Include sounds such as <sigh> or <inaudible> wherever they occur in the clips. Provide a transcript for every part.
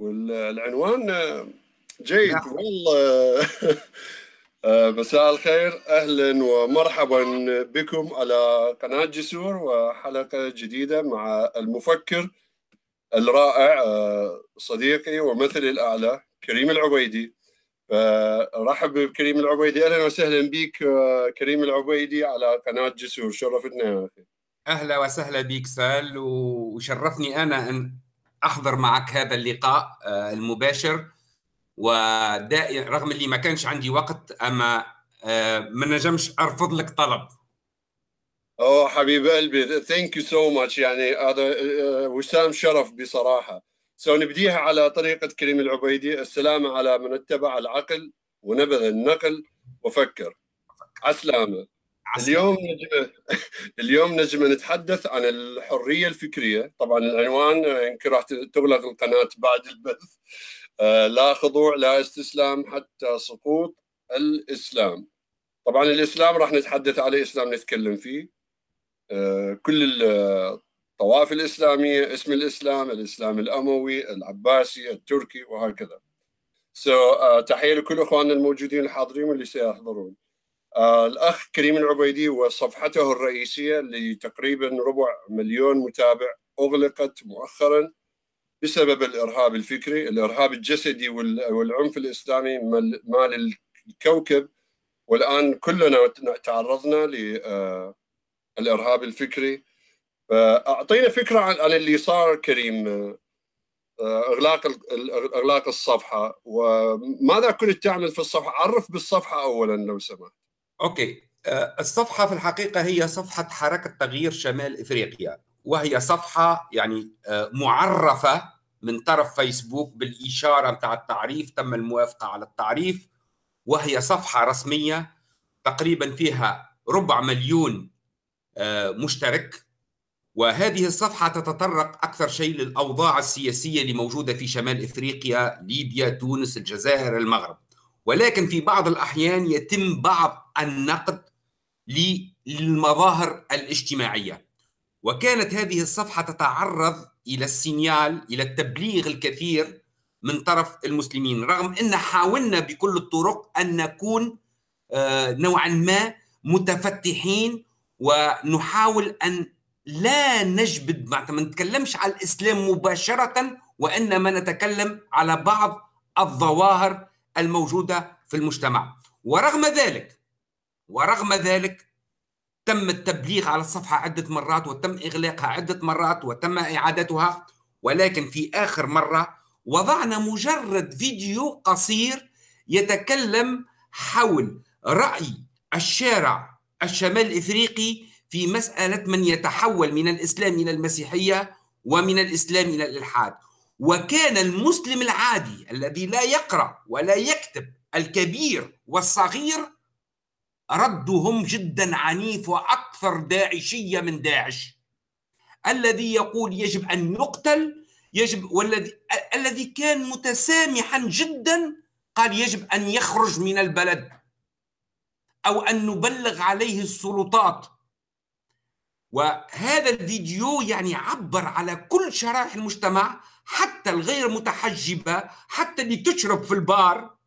والعنوان جيد نعم. والله. <laughs> آه، مساء الخير أهلا ومرحبا بكم على قناة جسور وحلقة جديدة مع المفكر الرائع آه، صديقي ومثلي الأعلى كريم العبيدي. فرحب بكريم العبيدي. أهلا وسهلا بك آه، كريم العبيدي على قناة جسور. شرفتنا يا أخي. أهلا وسهلا بك سال وشرفني أنا أن أحضر معك هذا اللقاء المباشر. ودائما رغم اللي ما كانش عندي وقت أما آه، ما نجمش أرفض لك طلب. أوه حبيب قلبي thank you so much يعني هذا آه، وسام شرف بصراحة. so نبديها على طريقة كريم العبيدي. السلام على من اتبع العقل ونبذ النقل. وفكر. عسلامة. اليوم نجم اليوم نجم نتحدث عن الحرية الفكرية. طبعا العنوان يمكن راح تغلق القناة بعد البث آه، لا خضوع لا استسلام حتى سقوط الإسلام. طبعا الإسلام راح نتحدث عليه إسلام نتكلم فيه. آه، كل الطوائف الإسلامية اسم الإسلام الإسلام الأموي العباسي التركي وهكذا. سو so, uh, تحية لكل إخواننا الموجودين الحاضرين واللي سيحضرون. Uh, الأخ كريم العبيدي وصفحته الرئيسية اللي تقريبا ربع مليون متابع أغلقت مؤخرا بسبب الإرهاب الفكري، الإرهاب الجسدي والعنف الإسلامي مال الكوكب والآن كلنا تعرضنا للارهاب الفكري فأعطينا فكرة عن اللي صار كريم إغلاق إغلاق الصفحة وماذا كنت تعمل في الصفحة؟ عرف بالصفحة اولا لو سمحت. أوكي. الصفحة في الحقيقة هي صفحة حركة تغيير شمال إفريقيا وهي صفحة يعني آه، معرفة من طرف فيسبوك بالإشارة بتاع التعريف تم الموافقة على التعريف وهي صفحة رسمية تقريبا فيها ربع مليون آه، مشترك وهذه الصفحة تتطرق أكثر شيء للأوضاع السياسية اللي موجودة في شمال إفريقيا ليبيا تونس الجزائر المغرب. ولكن في بعض الأحيان يتم بعض النقد للمظاهر الاجتماعية. وكانت هذه الصفحة تتعرض إلى السينيال إلى التبليغ الكثير من طرف المسلمين رغم أن حاولنا بكل الطرق أن نكون آه، نوعا ما متفتحين ونحاول أن لا نجبد ما نتكلمش على الإسلام مباشرة وإنما نتكلم على بعض الظواهر الموجودة في المجتمع. ورغم ذلك ورغم ذلك تم التبليغ على الصفحة عدة مرات وتم إغلاقها عدة مرات وتم إعادتها ولكن في آخر مرة وضعنا مجرد فيديو قصير يتكلم حول رأي الشارع الشمال الإفريقي في مسألة من يتحول من الإسلام إلى المسيحية ومن الإسلام إلى الإلحاد. وكان المسلم العادي الذي لا يقرأ ولا يكتب الكبير والصغير ردهم جدا عنيف وأكثر داعشية من داعش. الذي يقول يجب أن يقتل يجب والذي الذي كان متسامحا جدا قال يجب أن يخرج من البلد أو أن نبلغ عليه السلطات. وهذا الفيديو يعني عبر على كل شرائح المجتمع حتى الغير متحجبة حتى اللي تشرب في البار.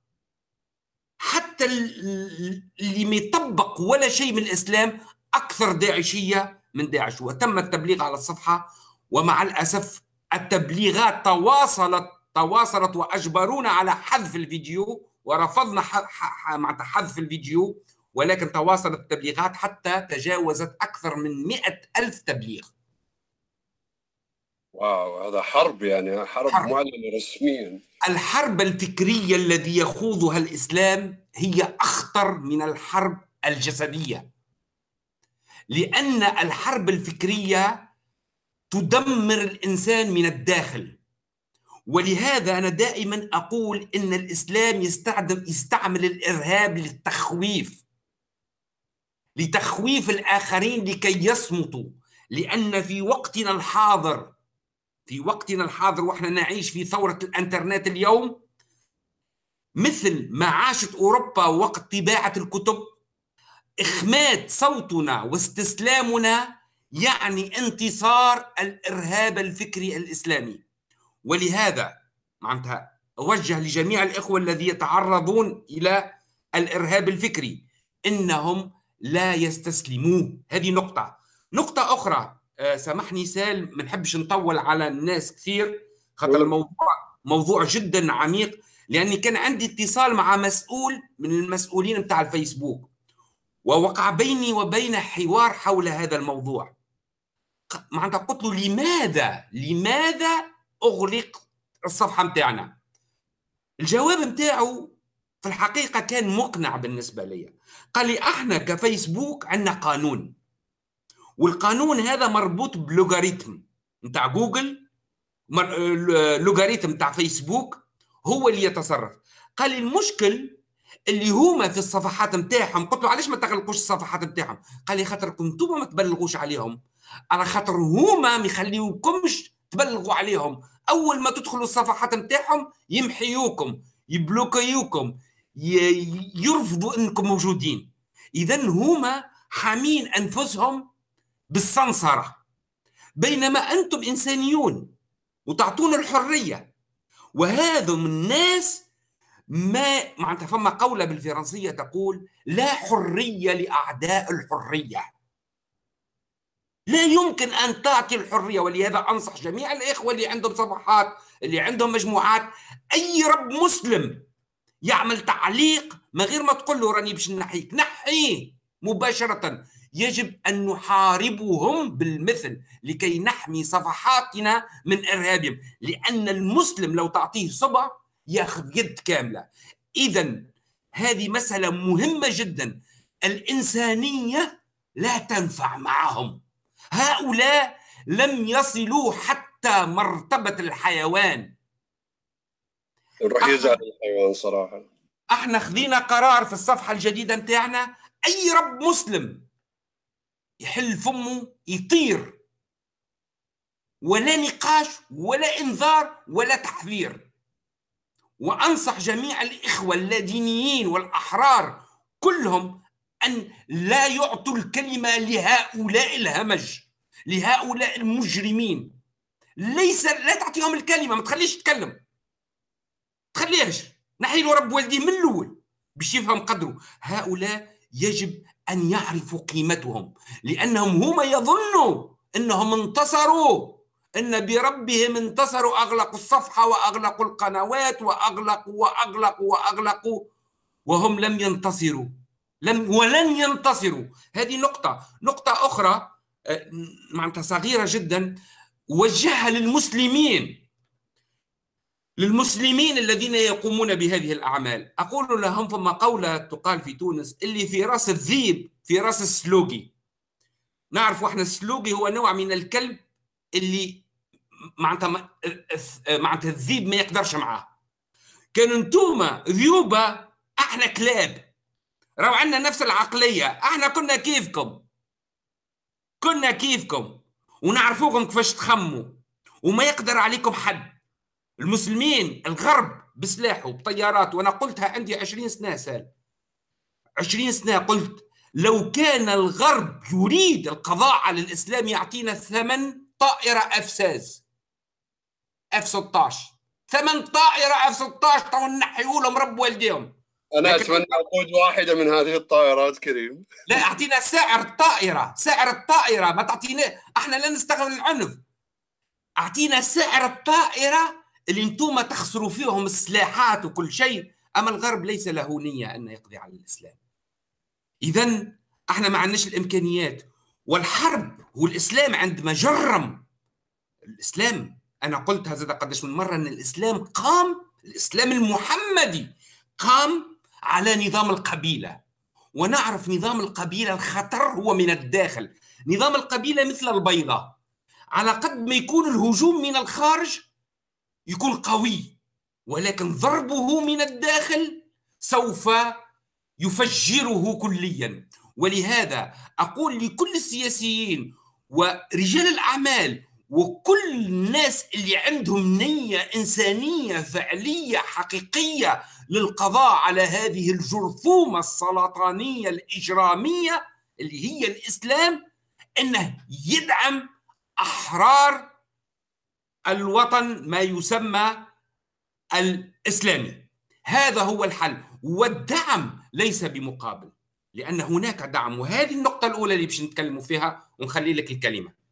حتى اللي ما يطبق ولا شيء من الإسلام أكثر داعشية من داعش. وتم التبليغ على الصفحة ومع الأسف التبليغات تواصلت تواصلت وأجبرونا على حذف الفيديو ورفضنا مع حذف الفيديو ولكن تواصلت التبليغات حتى تجاوزت أكثر من مئة ألف تبليغ. واو هذا حرب يعني حرب, حرب. معلنة رسميا. الحرب الفكرية الذي يخوضها الإسلام هي أخطر من الحرب الجسدية. لأن الحرب الفكرية تدمر الإنسان من الداخل. ولهذا أنا دائما أقول إن الإسلام يستخدم يستعمل الإرهاب للتخويف. لتخويف الآخرين لكي يصمتوا. لأن في وقتنا الحاضر في وقتنا الحاضر وإحنا نعيش في ثورة الإنترنت اليوم مثل ما عاشت أوروبا وقت طباعة الكتب إخماد صوتنا واستسلامنا يعني انتصار الإرهاب الفكري الإسلامي. ولهذا معناتها أوجه لجميع الإخوة الذين يتعرضون إلى الإرهاب الفكري إنهم لا يستسلموه. هذه نقطة. أخرى. آه، سامحني سال ما نحبش نطول على الناس كثير خاطر الموضوع موضوع جدا عميق لأني كان عندي اتصال مع مسؤول من المسؤولين بتاع الفيسبوك ووقع بيني وبين حوار حول هذا الموضوع. معناتها قلت له لماذا؟ لماذا أغلق الصفحة متاعنا؟ الجواب متاعه في الحقيقة كان مقنع بالنسبة لي. قال لي إحنا كفيسبوك عندنا قانون. والقانون هذا مربوط بلوغاريتم نتاع جوجل لوغاريتم نتاع فيسبوك هو اللي يتصرف. قال لي المشكل اللي هما في الصفحات نتاعهم قلت له علاش ما تغلقوش الصفحات نتاعهم؟ قال لي خاطر كنتم ما تبلغوش عليهم على خاطر هما ما يخليوكمش تبلغوا عليهم. أول ما تدخلوا الصفحات نتاعهم يمحيوكم يبلوكيوكم يرفضوا إنكم موجودين. اذا هما حامين أنفسهم بالسنصره بينما أنتم إنسانيون وتعطون الحرية. وهذا من الناس ما معناتها فما قولة بالفرنسية تقول لا حرية لأعداء الحرية. لا يمكن أن تعطي الحرية ولهذا أنصح جميع الإخوة اللي عندهم صفحات اللي عندهم مجموعات. أي رب مسلم يعمل تعليق من غير ما تقول له راني باش نحيك نحيه مباشرة. يجب أن نحاربهم بالمثل لكي نحمي صفحاتنا من إرهابهم لأن المسلم لو تعطيه صبع ياخذ يد كاملة إذا هذه مسألة مهمة جدا الإنسانية لا تنفع معهم هؤلاء لم يصلوا حتى مرتبة الحيوان نروح يزعل الحيوان صراحة إحنا خذينا قرار في الصفحة الجديدة نتاعنا أي رب مسلم يحل فمه يطير. ولا نقاش ولا إنذار ولا تحذير. وأنصح جميع الإخوة اللادينيين والأحرار كلهم أن لا يعطوا الكلمة لهؤلاء الهمج لهؤلاء المجرمين. ليس لا تعطيهم الكلمة ما تخليش يتكلم تخليهش. نحي له رب والديه من الأول باش يفهم قدره. هؤلاء يجب أن يعرفوا قيمتهم لأنهم هم يظنوا إنهم انتصروا إن بربهم انتصروا أغلقوا الصفحة وأغلقوا القنوات وأغلقوا وأغلقوا وأغلقوا وهم لم ينتصروا لم ولن ينتصروا. هذه نقطة. نقطة أخرى آه، معناتها صغيرة جدا وجهها للمسلمين. للمسلمين الذين يقومون بهذه الأعمال. أقول لهم فما قولة تقال في تونس اللي في رأس الذيب في رأس السلوقي. نعرف إحنا السلوقي هو نوع من الكلب اللي معناتها معناتها الذيب ما يقدرش معاه. كان انتوما ذيوبة أحنا كلاب. راهو عندنا نفس العقلية. أحنا كنا كيفكم. كنا كيفكم. ونعرفوكم كيفاش تخموا. وما يقدر عليكم حد. المسلمين الغرب بسلاحه بطيارات وأنا قلتها عندي 20 سنة سال. 20 سنة قلت لو كان الغرب يريد القضاء على الإسلام يعطينا ثمن طائرة افساز F 16 ثمن طائرة F 16 تو نحيوا لهم رب والديهم. أنا أتمنى أقود واحدة من هذه الطائرات كريم. لا أعطينا سعر الطائرة. سعر الطائرة. ما تعطينا إحنا لا نستخدم العنف. أعطينا سعر الطائرة اللي أنتم تخسروا فيهم السلاحات وكل شيء أما الغرب ليس له نية أن يقضي على الإسلام. اذا إحنا ما عندناش الإمكانيات والحرب والإسلام عندما جرم الإسلام أنا قلت هذا قدش من مرة أن الإسلام قام الإسلام المحمدي قام على نظام القبيلة. ونعرف نظام القبيلة الخطر هو من الداخل. نظام القبيلة مثل البيضة. على قد ما يكون الهجوم من الخارج يكون قوي ولكن ضربه من الداخل سوف يفجره كليا. ولهذا أقول لكل السياسيين ورجال الأعمال وكل الناس اللي عندهم نية إنسانية فعلية حقيقية للقضاء على هذه الجرثومة السرطانية الإجرامية اللي هي الإسلام إنه يدعم أحرار الوطن ما يسمى الإسلامي. هذا هو الحل والدعم ليس بمقابل لأن هناك دعم وهذه النقطة الأولى اللي باش نتكلموا فيها ونخلي لك الكلمة.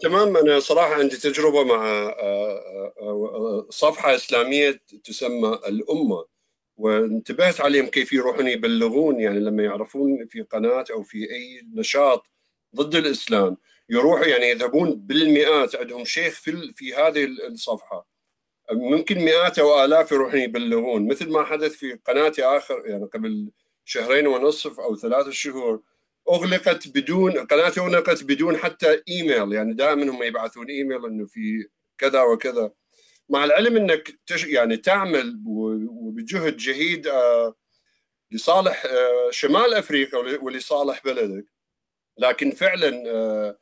تمام. أنا صراحة عندي تجربة مع آه، آه، صفحة إسلامية تسمى الأمة وانتبهت عليهم كيف يروحون يبلغون يعني لما يعرفون في قناة أو في أي نشاط ضد الإسلام. يروحوا يعني يذهبون بالمئات عندهم شيخ في في هذه الصفحة. ممكن مئات أو آلاف يروحون يبلغون. مثل ما حدث في قناتي آخر يعني قبل شهرين ونصف أو ثلاثة شهور أغلقت بدون قناتي أغلقت بدون حتى إيميل. يعني دائما هم يبعثون إيميل إنه في كذا وكذا. مع العلم إنك تش يعني تعمل وبجهد جهيد آه، لصالح آه، شمال أفريقيا ولصالح بلدك. لكن فعلا آه،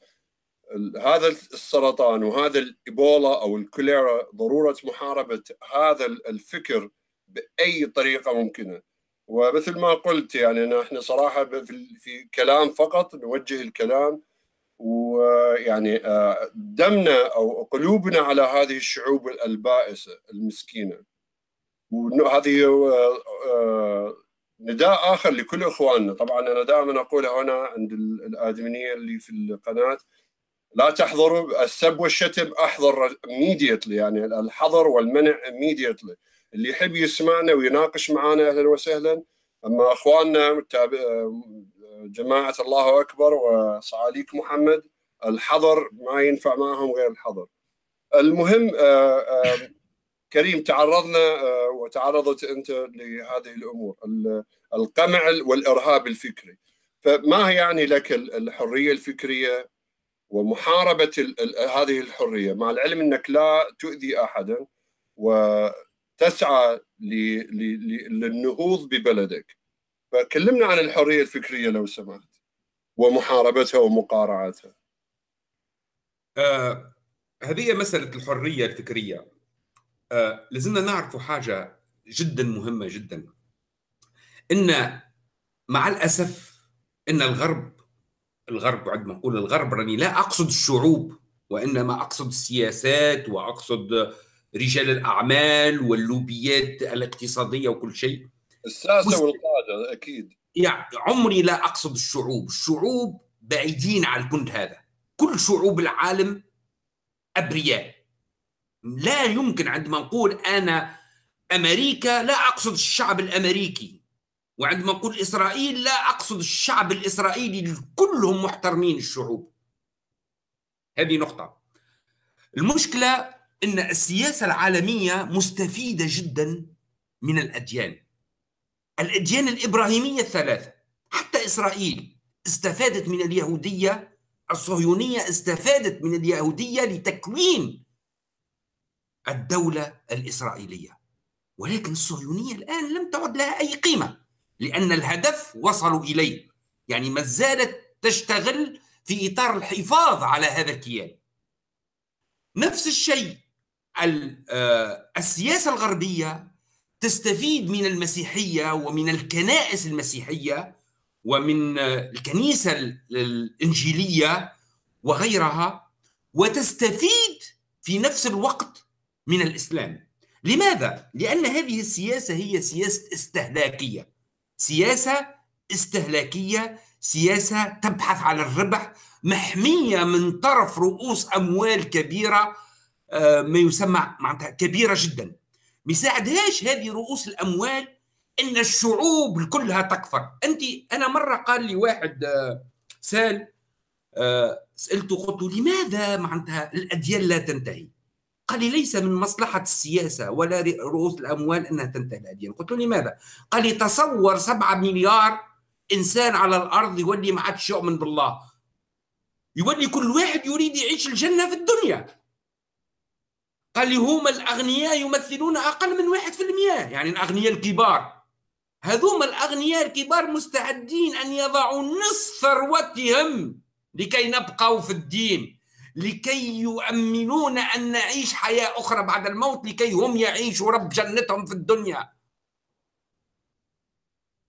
هذا السرطان وهذا الإيبولا أو الكوليرا ضرورة محاربة هذا الفكر بأي طريقة ممكنة. ومثل ما قلت يعني إحنا صراحة في كلام فقط نوجه الكلام. ويعني آه، دمنا أو قلوبنا على هذه الشعوب البائسه المسكينة. وهذه آه، آه، نداء آخر لكل إخواننا. طبعا أنا دائما أقولها هنا عند الآدمينية اللي في القناة. لا تحضروا السب والشتم أحضر immediately يعني الحظر والمنع immediately. اللي يحب يسمعنا ويناقش معنا أهلا وسهلا. أما أخواننا جماعة الله أكبر وصعاليك محمد الحظر ما ينفع معهم غير الحظر المهم آه، آه، كريم تعرضنا آه، وتعرضت أنت لهذه الأمور. القمع والإرهاب الفكري. فما يعني لك الحرية الفكرية؟ ومحاربة هذه الحرية مع العلم إنك لا تؤذي احدا وتسعى للنهوض ببلدك. فكلمنا عن الحرية الفكرية لو سمحت ومحاربتها ومقارعتها. آه هذه مسألة الحرية الفكرية. آه لازمنا نعرف حاجة جدا مهمة جدا. إن مع الأسف إن الغرب الغرب عندما أقول الغرب راني لا أقصد الشعوب وإنما أقصد السياسات وأقصد رجال الأعمال واللوبيات الاقتصادية وكل شيء. الساسه والقاده أكيد. يعني عمري لا أقصد الشعوب. الشعوب بعيدين عن كل هذا. كل شعوب العالم أبرياء. لا يمكن عندما نقول أنا أمريكا لا أقصد الشعب الأمريكي. وعندما نقول إسرائيل لا أقصد الشعب الإسرائيلي كلهم محترمين الشعوب. هذه نقطة. المشكلة أن السياسة العالمية مستفيدة جدا من الأديان. الأديان الإبراهيمية الثلاثة حتى إسرائيل استفادت من اليهودية الصهيونية استفادت من اليهودية لتكوين الدولة الإسرائيلية. ولكن الصهيونية الآن لم تعد لها أي قيمة. لأن الهدف وصلوا إليه. يعني ما زالت تشتغل في إطار الحفاظ على هذا الكيان. نفس الشيء آه، السياسة الغربية تستفيد من المسيحية ومن الكنائس المسيحية ومن آه، الكنيسة الإنجيلية وغيرها وتستفيد في نفس الوقت من الإسلام. لماذا؟ لأن هذه السياسة هي سياسة استهلاكية. سياسة استهلاكية سياسة تبحث على الربح محمية من طرف رؤوس أموال كبيرة آه، ما يسمى معناتها كبيرة جدا. ما يساعدهاش هذه رؤوس الأموال إن الشعوب كلها تكفر. أنت أنا مرة قال لي واحد آه، سال آه، سألته قلت له لماذا معناتها الأديان لا تنتهي؟ قال لي ليس من مصلحة السياسة ولا رؤوس الأموال أنها تنتهي الأديان. قلت له لماذا؟ قال لي تصور سبعة مليار إنسان على الأرض يولي ما عادش يؤمن بالله. يولي كل واحد يريد يعيش الجنة في الدنيا. قال لي هم الأغنياء يمثلون أقل من واحد في المئة يعني الأغنياء الكبار. هذوما الأغنياء الكبار مستعدين أن يضعوا نصف ثروتهم لكي نبقوا في الدين. لكي يؤمنون أن نعيش حياة أخرى بعد الموت لكي هم يعيشوا رب جنتهم في الدنيا.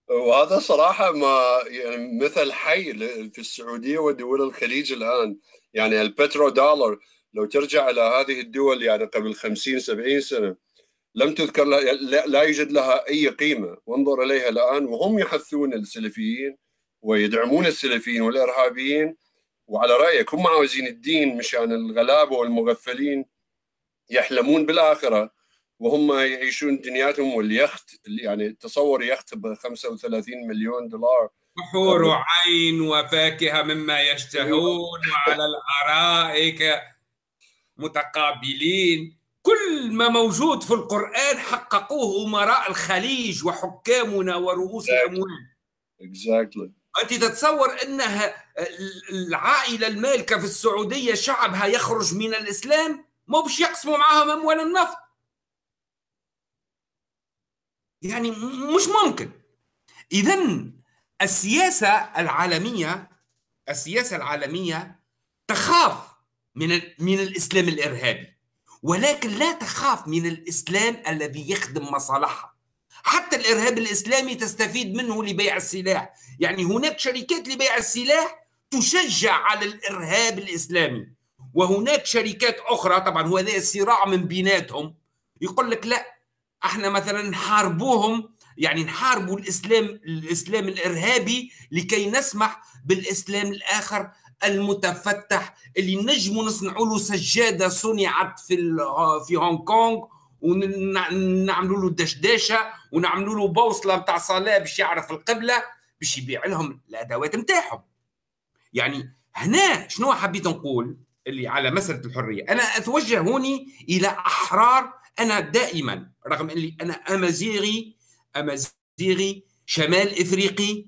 وهذا صراحة ما يعني مثل حي في السعودية ودول الخليج الآن. يعني البترو دولار لو ترجع إلى هذه الدول يعني قبل 50 70 سنة لم تذكر لا يوجد لها أي قيمة. وانظر إليها الآن وهم يحثون السلفيين ويدعمون السلفيين والإرهابيين وعلى رأيك هم عاوزين الدين مشان الغلابة والمغفلين يحلمون بالآخرة وهم يعيشون دنياتهم واليخت يعني تصور يخت ب 35 مليون دولار. حور عين وفاكهة مما يشتهون وعلى الأرائك متقابلين. كل ما موجود في القرآن حققوه أمراء الخليج وحكامنا ورؤوس الأموال exactly. أنت تتصور أنها العائلة المالكة في السعودية شعبها يخرج من الإسلام مو بش يقسموا معاهم أموال النفط. يعني مش ممكن. إذا السياسة العالمية السياسة العالمية تخاف من من الإسلام الإرهابي ولكن لا تخاف من الإسلام الذي يخدم مصالحها. حتى الإرهاب الإسلامي تستفيد منه لبيع السلاح. يعني هناك شركات لبيع السلاح تشجع على الإرهاب الإسلامي. وهناك شركات أخرى طبعا هو هذا صراع من بيناتهم يقول لك لا إحنا مثلا نحاربوهم يعني نحاربوا الإسلام الإسلام الإرهابي لكي نسمح بالإسلام الآخر المتفتح اللي نجموا نصنعوا له سجادة صنعت في في هونغ كونغ ونعملوا له دشداشة ونعملوا له بوصلة نتاع صلاة باش يعرف القبلة باش يبيع لهم الأدوات نتاعهم. يعني هنا شنو حبيت نقول اللي على مسألة الحرية؟ أنا اتوجه هوني إلى أحرار أنا دائما رغم إني أنا أمازيغي أمازيغي شمال إفريقي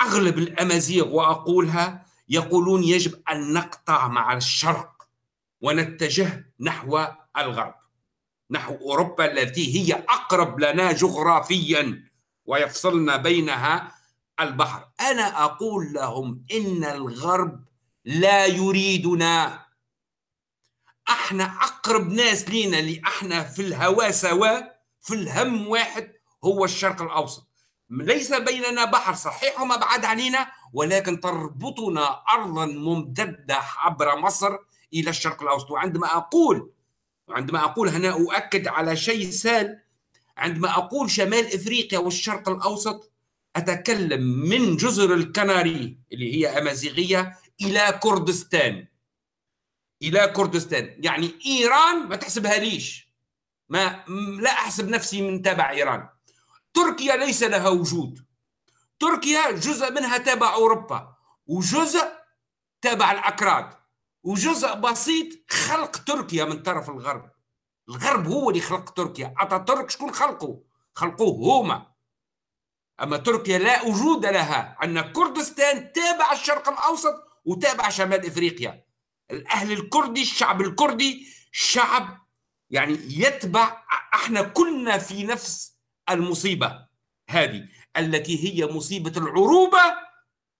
أغلب الأمازيغ وأقولها يقولون يجب أن نقطع مع الشرق ونتجه نحو الغرب نحو أوروبا التي هي أقرب لنا جغرافيا ويفصلنا بينها البحر. أنا أقول لهم إن الغرب لا يريدنا. أحنا أقرب ناس لينا اللي أحنا في الهوى سوا في الهم واحد هو الشرق الأوسط. ليس بيننا بحر صحيح وما بعد علينا ولكن تربطنا ارضا ممتده عبر مصر إلى الشرق الأوسط. وعندما أقول عندما أقول هنا أؤكد على شيء سال عندما أقول شمال إفريقيا والشرق الأوسط أتكلم من جزر الكناري اللي هي أمازيغية إلى كردستان. إلى كردستان. يعني إيران ما تحسبها ليش؟ ما لا أحسب نفسي من تابع إيران. تركيا ليس لها وجود. تركيا جزء منها تابع أوروبا وجزء تابع الأكراد وجزء بسيط خلق تركيا من طرف الغرب. الغرب هو اللي خلق تركيا. أتاتورك شكون خلقه؟ خلقوه هما. أما تركيا لا وجود لها. عندنا كردستان تابع الشرق الأوسط وتابع شمال إفريقيا. الأهل الكردي الشعب الكردي شعب يعني يتبع إحنا كلنا في نفس المصيبة هذه التي هي مصيبة العروبة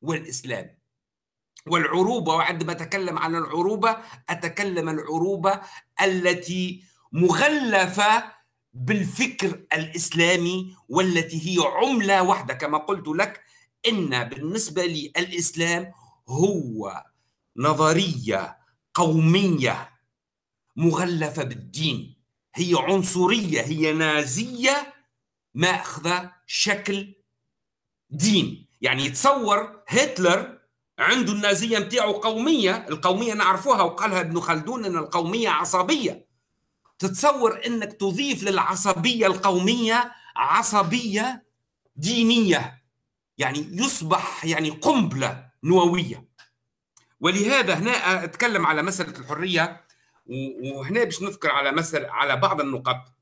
والإسلام. والعروبة وعندما أتكلم عن العروبة أتكلم العروبة التي مغلفة بالفكر الإسلامي والتي هي عملة واحدة كما قلت لك إن بالنسبة لي الاسلام هو نظرية قومية مغلفة بالدين هي عنصرية هي نازية ماخذة شكل دين. يعني يتصور هتلر عنده النازية متاعه قومية القومية نعرفوها وقالها ابن خلدون أن القومية عصبية. تتصور أنك تضيف للعصبية القومية عصبية دينية يعني يصبح يعني قنبلة نووية. ولهذا هنا أتكلم على مسألة الحرية وهنا باش نذكر على مسألة على بعض النقط.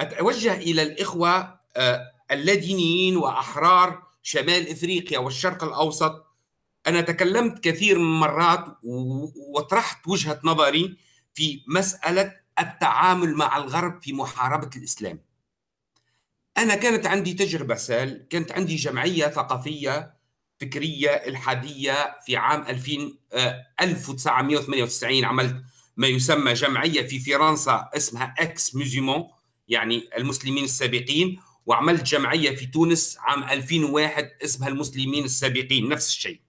أتوجه إلى الإخوة آه، اللادينيين وأحرار شمال إفريقيا والشرق الأوسط. أنا تكلمت كثير من مرات وطرحت وجهة نظري في مسألة التعامل مع الغرب في محاربة الإسلام. أنا كانت عندي تجربة سال كانت عندي جمعية ثقافية فكرية إلحادية في عام 2000 1998 آه، عملت ما يسمى جمعية في فرنسا اسمها إكس ميزيمون يعني المسلمين السابقين وعملت جمعية في تونس عام 2001 اسمها المسلمين السابقين نفس الشيء.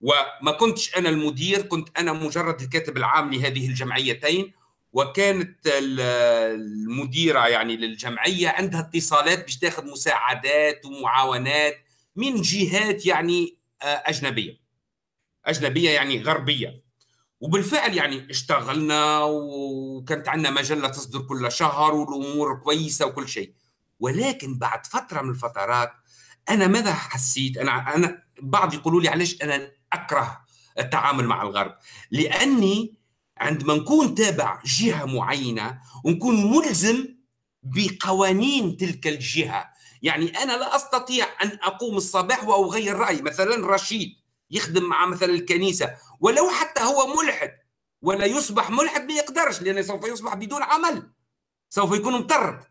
وما كنتش أنا المدير كنت أنا مجرد الكاتب العام لهذه الجمعيتين وكانت المديرة يعني للجمعية عندها اتصالات باش تاخذ مساعدات ومعاونات من جهات يعني آه، أجنبية. أجنبية يعني غربية. وبالفعل يعني اشتغلنا وكانت عندنا مجلة تصدر كل شهر والأمور كويسة وكل شيء. ولكن بعد فترة من الفترات أنا ماذا حسيت؟ أنا أنا بعض يقولوا لي علاش أنا أكره التعامل مع الغرب؟ لأني عندما نكون تابع جهة معينة ونكون ملزم بقوانين تلك الجهة. يعني أنا لا أستطيع أن أقوم الصباح وأغير رأيي مثلا رشيد يخدم مع مثلا الكنيسة ولو حتى هو ملحد ولا يصبح ملحد ما يقدرش لأنه سوف يصبح بدون عمل. سوف يكون مطرد.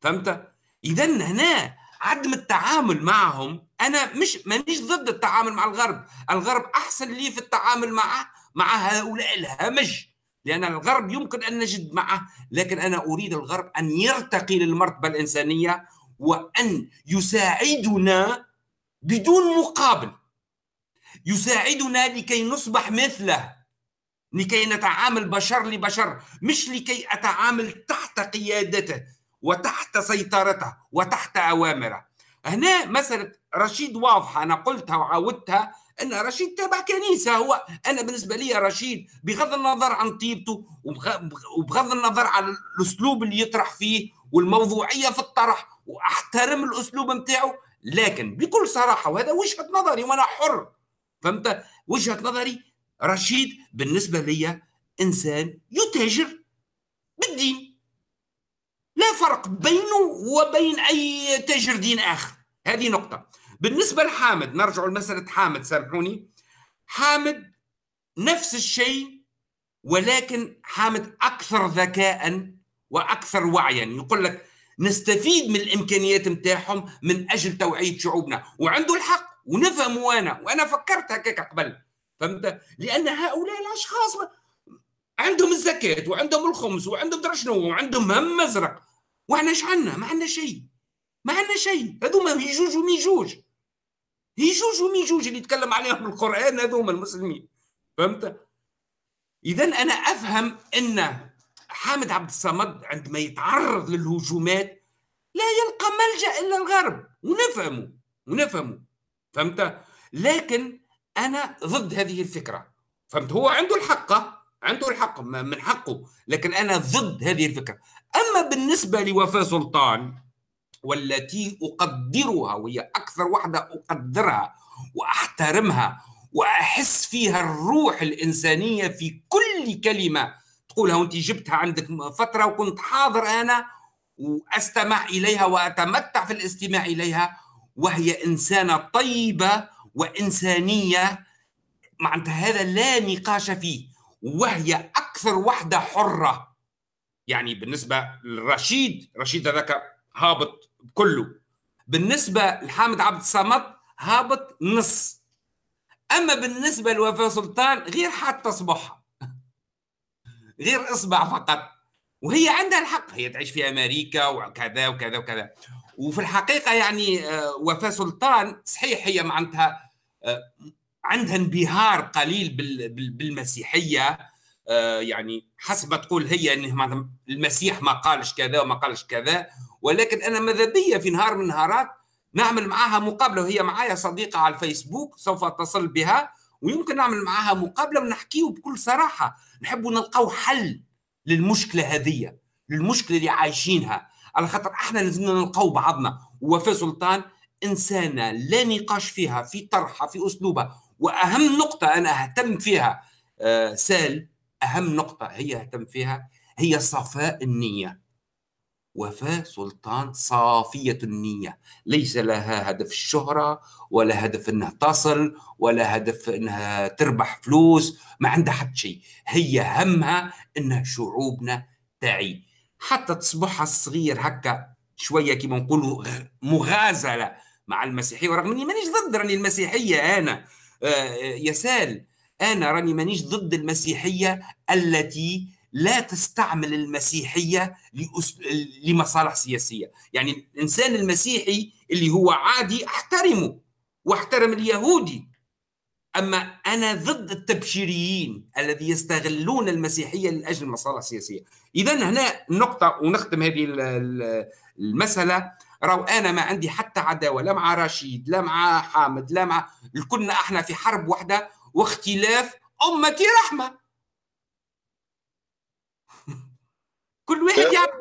فهمت؟ إذا هنا عدم التعامل معهم أنا مش مانيش ضد التعامل مع الغرب. الغرب أحسن لي في التعامل معه مع هؤلاء الهمج لأن الغرب يمكن أن نجد معه لكن أنا أريد الغرب أن يرتقي للمرتبة الإنسانية وأن يساعدنا بدون مقابل. يساعدنا لكي نصبح مثله لكي نتعامل بشر لبشر مش لكي أتعامل تحت قيادته وتحت سيطرته وتحت أوامره. هنا مسألة رشيد واضحة أنا قلتها وعاودتها أن رشيد تابع كنيسة. هو أنا بالنسبة لي رشيد بغض النظر عن طيبته وبغض النظر عن الأسلوب اللي يطرح فيه والموضوعية في الطرح وأحترم الأسلوب نتاعو لكن بكل صراحة وهذا وجهة نظري وأنا حر. فهمت؟ وجهة نظري رشيد بالنسبة لي إنسان يتاجر بالدين. لا فرق بينه وبين أي تاجر دين آخر. هذه نقطة. بالنسبة لحامد نرجع لمسألة حامد سامحوني. حامد نفس الشيء ولكن حامد أكثر ذكاء وأكثر وعيا. يقول لك نستفيد من الإمكانيات نتاعهم من أجل توعية شعوبنا. وعنده الحق ونفهم وأنا وأنا فكرت هكاك قبل. فهمت؟ لأن هؤلاء الأشخاص عندهم الزكاة وعندهم الخمس وعندهم درشنو وعندهم هم مزرق. وإحنا إيش عندنا ما عندنا شيء. ما عندنا شيء. هذوما يجوج وميجوج. يجوج وميجوج اللي يتكلم عليهم القرآن هذوما المسلمين. فهمت؟ اذا أنا أفهم إن حامد عبد الصمد عندما يتعرض للهجومات لا يلقى ملجأ إلا الغرب. ونفهمه ونفهمه. فهمت؟ لكن أنا ضد هذه الفكرة. فهمت؟ هو عنده الحق عنده الحق من حقه. لكن أنا ضد هذه الفكرة. أما بالنسبة لوفاء سلطان والتي أقدرها وهي أكثر واحدة أقدرها وأحترمها وأحس فيها الروح الإنسانية في كل كلمة تقولها. وأنت جبتها عندك فترة وكنت حاضر أنا وأستمع إليها وأتمتع في الاستماع إليها وهي إنسانة طيبة وإنسانية معناتها هذا لا نقاش فيه وهي أكثر وحدة حرة. يعني بالنسبة لرشيد رشيد هذاك هابط كله. بالنسبة لحامد عبد الصمد هابط نص. أما بالنسبة لوفاء سلطان غير حتى اصبعها <laughs> غير إصبع فقط. وهي عندها الحق. هي تعيش في أمريكا وكذا وكذا وكذا. وفي الحقيقة يعني آه، وفاء سلطان صحيح هي معناتها آه، عندها انبهار قليل بالمسيحية. آه، يعني حسب ما تقول هي إنه المسيح ما قالش كذا وما قالش كذا. ولكن أنا ماذا بيا في نهار من النهارات نعمل معها مقابلة وهي معايا صديقة على الفيسبوك سوف أتصل بها ويمكن نعمل معها مقابلة ونحكيه بكل صراحة. نحب نلقاو حل للمشكلة هذه للمشكلة اللي عايشينها. على خاطر إحنا لازمنا نلقاو بعضنا. ووفاء سلطان انسانه لا نقاش فيها في طرحها في أسلوبها. وأهم نقطة أنا أهتم فيها آه سال أهم نقطة هي أهتم فيها هي صفاء النية. وفاء سلطان صافية النية. ليس لها هدف الشهرة ولا هدف إنها تصل ولا هدف إنها تربح فلوس ما عندها حتى شيء. هي همها ان شعوبنا تعي. حتى تصبحها الصغير هكا شوية كما نقولوا مغازلة مع المسيحية. ورغم إني مانيش ضد راني المسيحية أنا. آه يسال أنا راني مانيش ضد المسيحية التي لا تستعمل المسيحية لمصالح سياسية. يعني الإنسان المسيحي اللي هو عادي أحترمه واحترم اليهودي. أما أنا ضد التبشيريين الذي يستغلون المسيحية لأجل المصالح السياسيه اذا هنا النقطه ونختم هذه المسألة. راو أنا ما عندي حتى عداوة لا مع رشيد لا مع حامد لا مع كنا إحنا في حرب واحدة واختلاف امتي رحمة. كل واحد يعني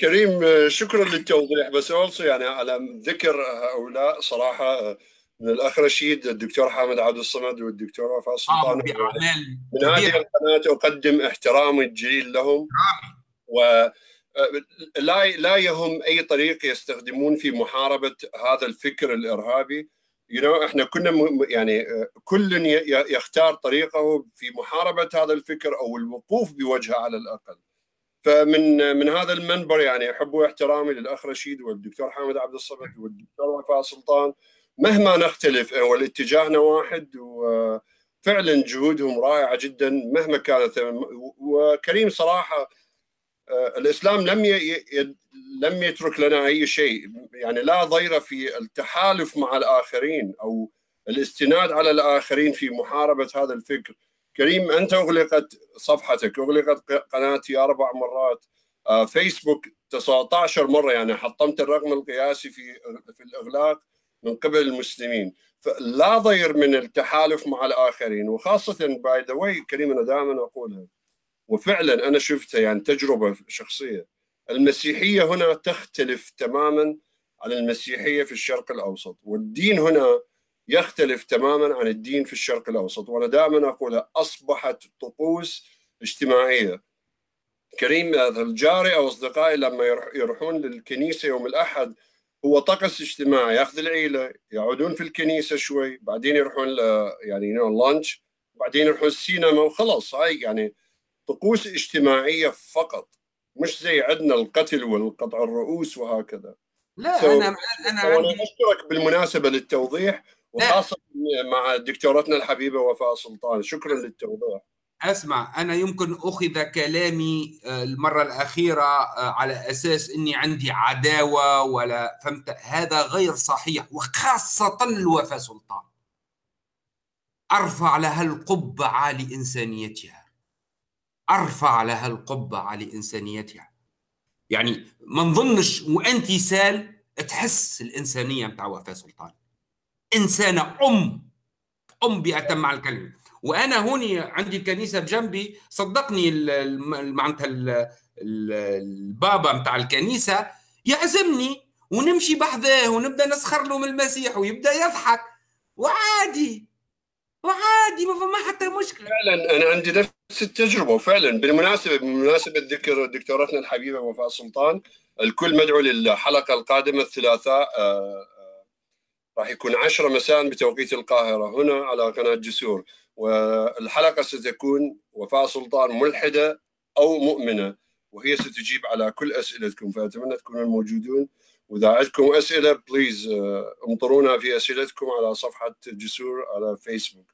كريم شكرا للتوضيح بس اولسو يعني على ذكر هؤلاء صراحة من الأخ رشيد الدكتور حامد عبد الصمد والدكتور وفاء سلطان من هذه القناة أقدم احترامي الجليل لهم. و لا لا يهم أي طريق يستخدمون في محاربة هذا الفكر الإرهابي. You know, إحنا كنا يعني كل يختار طريقه في محاربة هذا الفكر أو الوقوف بوجهه على الأقل. فمن من هذا المنبر يعني أحب واحترامي للاخ رشيد والدكتور حامد عبد الصمد والدكتور وفاء سلطان. مهما نختلف والاتجاهنا واحد وفعلا جهودهم رائعة جدا مهما كانت. وكريم صراحة آه، الإسلام لم لم يترك لنا أي شيء. يعني لا ضير في التحالف مع الآخرين أو الاستناد على الآخرين في محاربة هذا الفكر. كريم أنت أغلقت صفحتك أغلقت قناتي أربع مرات. آه، فيسبوك 19 مرة يعني حطمت الرقم القياسي في في الإغلاق من قبل المسلمين. فلا ضير من التحالف مع الآخرين. وخاصة by the way كريم أنا دائما أقولها. وفعلا أنا شفتها يعني تجربة شخصية. المسيحية هنا تختلف تماما عن المسيحية في الشرق الأوسط. والدين هنا يختلف تماما عن الدين في الشرق الأوسط وأنا دائما اقولها أصبحت طقوس اجتماعية. كريم الجاري أو أصدقائي لما يروحون للكنيسة يوم الأحد هو طقس اجتماعي يأخذ العيلة يقعدون في الكنيسة شوي بعدين يروحون يعني لانش بعدين يروحون السينما وخلص هاي يعني طقوس اجتماعية فقط. مش زي عندنا القتل والقطع الرؤوس وهكذا. لا so أنا أنا عندي... أشكرك بالمناسبة للتوضيح. وخاصة مع دكتورتنا الحبيبة وفاء سلطان. شكرا للتوضيح. اسمع أنا يمكن أخذ كلامي آه، المرة الأخيرة آه، على أساس إني عندي عداوة ولا فهمت؟ هذا غير صحيح وخاصة الوفاء سلطان. أرفع لها القبعه لانسانيتها أرفع لها القبعه لانسانيتها يعني ما نظنش وأنت سال تحس الإنسانية متاع وفاء سلطان. انسانه أم أم بأتم مع الكلمة. وأنا هوني عندي الكنيسة بجنبي صدقني معناتها البابا متاع الكنيسة يعزمني ونمشي بحذاه ونبدأ نسخر له من المسيح ويبدأ يضحك. وعادي وعادي ما فما حتى مشكلة. فعلا أنا عندي نفس التجربة وفعلا بالمناسبة بمناسبة ذكر دكتورتنا الحبيبة وفاء سلطان الكل مدعو للحلقة القادمة الثلاثاء آه، راح يكون 10 مساء بتوقيت القاهرة هنا على قناة جسور والحلقة ستكون وفاء سلطان ملحدة أو مؤمنة وهي ستجيب على كل أسئلتكم فأتمنى تكونوا موجودون. وإذا عندكم أسئلة بليز آه، امطرونا في أسئلتكم على صفحة جسور على فيسبوك.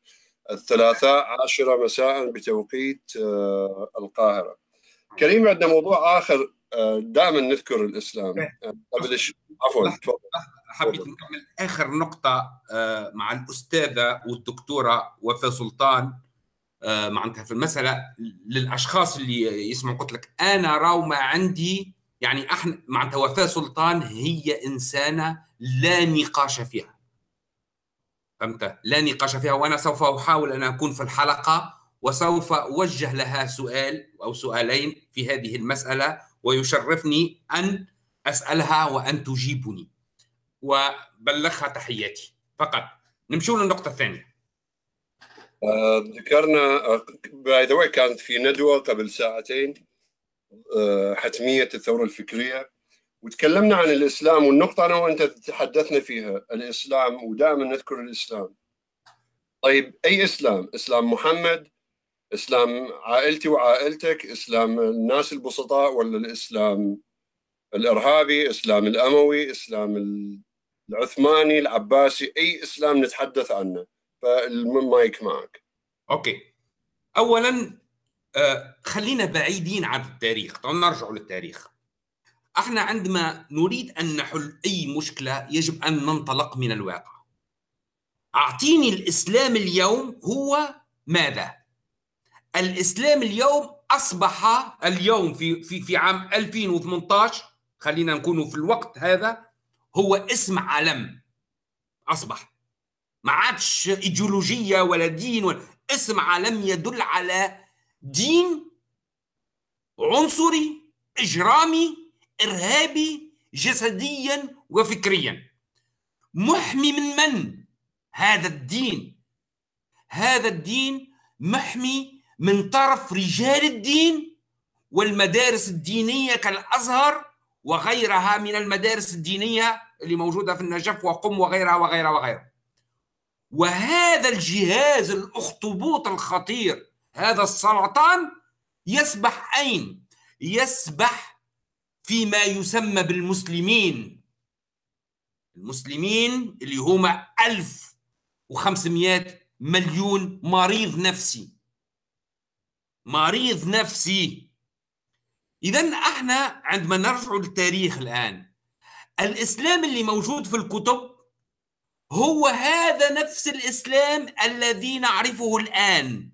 الثلاثاء عشرة مساء بتوقيت آه، القاهرة. كريم عندنا موضوع آخر آه، دائما نذكر الإسلام. قبل عفوا تفضل. حبيت نكمل آخر نقطة آه، مع الأستاذة والدكتورة وفاء سلطان آه، معناتها في المسألة للأشخاص اللي يسمعوا قلت لك أنا راو ما عندي يعني إحنا معناتها وفاء سلطان هي إنسانة لا نقاش فيها. فهمت؟ لا نقاش فيها وأنا سوف أحاول أن أكون في الحلقة وسوف أوجه لها سؤال أو سؤالين في هذه المسألة ويشرفني أن أسألها وأن تجيبني. وبلغها تحياتي فقط نمشوا للنقطة الثانية آه، ذكرنا باي ذا كانت في ندوة قبل ساعتين آه، حتمية الثورة الفكرية وتكلمنا عن الإسلام والنقطة أنا وأنت تحدثنا فيها الإسلام ودائما نذكر الإسلام طيب أي إسلام؟ إسلام محمد؟ إسلام عائلتي وعائلتك؟ إسلام الناس البسطاء ولا الإسلام الإرهابي؟ إسلام الأموي؟ إسلام العثماني العباسي أي إسلام نتحدث عنه فالمايك معك. أوكي. اولا آه، خلينا بعيدين عن التاريخ. طيب نرجع للتاريخ. إحنا عندما نريد أن نحل أي مشكلة يجب أن ننطلق من الواقع. أعطيني الإسلام اليوم هو ماذا؟ الإسلام اليوم أصبح اليوم في في في عام 2018 خلينا نكون في الوقت هذا هو اسم علم أصبح. ما عادش إيديولوجية ولا دين ولا اسم علم يدل على دين عنصري إجرامي إرهابي جسديا وفكريا. محمي من من هذا الدين؟ هذا الدين محمي من طرف رجال الدين والمدارس الدينية كالأزهر وغيرها من المدارس الدينية اللي موجودة في النجف وقم وغيرها وغيرها وغيرها. وهذا الجهاز الأخطبوط الخطير هذا السرطان يسبح أين؟ يسبح فيما يسمى بالمسلمين. المسلمين اللي هما 1500 مليون مريض نفسي. مريض نفسي. إذا إحنا عندما نرجع للتاريخ الآن الإسلام اللي موجود في الكتب هو هذا نفس الإسلام الذي نعرفه الآن.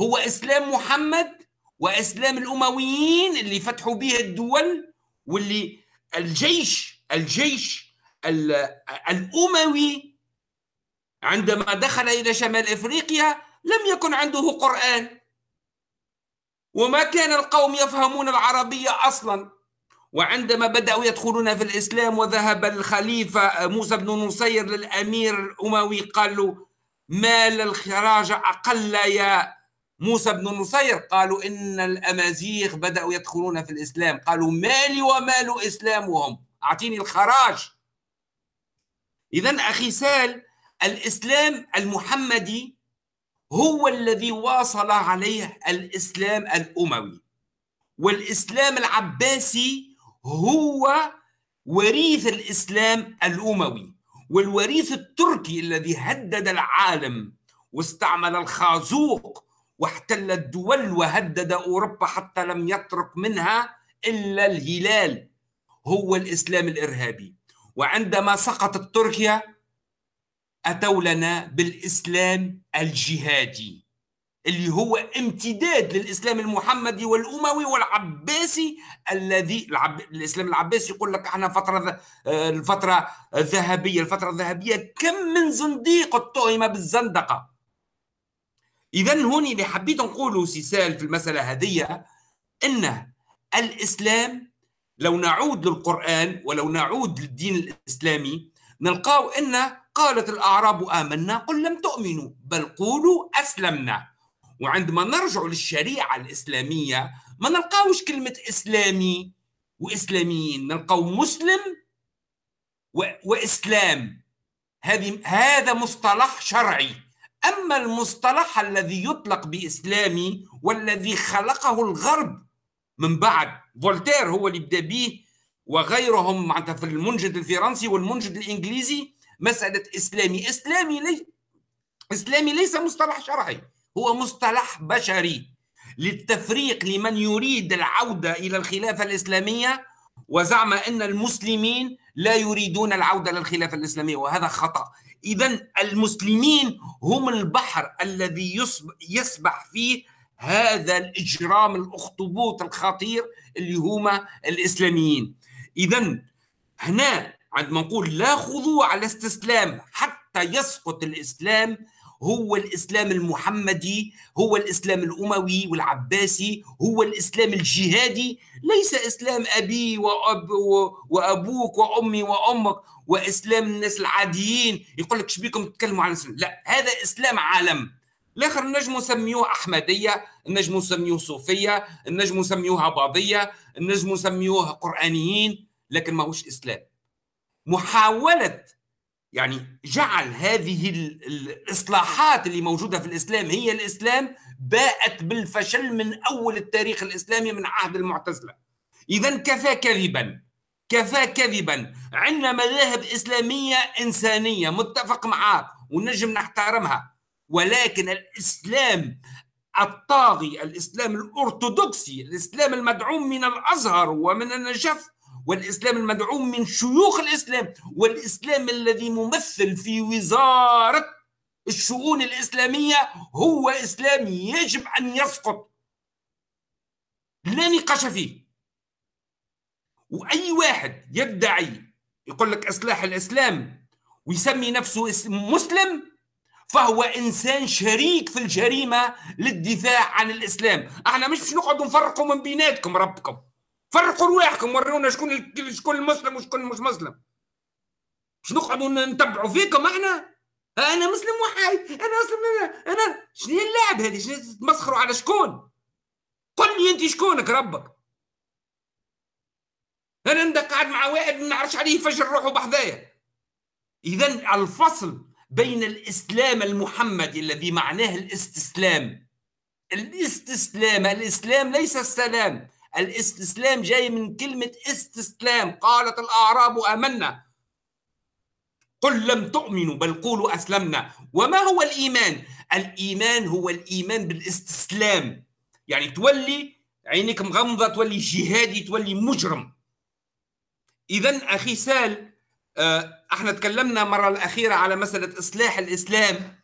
هو إسلام محمد وإسلام الأمويين اللي فتحوا به الدول واللي الجيش الجيش الأموي عندما دخل إلى شمال إفريقيا لم يكن عنده قرآن. وما كان القوم يفهمون العربية أصلا. وعندما بدأوا يدخلون في الإسلام وذهب الخليفة موسى بن نصير للأمير الأموي قال له مال الخراج أقل يا موسى بن نصير؟ قالوا إن الأمازيغ بدأوا يدخلون في الإسلام. قالوا مالي ومال إسلامهم. أعطيني الخراج. إذا أخي سال الإسلام المحمدي هو الذي واصل عليه الإسلام الأموي. والإسلام العباسي هو وريث الإسلام الأموي. والوريث التركي الذي هدد العالم واستعمل الخازوق واحتل الدول وهدد أوروبا حتى لم يترك منها إلا الهلال هو الإسلام الإرهابي. وعندما سقطت تركيا أتوا لنا بالإسلام الجهادي اللي هو امتداد للإسلام المحمدي والأموي والعباسي الذي العب... الإسلام العباسي يقول لك إحنا فترة آه، الفترة الذهبية الفترة الذهبية كم من زنديق اتهم بالزندقة. اذا هوني اللي حبيت نقوله سيسال في المسألة هذه إن الإسلام لو نعود للقرآن ولو نعود للدين الإسلامي نلقاو إن قالت الأعراب آمنا قل لم تؤمنوا بل قولوا أسلمنا. وعندما نرجع للشريعة الإسلامية ما نلقاوش كلمة إسلامي وإسلاميين نلقاو مسلم و... وإسلام. هذه هذا مصطلح شرعي. أما المصطلح الذي يطلق بإسلامي والذي خلقه الغرب من بعد فولتير هو اللي بدا به وغيرهم معناتها في المنجد الفرنسي والمنجد الإنجليزي مسألة إسلامي. إسلامي لي إسلامي ليس مصطلح شرعي هو مصطلح بشري. للتفريق لمن يريد العودة إلى الخلافة الإسلامية وزعم أن المسلمين لا يريدون العودة للخلافة الإسلامية وهذا خطأ. إذا المسلمين هم البحر الذي يسبح فيه هذا الإجرام الأخطبوط الخطير اللي هما الإسلاميين. إذا هنا عندما نقول لا خضوع على استسلام حتى يسقط الإسلام هو الإسلام المحمدي هو الإسلام الأموي والعباسي هو الإسلام الجهادي. ليس إسلام أبي وأب وأبوك وأمي وأمك وإسلام الناس العاديين. يقول لك شبيكم تتكلموا عن الإسلام؟ لا هذا إسلام عالم. الآخر نجم نسميوه أحمدية نجم نسميوه صوفية نجم نسميوها باضيه نجم نسميوه قرآنيين لكن ماهوش إسلام. محاولة يعني جعل هذه الإصلاحات اللي موجودة في الإسلام هي الإسلام باءت بالفشل من أول التاريخ الإسلامي من عهد المعتزلة. اذا كفى كذبا كفى كذبا. عندنا مذاهب إسلامية إنسانية متفق معاك ونجم نحترمها. ولكن الإسلام الطاغي الإسلام الأرثوذكسي الإسلام المدعوم من الأزهر ومن النجف والإسلام المدعوم من شيوخ الإسلام والإسلام الذي ممثل في وزارة الشؤون الإسلامية هو إسلام يجب أن يسقط. لا نقاش فيه. وأي واحد يدعي يقول لك إصلاح الإسلام ويسمي نفسه مسلم فهو إنسان شريك في الجريمة للدفاع عن الإسلام. إحنا مش نقعدوا نفرقوا من بيناتكم ربكم. فرقوا رواحكم ورونا شكون شكون المسلم وشكون مش مسلم. مش نقعدوا نتبعوا فيكم إحنا؟ أنا مسلم وحايد أنا مسلم أنا أنا شنو اللعب هذه؟ شنو تمسخروا على شكون؟ قل لي أنت شكونك ربك. أنا ندق قاعد مع واحد ما نعرفش عليه يفجر روحه بحذايا. اذا الفصل بين الإسلام المحمدي الذي معناه الاستسلام. الاستسلام الإسلام ليس السلام. الإستسلام جاي من كلمة إستسلام قالت الأعراب آمنا. قل لم تؤمنوا بل قولوا أسلمنا. وما هو الإيمان؟ الإيمان هو الإيمان بالإستسلام. يعني تولي عينيك مغمضة تولي جهادي تولي مجرم. اذا أخي سال آه، إحنا تكلمنا مرة الأخيرة على مسألة إصلاح الإسلام.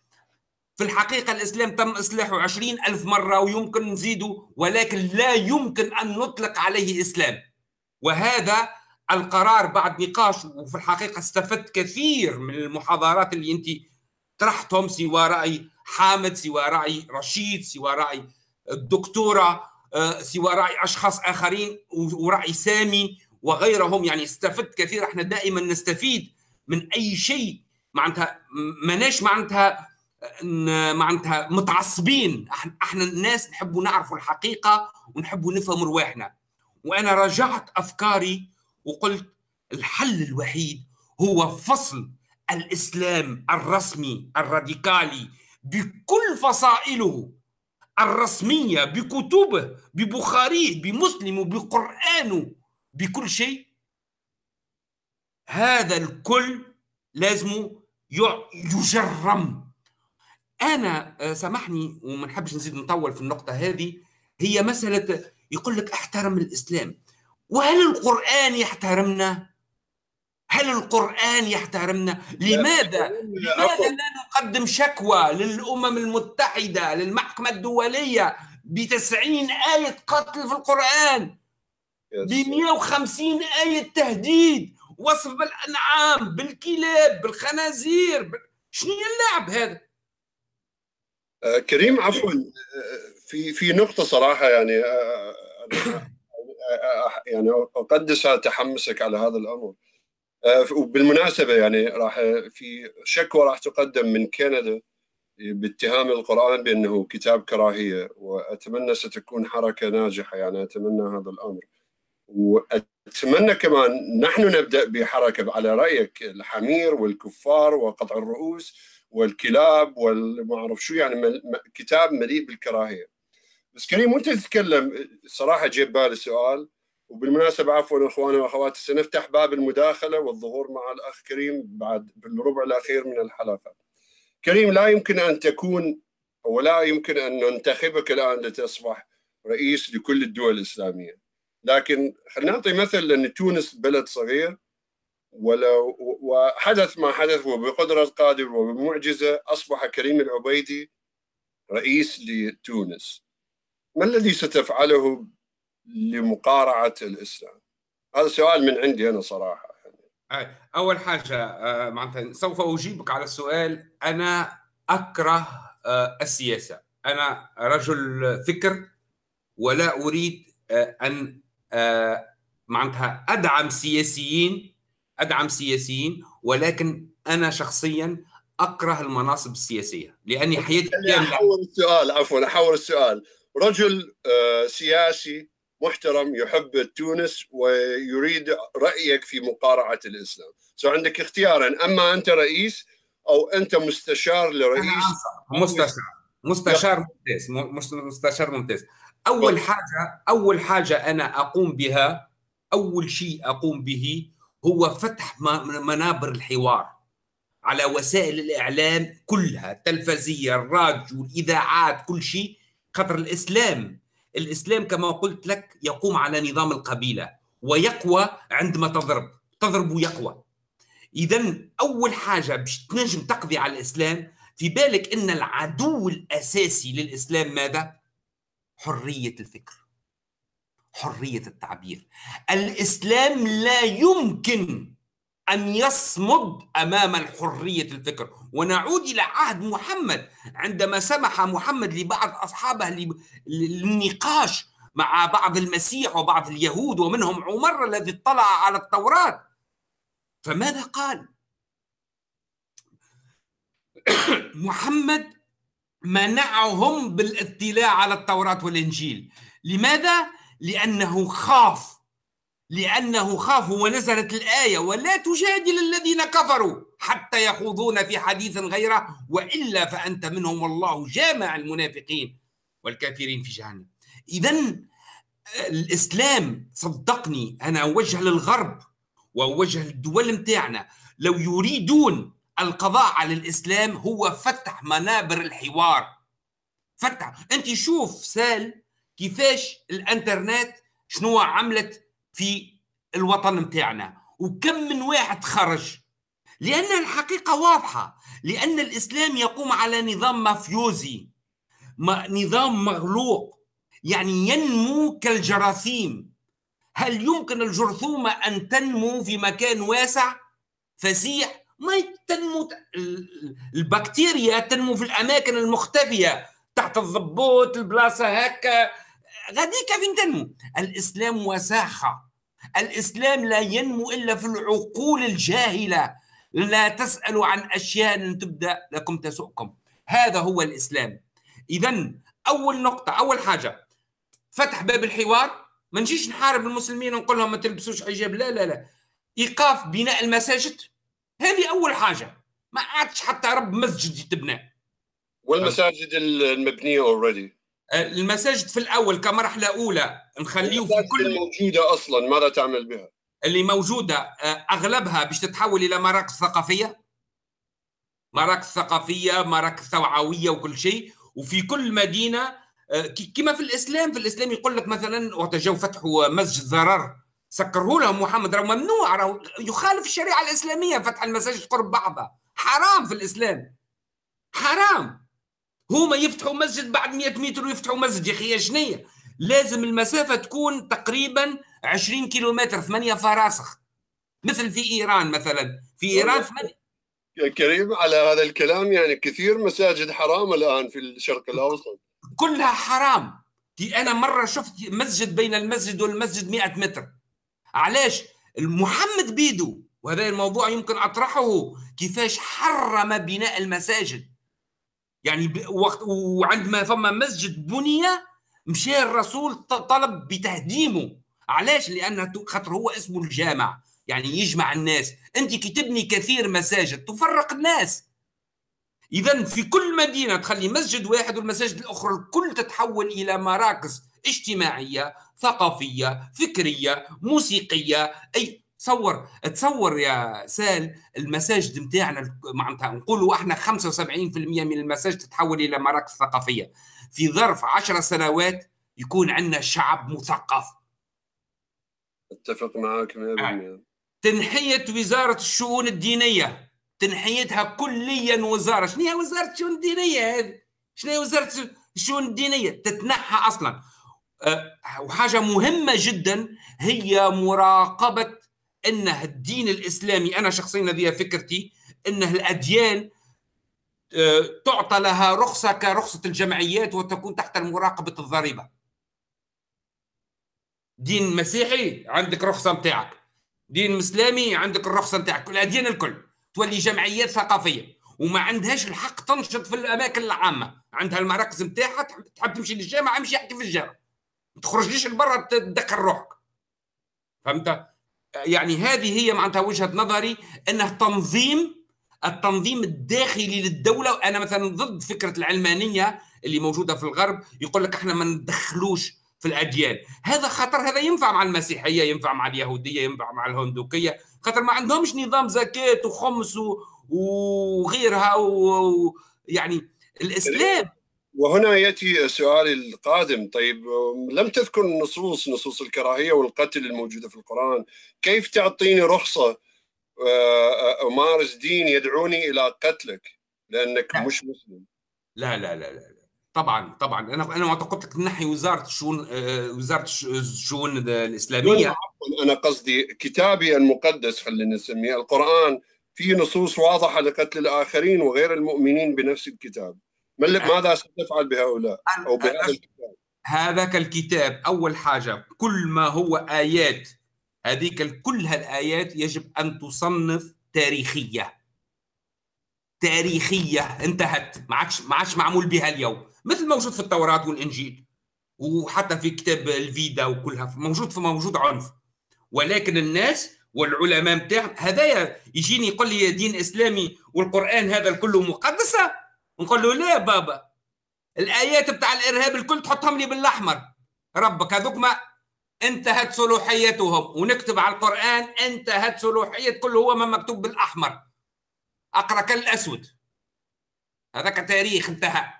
في الحقيقة الإسلام تم إصلاحه عشرين ألف مرة ويمكن نزيده ولكن لا يمكن أن نطلق عليه إسلام. وهذا القرار بعد نقاش وفي الحقيقة استفدت كثير من المحاضرات اللي أنت طرحتهم سوى رأي حامد سوى رأي رشيد سوى رأي الدكتورة آه، سوى رأي أشخاص آخرين ورأي سامي وغيرهم. يعني استفدت كثير. إحنا دائما نستفيد من أي شيء معناتها ماناش معناتها معناتها متعصبين. أحنا الناس نحبوا نعرفوا الحقيقة ونحبوا نفهم رواحنا. وأنا راجعت أفكاري وقلت الحل الوحيد هو فصل الإسلام الرسمي الراديكالي بكل فصائله الرسمية بكتبه ببخاريه بمسلمه بقرانه بكل شيء. هذا الكل لازم يجرم. أنا آه، سامحني وما نحبش نزيد نطول في النقطة هذه هي مسألة يقول لك أحترم الإسلام وهل القرآن يحترمنا هل القرآن يحترمنا؟ لماذا؟ لماذا لا نقدم شكوى للأمم المتحدة للمحكمة الدولية بتسعين آية قتل في القرآن ب 150 آية تهديد وصف بالأنعام بالكلاب بالخنازير بال... شنو اللعب هذا؟ آه كريم عفوا. آه، في في نقطة صراحة يعني آه, يعني أقدس تحمسك على هذا الأمر. آه، وبالمناسبة يعني راح في شكوى راح تقدم من كندا باتهام القرآن بأنه كتاب كراهية وأتمنى ستكون حركة ناجحة يعني أتمنى هذا الأمر. وأتمنى كمان نحن نبدأ بحركة على رأيك الحمير والكفار وقطع الرؤوس. والكلاب والما أعرف شو يعني كتاب مليء بالكراهية. بس كريم وأنت تتكلم صراحة جيب بالي سؤال وبالمناسبة عفوا أخواني وأخواتي سنفتح باب المداخلة والظهور مع الأخ كريم بعد بالربع الأخير من الحلقة. كريم لا يمكن أن تكون ولا يمكن أن ننتخبك الآن لتصبح رئيس لكل الدول الإسلامية. لكن خلينا نعطي مثل ان تونس بلد صغير ولو وحدث ما حدث وبقدرة قادر وبمعجزة أصبح كريم العبيدي رئيس لتونس. ما الذي ستفعله لمقارعة الإسلام؟ هذا سؤال من عندي أنا صراحة. أول حاجة آه، معناتها سوف أجيبك على السؤال. أنا أكره آه، السياسة. أنا رجل فكر ولا أريد آه، أن معناتها أدعم سياسيين أدعم سياسيين ولكن أنا شخصيا أكره المناصب السياسية لأني حياتي كامله أحول السؤال عفوا أحول السؤال. رجل آه، سياسي محترم يحب تونس ويريد رأيك في مقارعة الإسلام. سو عندك اختيارين أما أنت رئيس أو أنت مستشار لرئيس. مستشار مستشار ممتاز مستشار ممتاز. أول حاجة أول حاجة أنا أقوم بها أول شيء أقوم به هو فتح منابر الحوار على وسائل الإعلام كلها التلفزيه الراديو الإذاعات كل شيء خطر الإسلام. الإسلام كما قلت لك يقوم على نظام القبيلة ويقوى عندما تضرب تضرب ويقوى اذا أول حاجة باش تنجم تقضي على الإسلام في بالك إن العدو الأساسي للإسلام ماذا؟ حرية الفكر. حرية التعبير. الإسلام لا يمكن أن يصمد أمام الحرية الفكر. ونعود إلى عهد محمد. عندما سمح محمد لبعض أصحابه للنقاش مع بعض المسيح وبعض اليهود ومنهم عمر الذي اطلع على التوراة. فماذا قال؟ <coughs> محمد منعهم بالاطلاع على التوراة والإنجيل. لماذا؟ لأنه خاف. لأنه خاف. ونزلت الآية ولا تجادل الذين كفروا حتى يخوضون في حديث غيره وإلا فأنت منهم والله جامع المنافقين والكافرين في جهنم. إذا الإسلام صدقني أنا أوجه للغرب وأوجه للدول متاعنا. لو يريدون القضاء على الإسلام هو فتح منابر الحوار. فتح. أنت شوف سال كيفاش الانترنت شنو عملت في الوطن متاعنا وكم من واحد خرج. لأن الحقيقة واضحة لأن الإسلام يقوم على نظام مافيوزي نظام مغلوق يعني ينمو كالجراثيم. هل يمكن الجرثومة أن تنمو في مكان واسع؟ فسيح. ما تنمو البكتيريا تنمو في الأماكن المختفية تحت الضبوط البلاصة هكا. غاديك فين تنمو الإسلام وساخة. الإسلام لا ينمو إلا في العقول الجاهلة. لا تسألوا عن أشياء تبدأ لكم تسؤكم. هذا هو الإسلام. إذا أول نقطة أول حاجة فتح باب الحوار. ما نجيش نحارب المسلمين ونقول لهم ما تلبسوش حجاب. لا لا لا. إيقاف بناء المساجد. هذه أول حاجة. ما عادش حتى رب مسجد يتبنى. والمساجد المبنية اوريدي المساجد في الأول كمرحلة أولى نخليه في كل الموجودة أصلا ماذا تعمل بها؟ اللي موجودة آه، أغلبها باش تتحول إلى مراكز ثقافية. مراكز ثقافية مراكز توعوية وكل شيء. وفي كل مدينة آه، كما في الإسلام في الإسلام يقول لك مثلا وقت جاوا فتحوا مسجد ضرر سكره لهم محمد راه ممنوع راه يخالف الشريعة الإسلامية فتح المساجد قرب بعضها. حرام في الإسلام. حرام. هما يفتحوا مسجد بعد 100 متر ويفتحوا مسجد. يا أخي شنية؟ لازم المسافة تكون تقريبا 20 كيلومتر ثمانية فراسخ. مثل في إيران مثلا. في إيران ثمانية. يا كريم على هذا الكلام يعني كثير مساجد حرام الآن في الشرق الأوسط. كلها حرام. دي أنا مرة شفت مسجد بين المسجد والمسجد 100 متر. علاش؟ محمد بيدو وهذا الموضوع يمكن أطرحه كيفاش حرم بناء المساجد. يعني وقت وعندما فما مسجد بني مشى الرسول طلب بتهديمه. علاش؟ لأن خاطر هو اسمه الجامع. يعني يجمع الناس. أنت كي تبني كثير مساجد تفرق الناس. اذا في كل مدينة تخلي مسجد واحد والمساجد الأخرى الكل تتحول إلى مراكز اجتماعية ثقافية فكرية موسيقية أي تصور تصور يا سال المساجد نتاعنا معناتها نقولوا إحنا 75% من المساجد تتحول إلى مراكز ثقافية. في ظرف 10 سنوات يكون عندنا شعب مثقف. أتفق معك 100% آه. تنحية وزارة الشؤون الدينية. تنحيتها كليا وزارة. شنو هي وزارة الشؤون الدينية هذه؟ شنو هي وزارة الشؤون الدينية؟ تتنحى أصلا. أه وحاجة مهمة جدا هي مراقبة انه الدين الإسلامي أنا شخصيا هذه فكرتي انه الأديان آه، تعطى لها رخصة كرخصة الجمعيات وتكون تحت مراقبه الضريبة. دين مسيحي عندك رخصة نتاعك دين مسلمي عندك الرخصة نتاعك الأديان الكل. تولي جمعيات ثقافية. وما عندهاش الحق تنشط في الأماكن العامة. عندها المراكز نتاعها تحب تمشي للجامع امشي احكي في الجامع ما تخرجليش لبرا تدخل روحك. فهمت؟ يعني هذه هي معناتها وجهة نظري إنه تنظيم التنظيم الداخلي للدولة أنا مثلا ضد فكرة العلمانية اللي موجودة في الغرب يقول لك إحنا ما ندخلوش في الأديان. هذا خطر هذا ينفع مع المسيحية ينفع مع اليهودية ينفع مع الهندوكية خاطر ما عندهمش نظام زكاة وخمس وغيرها ويعني الإسلام. وهنا يأتي سؤالي القادم. طيب لم تذكر النصوص نصوص الكراهية والقتل الموجودة في القرآن. كيف تعطيني رخصة آه، امارس دين يدعوني إلى قتلك؟ لأنك لا. مش مسلم. لا لا لا لا طبعا طبعا. أنا أنا قلت لك نحي وزارة الشؤون آه، وزارة الش- الشؤون الإسلامية. أنا قصدي كتابي المقدس خلينا نسميه. القرآن فيه نصوص واضحة لقتل الآخرين وغير المؤمنين بنفس الكتاب. ماذا ستفعل بهؤلاء أو بهذا الكتاب؟ هذاك الكتاب أول حاجة كل ما هو آيات هذيك كل هالآيات يجب أن تصنف تاريخية. تاريخية انتهت. ما عادش ما عادش معمول بها اليوم. مثل موجود في التوراة والإنجيل وحتى في كتاب الفيدا وكلها. موجود في موجود عنف. ولكن الناس والعلماء بتاعهم هذايا يجيني يقول لي دين إسلامي والقرآن هذا كله مقدسة. نقول له لا بابا؟ الآيات بتاع الإرهاب الكل تحطهم لي بالأحمر. ربك هذوك ما انتهت صلاحيتهم ونكتب على القرآن انتهت صلاحيه كل هو ما مكتوب بالأحمر. أقرأ كالأسود. هذاك تاريخ انتهى.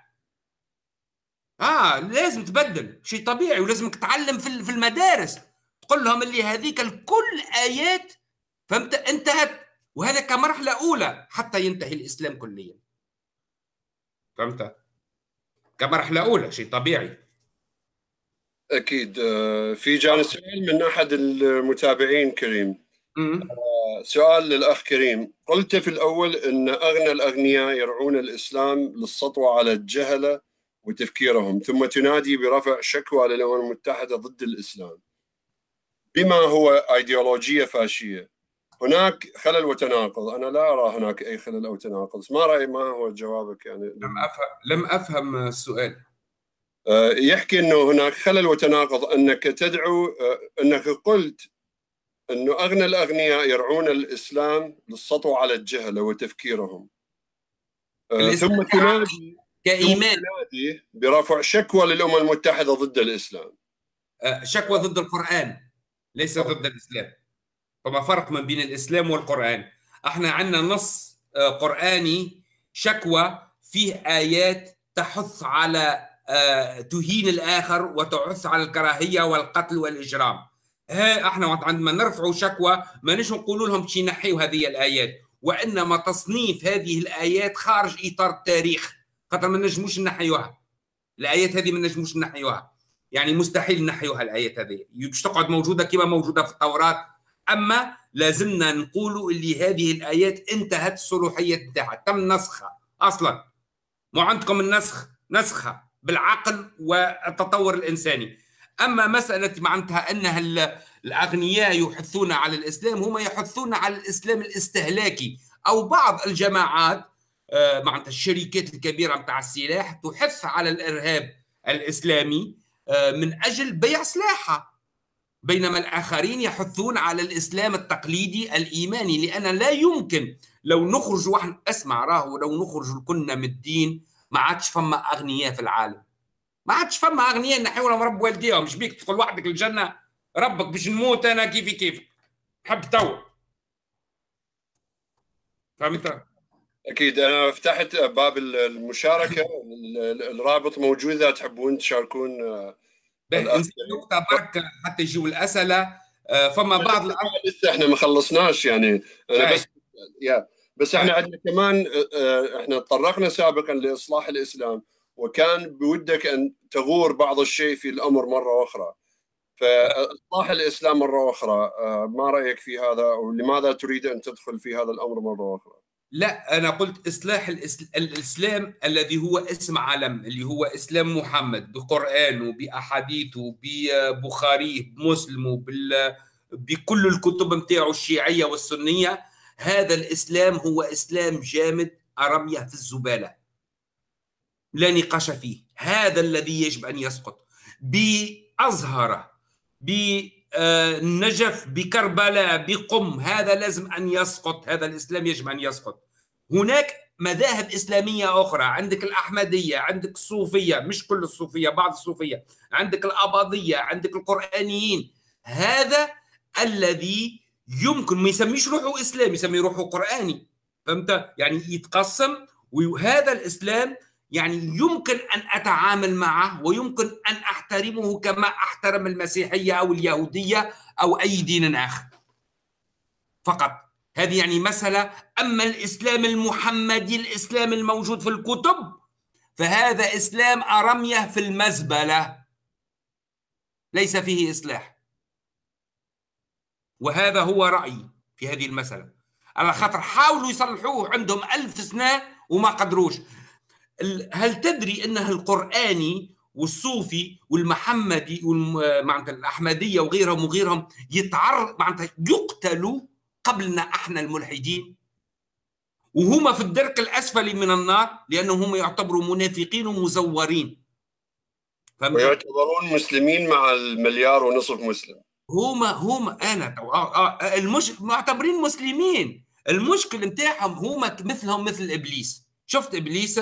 آه لازم تبدل. شيء طبيعي ولازمك تعلم في المدارس. تقول لهم اللي هذيك الكل آيات فهمت؟ انتهت. وهذا كمرحلة أولى حتى ينتهي الإسلام كليا. فهمت؟ كمرحله أولى شيء طبيعي. أكيد. آه، في جاني سؤال من أحد المتابعين كريم. مم. سؤال للأخ كريم. قلت في الأول إن أغنى الأغنياء يرعون الإسلام للسطوه على الجهلة وتفكيرهم ثم تنادي برفع شكوى للأمم المتحدة ضد الإسلام. بما هو إيديولوجية فاشية هناك خلل وتناقض. أنا لا أرى هناك أي خلل أو تناقض. ما راي ما هو جوابك يعني؟ لم افهم لم أفهم السؤال. آه، يحكي إنه هناك خلل وتناقض أنك تدعو آه، أنك قلت إنه أغنى الأغنياء يرعون الإسلام للسطو على الجهله وتفكيرهم. آه، ثم تنادي كإيمان. تنادي برفع شكوى للأمم المتحدة ضد الإسلام. شكوى ضد القرآن ليس ضد الإسلام. فما فرق ما بين الإسلام والقرآن. إحنا عندنا نص آه، قرآني شكوى فيه آيات تحث على آه، تهين الآخر وتحث على الكراهية والقتل والإجرام. ها إحنا عندما نرفع شكوى ما نجم نقولوا لهم شي نحيوا هذه الآيات. وإنما تصنيف هذه الآيات خارج إطار التاريخ. خاطر ما نجموش نحيوها الآيات هذه ما نجموش نحيوها يعني مستحيل نحيوها الآيات هذه. باش تقعد موجودة كما موجودة في التوراة أما لازمنا نقولوا اللي هذه الآيات انتهت الصلاحيه نتاعها تم نسخها أصلا. مو عندكم النسخ؟ نسخها بالعقل والتطور الإنساني. أما مسألة معناتها أنها ال- الأغنياء يحثون على الإسلام هم يحثون على الإسلام الاستهلاكي. أو بعض الجماعات آه، معناتها الشركات الكبيرة نتاع السلاح تحث على الإرهاب الإسلامي آه، من أجل بيع سلاحها. بينما الآخرين يحثون على الإسلام التقليدي الإيماني لأن لا يمكن لو نخرج واحد اسمع راهو لو نخرج كنا من الدين ما عادش فما أغنياء في العالم. ما عادش فما أغنياء نحيوا لهم رب والديهم مش بيك؟ تدخل وحدك الجنة؟ ربك باش نموت أنا كيفي كيفك حب تو. فهمت؟ أكيد. أنا فتحت باب المشاركة ال- ال- الرابط موجود اذا تحبون تشاركون آه، باهي، الأخ نزيد نقطة برك حتى يجيو الأسئلة آه، فما بعض الأمر لسه إحنا ما خلصناش يعني أي. بس يا بس إحنا عندنا كمان آه، إحنا تطرقنا سابقا لإصلاح الإسلام وكان بودك أن تغور بعض الشيء في الأمر مرة أخرى فإصلاح الإسلام مرة أخرى آه، ما رأيك في هذا ولماذا تريد أن تدخل في هذا الأمر مرة أخرى؟ لا أنا قلت إصلاح الإس- الإسلام الذي هو اسم علم اللي هو إسلام محمد بقرآنه بأحاديثه ببخاريه بمسلمه بال بكل الكتب متاعه الشيعية والسنية. هذا الإسلام هو إسلام جامد أرمية في الزبالة. لا نقاش فيه. هذا الذي يجب أن يسقط. بأزهره بنجف بكربلاء بقم هذا لازم أن يسقط. هذا الإسلام يجب أن يسقط. هناك مذاهب إسلامية أخرى عندك الأحمدية عندك الصوفية مش كل الصوفية بعض الصوفية عندك الأباضية عندك القرآنيين. هذا الذي يمكن ما يسميش روحه إسلام يسمي روحه قرآني. فهمت؟ يعني يتقسم وهذا الإسلام يعني يمكن أن أتعامل معه ويمكن أن أحترمه كما أحترم المسيحية أو اليهودية أو أي دين آخر. فقط. هذه يعني مسألة. أما الإسلام المحمدي الإسلام الموجود في الكتب فهذا إسلام أرمية في المزبلة. ليس فيه إصلاح. وهذا هو رأيي في هذه المسألة. على خاطر حاولوا يصلحوه عندهم ألف سنة وما قدروش. هل تدري انه القرآني والصوفي والمحمدي معناتها الأحمدية وغيرهم وغيرهم يتعرض معناتها يقتلوا قبلنا إحنا الملحدين. وهما في الدرك الاسفل من النار لانهم هم يعتبروا منافقين ومزورين. ويعتبرون مسلمين مع المليار ونصف مسلم. هما هما أنا آه آه المش معتبرين مسلمين. المشكل نتاعهم هما مثلهم مثل إبليس. شفت إبليس؟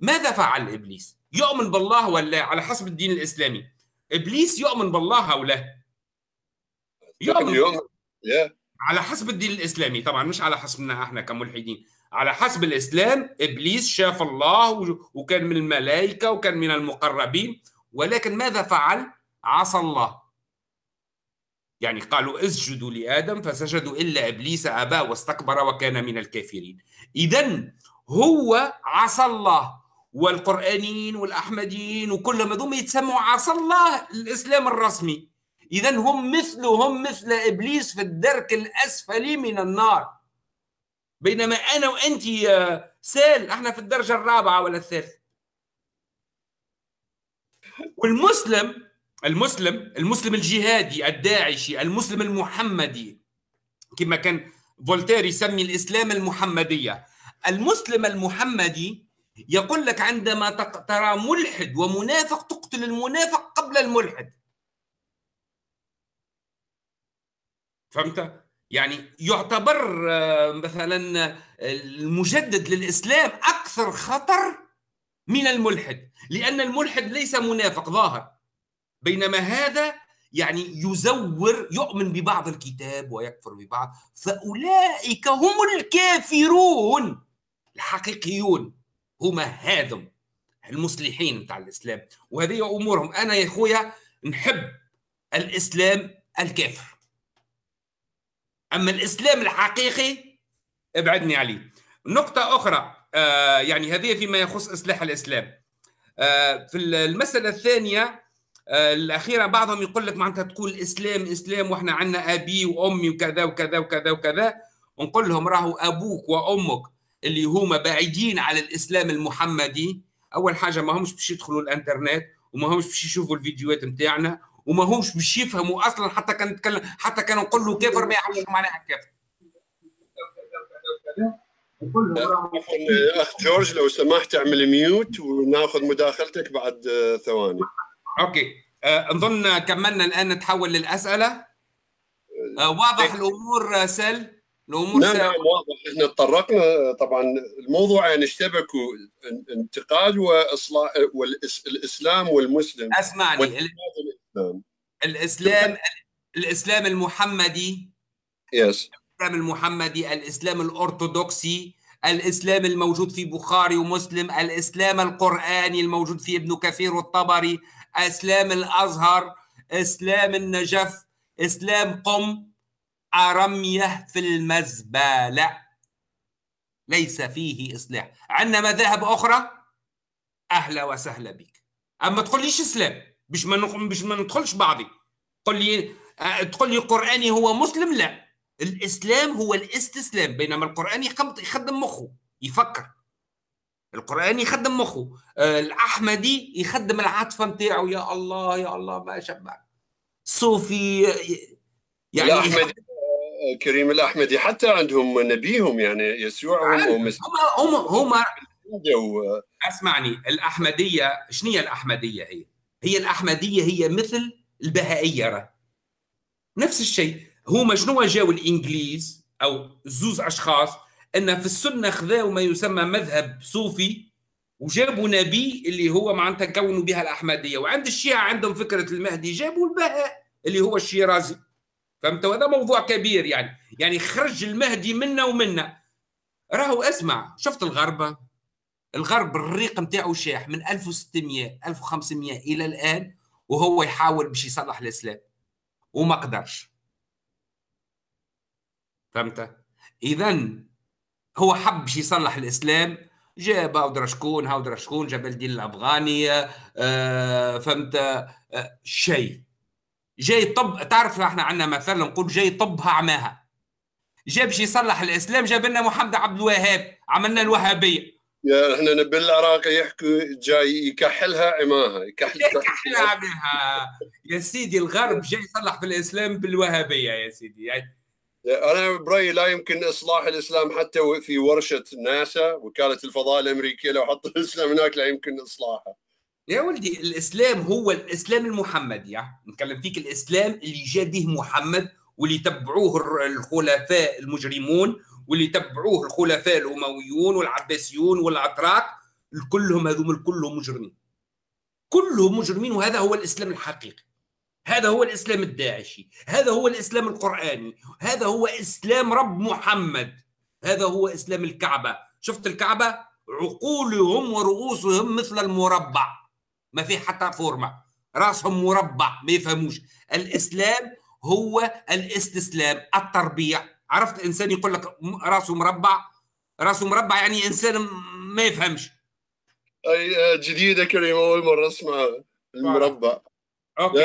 ماذا فعل إبليس؟ يؤمن بالله ولا على حسب الدين الإسلامي. إبليس يؤمن بالله أو لا؟ يؤمن, يؤمن. Yeah. على حسب الدين الإسلامي طبعا مش على حسبنا إحنا كملحدين على حسب الإسلام إبليس شاف الله وكان من الملائكة وكان من المقربين ولكن ماذا فعل؟ عصى الله. يعني قالوا اسجدوا لآدم فسجدوا إلا إبليس ابى واستكبر وكان من الكافرين. اذا هو عصى الله والقرآنيين والأحمديين وكلهم هذوم يتسموا عصى الله الإسلام الرسمي. إذا هم مثله هم مثل إبليس في الدرك الأسفل من النار. بينما أنا وأنت يا سال إحنا في الدرجة الرابعة ولا الثالثة. والمسلم المسلم المسلم الجهادي الداعشي المسلم المحمدي كما كان فولتير يسمي الإسلام المحمدية. المسلم المحمدي يقول لك عندما ترى ملحد ومنافق تقتل المنافق قبل الملحد. فهمت؟ يعني يعتبر آه، مثلا المجدد للإسلام أكثر خطر من الملحد لأن الملحد ليس منافق ظاهر. بينما هذا يعني يزور يؤمن ببعض الكتاب ويكفر ببعض. فأولئك هم الكافرون الحقيقيون هما هذم المصلحين بتاع الإسلام. وهذه أمورهم. أنا يا أخويا نحب الإسلام الكافر. أما الإسلام الحقيقي ابعدني عليه. نقطة أخرى آه يعني هذه فيما يخص إصلاح الإسلام. آه في المسألة الثانية آه الأخيرة بعضهم يقول لك معناتها تقول إسلام إسلام وإحنا عندنا أبي وأمي وكذا وكذا وكذا وكذا. ونقول لهم راهو أبوك وأمك اللي هما بعيدين على الإسلام المحمدي أول حاجة ما همش باش يدخلوا الإنترنت وما همش باش يشوفوا الفيديوهات نتاعنا وما همش باش يفهموا أصلا حتى كان نتكلم حتى كان نقول له كافر ما يعرفش معناها كافر اخ جورج لو سمحت اعمل mute وناخذ مداخلتك بعد ثواني. okay. أه نظن كملنا الآن نتحول للأسئلة. أه واضح الأمور سل الأمور نعم نعم واضح. إحنا تطرقنا طبعا الموضوع يعني اشتبكوا إنتقاد وإصلاح والاسلام والمسلم. أسمعني. الإسلام. الاسلام الإسلام المحمدي. يس الإسلام المحمدي الإسلام الأرثوذكسي الإسلام الموجود في بخاري ومسلم الإسلام القرآني الموجود في ابن كثير والطبري اسلام الأزهر إسلام النجف إسلام قم أرمية في المزبلة ليس فيه إصلاح. عندنا مذاهب أخرى؟ أهلا وسهلا بك. أما تقول ليش إسلام. باش ما باش ما ندخلش بعضي. قل لي آه، تقول لي القرآني هو مسلم؟ لا. الإسلام هو الاستسلام بينما القرآن يخدم مخه يفكر. القرآن يخدم مخه. آه، الأحمدي يخدم العاطفة نتاعو يا الله يا الله ما شبع صوفي يعني الأحمدي كريم الأحمدي حتى عندهم نبيهم يعني يسوع هم هم, هم أسمعني الأحمدية شنو هي الأحمدية هي؟ هي الأحمدية هي مثل البهائية نفس الشيء هما شنو جاوا الإنجليز أو زوز أشخاص أن في السنة خذاوا ما يسمى مذهب صوفي وجابوا نبي اللي هو معناتها كونوا بها الأحمدية. وعند الشيعة عندهم فكرة المهدي جابوا البهاء اللي هو الشيرازي فهمت؟ وهذا موضوع كبير يعني. يعني خرج المهدي منا ومنا. راهو أسمع. شفت الغربة؟ الغرب الريق نتاعو شاح من 1600 1500 إلى الآن وهو يحاول باش يصلح الإسلام. وما قدرش. فهمت؟ اذا هو حب باش يصلح الإسلام جاب هاودرا شكون هاودرا شكون جاب الدين الافغاني آه فهمت؟ آه شيء. جاي طب تعرف إحنا عندنا مثلا نقول جاي طبها عماها جاب باش يصلح الإسلام جاب لنا محمد عبد الوهاب عملنا الوهابية. يا إحنا بالعراق يحكوا جاي يكحلها عماها يكحل يكحلها عماها. يا سيدي الغرب جاي يصلح في الإسلام بالوهابية يا سيدي. يعني أنا برأيي لا يمكن إصلاح الإسلام حتى في ورشة ناسا وكالة الفضاء الأمريكية لو حطوا <laughs> الإسلام هناك لا يمكن إصلاحه. يا ولدي الإسلام هو الإسلام المحمدي يعني نتكلم فيك الإسلام اللي جاء به محمد واللي تبعوه الخلفاء المجرمون واللي تبعوه الخلفاء الأمويون والعباسيون والاتراك كلهم هذوم كلهم مجرمين. كلهم مجرمين وهذا هو الإسلام الحقيقي. هذا هو الإسلام الداعشي. هذا هو الإسلام القرآني. هذا هو إسلام رب محمد. هذا هو إسلام الكعبة. شفت الكعبة؟ عقولهم ورؤوسهم مثل المربع. ما في حتى فورمة. راسهم مربع ما يفهموش. الإسلام هو الاستسلام التربيع. عرفت إنسان يقول لك راسه مربع راسه مربع يعني إنسان ما يفهمش. أي جديدة كريم أول مرة اسمعها المربع. okay.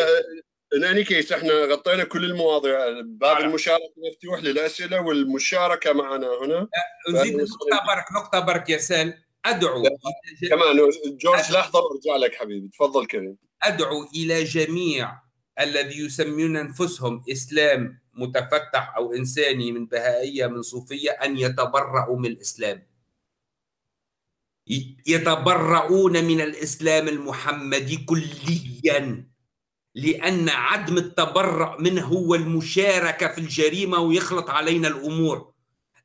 in any case إحنا غطينا كل المواضيع. باب المشاركة مفتوح للأسئلة والمشاركة معنا هنا. نزيد نقطة برك نقطة برك يا سال. أدعو كمان جورج لحظة وارجع لك حبيبي. تفضل كريم. أدعو إلى جميع الذي يسمون أنفسهم إسلام متفتح أو إنساني من بهائية من صوفية أن يتبرؤوا من الإسلام. يتبرؤون من الإسلام المحمدي كليا لأن عدم التبرع منه هو المشاركة في الجريمة ويخلط علينا الأمور.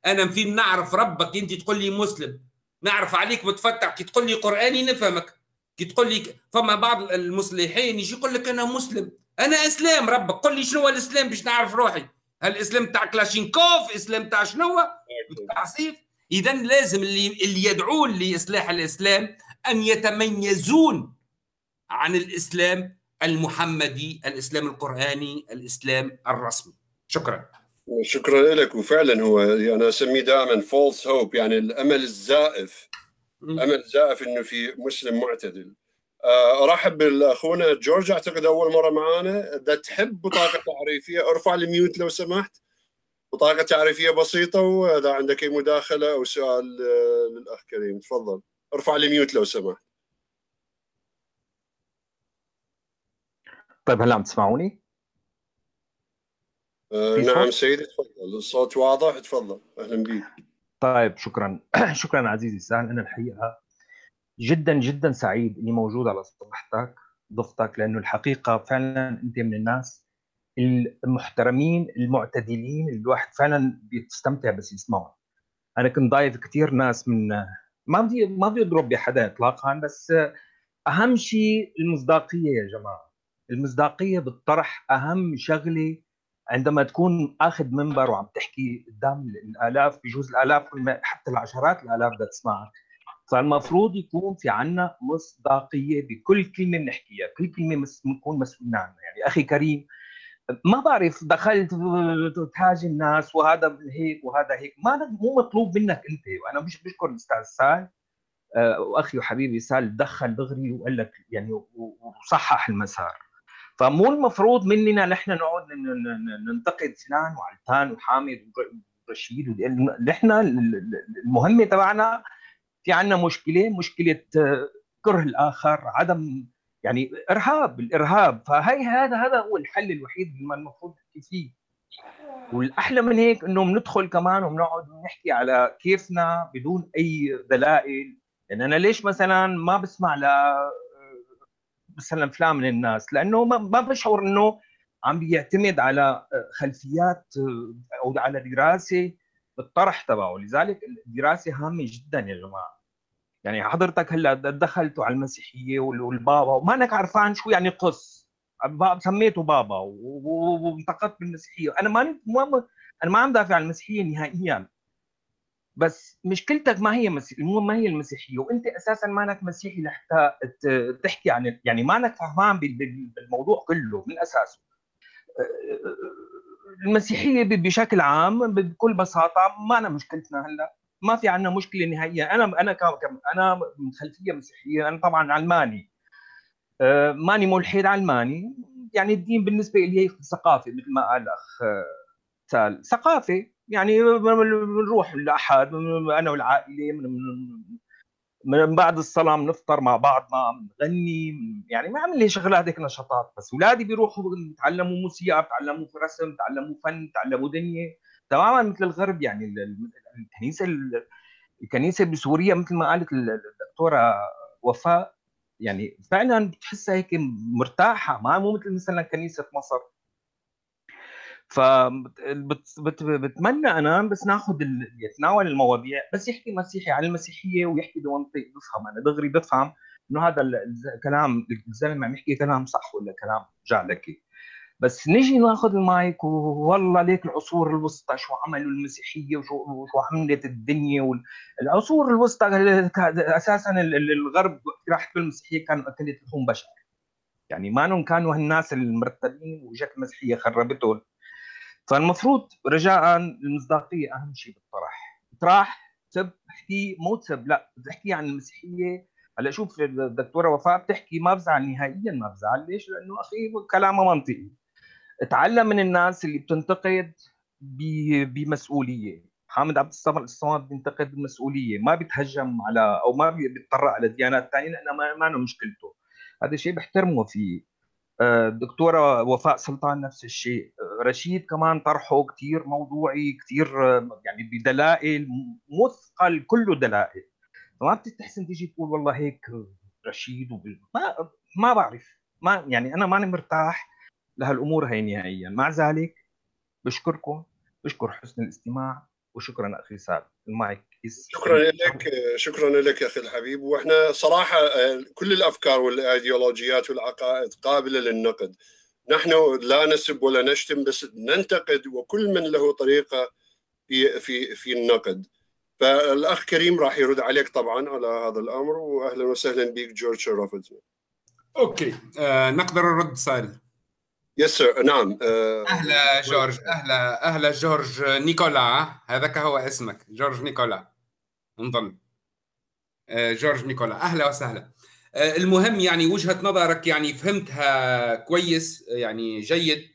أنا في نعرف ربك أنت تقول لي مسلم. نعرف عليك متفتح كي تقول لي قرآني نفهمك. كي تقول لي فما بعض المصلحين يجي يقول لك أنا مسلم. أنا إسلام ربك قل لي شنو هو الإسلام باش نعرف روحي. هل الإسلام تاع كلاشينكوف إسلام تاع شنو تاع سيف اذا لازم اللي اللي يدعون لإصلاح الإسلام أن يتميزون عن الإسلام المحمدي الإسلام القرآني الإسلام الرسمي. شكرا. شكرا لك وفعلا هو أنا أسميه دائما false hope يعني الأمل الزائف. أمل زائف إنه في مسلم معتدل. أرحب باخونا جورج. أعتقد أول مرة معانا. إذا تحب بطاقة تعريفية ارفع ال mute لو سمحت. بطاقة تعريفية بسيطة وإذا عندك أي مداخلة أو سؤال آه، للأخ كريم. تفضل. ارفع ال mute لو سمحت. طيب هلا عم تسمعوني؟ آه نعم سيدي تفضل. الصوت واضح؟ تفضل. أهلا بك طيب شكرا. <clears throat> شكرا عزيزي سهل أنا الحقيقة جدا جدا سعيد إني موجود على صفحتك ضفتك لأنه الحقيقة فعلا أنت من الناس المحترمين المعتدلين اللي الواحد فعلا بيستمتع بس يسمعهم أنا كنت ضايف كثير ناس من ما بدي ما بدي أضرب بحدا اطلاقا بس أهم شيء المصداقية يا جماعة. المصداقية بالطرح أهم شغلة عندما تكون أخذ منبر وعم تحكي قدام الآلاف بجوز الآلاف حتى العشرات الآلاف بدها تسمعك. فالمفروض يكون في عنا مصداقية بكل كلمة بنحكيها، كل كلمة بنكون مسؤولين عنها، يعني أخي كريم ما بعرف دخلت تهاجم الناس وهذا هيك وهذا هيك، ما مو مطلوب منك أنت وأنا مش بشكر الأستاذ سال آه، وأخي وحبيبي سال دخل دغري وقال لك يعني وصحح المسار. فمو المفروض مننا نحن نقعد ننتقد فلان وعلتان وحامد ورشيد نحن المهمة تبعنا في عندنا مشكلة مشكلة آه، كره الآخر عدم يعني إرهاب الإرهاب. فهي هذا هذا هو الحل الوحيد اللي المفروض نحكي فيه. والأحلى من هيك إنه بندخل كمان وبنقعد نحكي على كيفنا بدون أي دلائل. يعني أنا ليش مثلا ما بسمع ل آه، مثلا فلان من الناس؟ لأنه ما بشعر إنه عم بيعتمد على آه، خلفيات أو على دراسة. بالطرح تبعه. لذلك الدراسة هامة جدا يا جماعة. يعني حضرتك هلأ دخلتوا على المسيحية والبابا وما أنك عرفان شو يعني قص سميته بابا وانتقدت بالمسيحية. أنا ما أنا ما عم دافع عن المسيحية نهائيا. بس مشكلتك ما هي مسيح ما هي المسيحية. وأنت أساسا ما أنك مسيحي لحتى تحكي عن يعني ما أنك فهمان بالموضوع كله من أساسه. المسيحية بشكل عام بكل بساطة ما أنا مشكلتنا هلأ. ما في عندنا مشكلة نهائيا. أنا أنا أنا من خلفية مسيحية أنا طبعا علماني. آه، ماني ملحد علماني. يعني الدين بالنسبة لي ثقافه مثل ما قال الاخ آه، سال. ثقافه يعني بنروح الاحد أنا والعائلة من, بعد الصلاه بنفطر مع بعض ما بنغني يعني ما عمل لي شغلات هيك نشاطات بس. اولادي بيروحوا بيتعلموا موسيقى بيتعلموا رسم بيتعلموا فن بيتعلموا دنيا. تماما مثل الغرب يعني الكنيسة الكنيسة بسوريا مثل ما قالت الدكتورة وفاء يعني فعلا بتحسها هيك مرتاحة. ما مو مثل مثلا كنيسة مصر. فبتمنى أنا بس ناخذ يتناول المواضيع بس يحكي مسيحي عن المسيحية ويحكي بمنطق بفهم أنا دغري بفهم إنه هذا الكلام الزلمة عم يحكي كلام صح ولا كلام جعلكي بس نجي ناخذ المايك والله ليك العصور الوسطى شو عملوا المسيحية وشو وشو عملت الدنيا العصور الوسطى أساسا الغرب راحت بالمسيحيه كانوا أكلت لحوم بشر. يعني ما كانوا هالناس المرتبين وجت المسيحيه خربتهم. فالمفروض رجاء المصداقيه أهم شيء بالطرح. اطرح سب احكي مو تسب لا بتحكي عن المسيحية. هلأ شوف الدكتورة وفاء بتحكي ما بزعل نهائيا ما بزعل. ليش؟ لأنه أخي كلامها منطقي. اتعلم من الناس اللي بتنتقد بمسؤولية. حامد عبد الصمد الصمد بينتقد بمسؤولية. ما بيتهجم على أو ما بيتطرق على ديانات ثانية لأنه ما, ما مشكلته. هذا الشيء بحترمه فيه. الدكتوره وفاء سلطان نفس الشيء. رشيد كمان طرحه كثير موضوعي كثير يعني بدلائل مثقل كله دلائل. فما بتستحسن تيجي تقول والله هيك رشيد وب... ما ما بعرف. ما يعني أنا ماني مرتاح لهالأمور هي نهائيا. مع ذلك بشكركم بشكر حسن الاستماع وشكرا أخي سعد. المايك. شكرا لك شكرا لك أخي الحبيب. وإحنا صراحة آه، كل الأفكار والأيديولوجيات والعقائد قابلة للنقد. نحن لا نسب ولا نشتم بس ننتقد وكل من له طريقة في في في النقد. فالأخ كريم راح يرد عليك طبعا على هذا الأمر واهلا وسهلا بك جورج شرفتنا okay آه نقدر نرد سائل yes نعم آه، أهلا جورج. أهلا أهلا جورج نيكولا. هذاك هو اسمك جورج نيكولا. نظن آه، جورج نيكولا. أهلا وسهلا. آه، المهم يعني وجهة نظرك يعني فهمتها كويس يعني جيد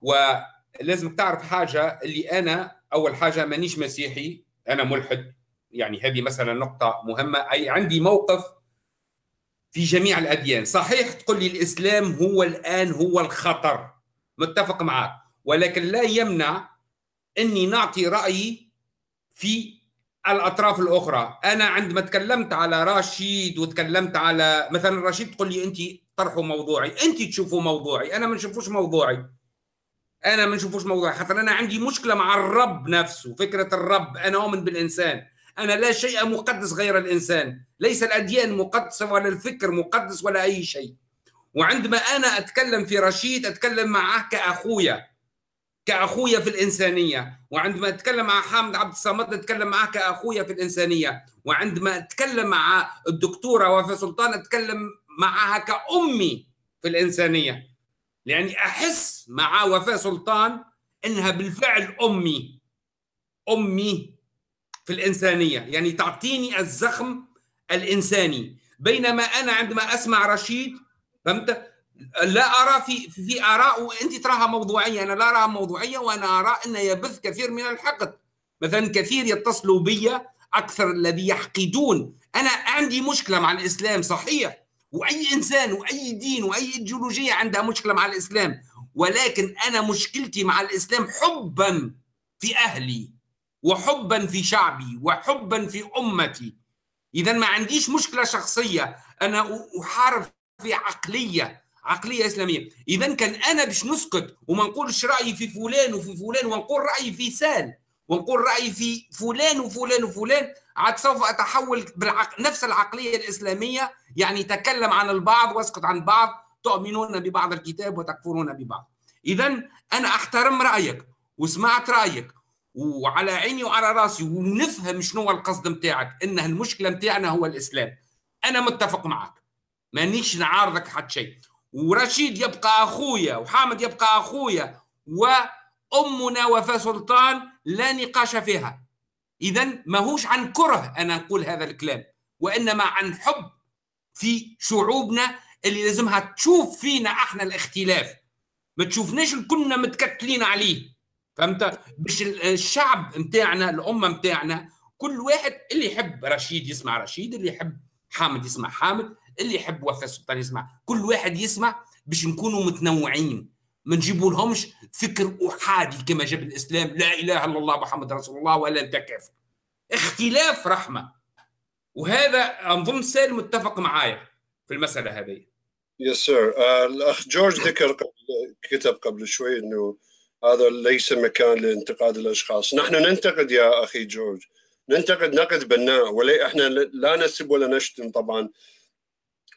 ولازمك تعرف حاجة اللي أنا أول حاجة مانيش مسيحي أنا ملحد. يعني هذه مثلا نقطة مهمة. أي عندي موقف في جميع الأديان. صحيح تقول لي الإسلام هو الآن هو الخطر. متفق معك. ولكن لا يمنع إني نعطي رأيي في الأطراف الأخرى. أنا عندما تكلمت على رشيد وتكلمت على مثلا رشيد تقول لي انت طرحوا موضوعي. انت تشوفوا موضوعي. أنا ما نشوفوش موضوعي. أنا ما نشوفوش موضوعي. حتى أنا عندي مشكلة مع الرب نفسه. فكرة الرب. أنا أؤمن بالإنسان. أنا لا شيء مقدس غير الإنسان. ليس الأديان مقدسة ولا الفكر مقدس ولا أي شيء. وعندما أنا أتكلم في رشيد أتكلم معه كأخويا كأخويا في الإنسانية. وعندما أتكلم مع حامد عبد الصمد أتكلم معه كأخويا في الإنسانية. وعندما أتكلم مع الدكتورة وفاء سلطان أتكلم معها كأمي في الإنسانية. لأني أحس مع وفاء سلطان إنها بالفعل أمي. أمي في الإنسانية. يعني تعطيني الزخم الإنساني. بينما أنا عندما أسمع رشيد فهمت؟ لا أرى في في آراء وأنت تراها موضوعية. أنا لا أراها موضوعية وأنا أرى أن يبث كثير من الحقد. مثلا كثير يتصلوا بي أكثر الذي يحقدون. أنا عندي مشكلة مع الإسلام صحيح. وأي إنسان وأي دين وأي إيديولوجية عندها مشكلة مع الإسلام. ولكن أنا مشكلتي مع الإسلام حبا في أهلي. وحبا في شعبي وحبا في أمتي. اذا ما عنديش مشكلة شخصية أنا أحارب في عقلية عقلية إسلامية. اذا كان أنا باش نسكت وما نقولش رأيي في فلان وفي فلان ونقول رأيي في سال ونقول رأيي في فلان وفلان وفلان عاد سوف أتحول بالعقل نفس العقلية الإسلامية. يعني تكلم عن البعض وأسكت عن بعض تؤمنون ببعض الكتاب وتكفرون ببعض. اذا أنا أحترم رأيك وسمعت رأيك وعلى عيني وعلى راسي ونفهم شنو القصد متاعك إن المشكلة متاعنا هو الإسلام. أنا متفق معك مانيش نعارضك حتى شيء. ورشيد يبقى أخويا وحامد يبقى أخويا وأمنا وفاء سلطان لا نقاش فيها. اذا ماهوش عن كره أنا أقول هذا الكلام وإنما عن حب في شعوبنا اللي لازمها تشوف فينا إحنا الاختلاف. ما تشوفناش كلنا متكتلين عليه. فهمت؟ باش الشعب نتاعنا الأمة نتاعنا كل واحد اللي يحب رشيد يسمع رشيد اللي يحب حامد يسمع حامد اللي يحب وفاء السلطان يسمع. كل واحد يسمع باش نكونوا متنوعين ما نجيبوا لهمش فكر احادي كما جاب الإسلام. لا إله إلا الله محمد رسول الله ولا أنت كافر. اختلاف رحمة. وهذا أظن سالم متفق معايا في المسألة هذه. يس سير آه، الأخ جورج ذكر كتب قبل شوي إنه هذا ليس مكان لانتقاد الأشخاص. نحن ننتقد يا أخي جورج. ننتقد نقد بناء. ولا إحنا لا نسب ولا نشتم طبعا.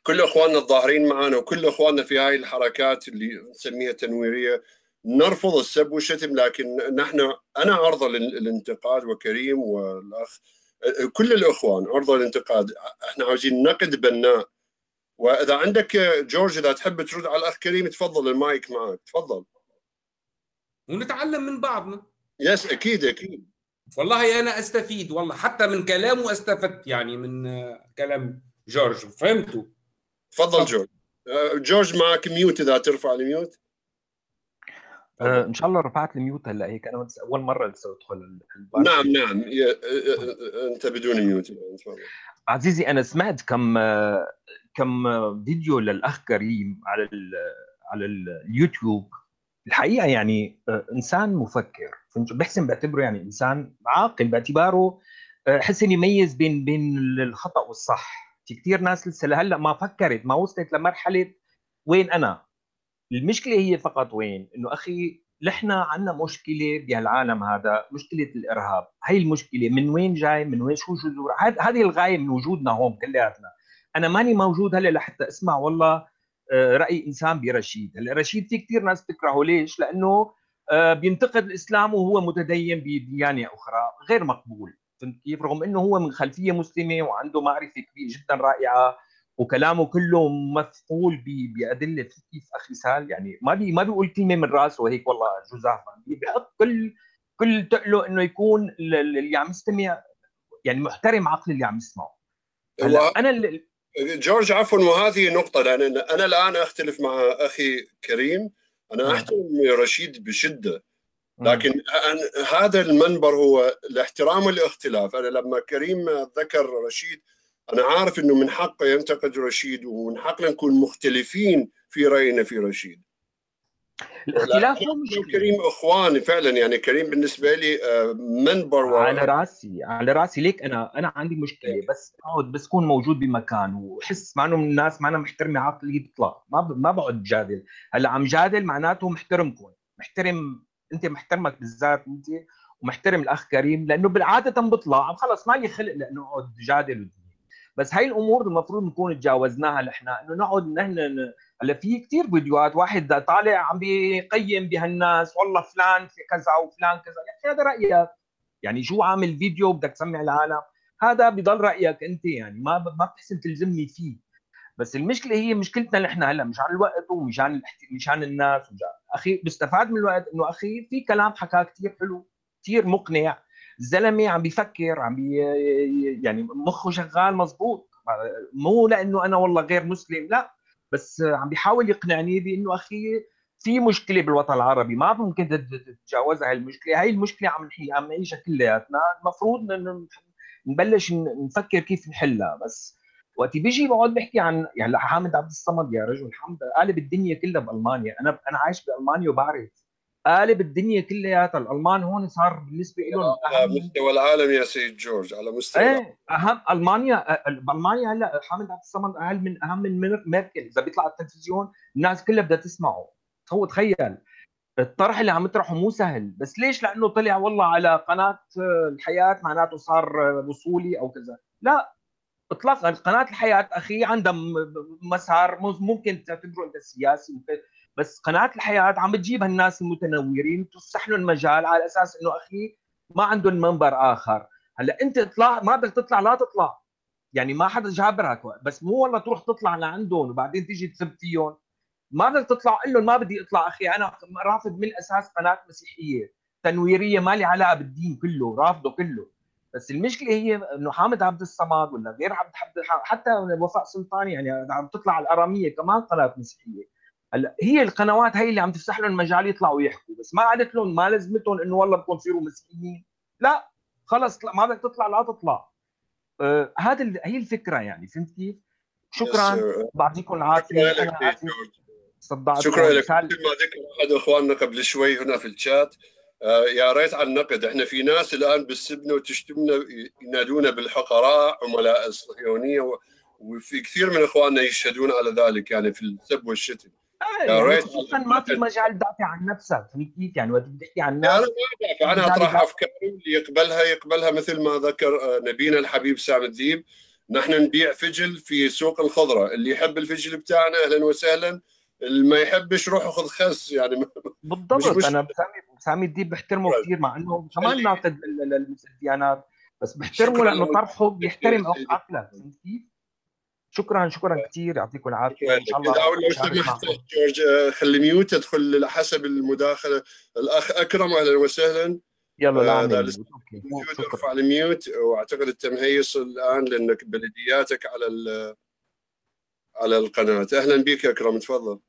كل إخواننا الظاهرين معنا وكل إخواننا في هاي الحركات اللي نسميها تنويريه نرفض السب والشتم. لكن نحن أنا عرضة للانتقاد وكريم والأخ كل الإخوان عرضة للانتقاد. إحنا عاوزين نقد بناء. وإذا عندك جورج إذا تحب ترد على الأخ كريم تفضل المايك معك. تفضل. ونتعلم من بعضنا. yes أكيد أكيد. والله أنا أستفيد والله حتى من كلامه أستفدت يعني من كلام جورج. فهمته تفضل جورج. آه، جورج معك mute إذا ترفع ال mute. آه إن شاء الله رفعت ال mute هلأ هيك أنا أول مرة لسه ادخل نعم نعم. آه، أنت بدون ميوت. تفضل عزيزي أنا سمعت كم كم فيديو للأخ كريم على على اليوتيوب. الحقيقة يعني إنسان مفكر. بحسن بعتبره يعني إنسان عاقل باعتباره حسن يميز بين بين الخطأ والصح. في كثير ناس لسه لهلأ ما فكرت ما وصلت لمرحلة وين أنا. المشكلة هي فقط وين؟ إنه أخي نحن عندنا مشكلة بهالعالم هذا مشكلة الإرهاب. هي المشكلة من وين جاي؟ من وين؟ شو جذور؟ هذه الغاية من وجودنا هون كلياتنا. أنا ماني موجود هلأ لحتى أسمع والله آه، رأي إنسان برشيد. هلأ رشيد في كثير ناس بتكرهه. ليش؟ لأنه آه، بينتقد الإسلام وهو متدين بديانة أخرى غير مقبول. فهمت كيف؟ رغم إنه هو من خلفية مسلمة وعنده معرفة كبيرة جدا رائعة وكلامه كله مثقول بأدلة كيف أخي سال. يعني ما بي ما بيقول كلمة من راسه هيك والله جزافا بيحط كل كل تقله إنه يكون اللي عم يستمع يعني محترم عقل اللي عم يسمعه. أنا اللي جورج عفوا وهذه نقطة لأن أنا الآن أختلف مع أخي كريم. أنا نعم. أحترم رشيد بشدة لكن هذا المنبر هو الاحترام والاختلاف أنا لما كريم ذكر رشيد أنا عارف إنه من حقه ينتقد رشيد ومن حقنا نكون مختلفين في رأينا في رشيد. الاختلاف كريم اخواني فعلا يعني كريم بالنسبة لي آه، منبر و... على رأسي على رأسي. ليك أنا أنا عندي مشكلة إيه. بس اقعد بس كون موجود بمكان وحس مع انه من الناس ما أنا محترمة عقلي بيطلع ما ب... ما بقعد جادل. هلأ عم جادل معناته محترمكم محترم أنت محترمك بالذات أنت ومحترم الأخ كريم لأنه بالعادة بطلع. خلص ما لي خلق لأنه أقعد جادل. بس هاي الأمور المفروض نكون تجاوزناها نحن. إنه نقعد نحن هلأ في كثير فيديوهات واحد طالع عم بيقيم بهالناس والله فلان في كذا وفلان كذا. يا أخي هذا رأيك. يعني شو عامل فيديو بدك تسمع العالم هذا بضل رأيك أنت يعني. ما ما بتحسن تلزمني فيه. بس المشكلة هي مشكلتنا نحن هلأ مشان الوقت ومشان مشان الناس. أخي بستفاد من الوقت. إنه أخي في كلام حكاه كثير حلو كثير مقنع. الزلمة عم بيفكر عم بي يعني مخه شغال مزبوط. مو لأنه أنا والله غير مسلم لا. بس عم بيحاول يقنعني بإنه أخي في مشكلة بالوطن العربي. ما ممكن تتجاوزها هاي المشكلة. هاي المشكلة عم عم نعيشها كلياتنا. المفروض نبلش نفكر كيف نحلها. بس وقت بيجي بقعد بحكي عن يعني حامد عبد الصمد يا رجل حمد قالب الدنيا كلها بألمانيا. أنا أنا عايش بألمانيا وبعرف قالب الدنيا كلياتها الألمان هون صار بالنسبة لهم على مستوى العالم يا سيد جورج على مستوى إيه أهم. ألمانيا بألمانيا هلأ حامد عبد الصمد أقل من أهم من ميركل. إذا بيطلع على التلفزيون الناس كلها بدها تسمعه. هو تخيل. الطرح اللي عم يطرحه مو سهل. بس ليش؟ لأنه طلع والله على قناة الحياة معناته صار وصولي أو كذا. لا. اطلاقا قناة الحياة أخي عندها مسار ممكن تعتبره إنت سياسي بس قناه الحياة عم بتجيب هالناس المتنورين تفسح لهم مجال على أساس إنه أخي ما عندهم منبر آخر. هلأ أنت اطلع ما بدك تطلع لا تطلع. يعني ما حدا جابرك بس مو والله تروح تطلع لعندهم وبعدين تيجي تسب فيهم. ما بدك تطلع قول لهم ما بدي أطلع أخي أنا رافض من الاساس قناة مسيحية. تنويرية ما لي علاقة بالدين كله رافضه كله. بس المشكلة هي إنه حامد عبد الصمد ولا غير عبد حتى وفاء سلطان يعني عم تطلع الأرامية كمان قناة مسيحية. هلا هي القنوات هي اللي عم تفتح لهم مجال يطلعوا يحكوا بس ما قالت لهم ما لزمتهم إنه والله بدكم تصيروا مسيحيين لا خلص ما بدك تطلع لا تطلع. آه هذا هي الفكرة يعني فهمت كيف؟ شكرا. بعطيكم العافية. صدعت شكرا لك. مثل ما ذكر أحد أخواننا قبل شوي هنا في الشات آه يا ريت على النقد. إحنا في ناس الآن بتسبنا وتشتمنا ينادونا بالحقراء عملاء الصهيونيه وفي كثير من أخواننا يشهدون على ذلك يعني في السب والشتم. آه، يعني ريت. ما في مجال تدافع عن نفسك. فهمت كيف يعني؟ وقت بتحكي عن الناس أنا ما ادافع أنا أطرح أفكاري اللي يقبلها يقبلها مثل ما ذكر آه، نبينا الحبيب سامي الديب نحن نبيع فجل في سوق الخضرة. اللي يحب الفجل بتاعنا أهلا وسهلا. اللي ما يحبش روح خذ خس. يعني بالضبط. مش أنا سامي سامي الديب بحترمه كثير مع إنه كمان ناقد الديانات بس بحترمه لأنه طرحه بيحترم عقلك فهمت كيف؟ شكرا شكرا كثير يعطيكم العافية إن شاء الله لو سمحت جورج خلي mute تدخل حسب المداخلة. الأخ أكرم أهلا وسهلا. يلا لا آه ارفع ال mute وأعتقد انت مهيص الآن لأنك بلدياتك على على القناة. أهلا بك أكرم تفضل.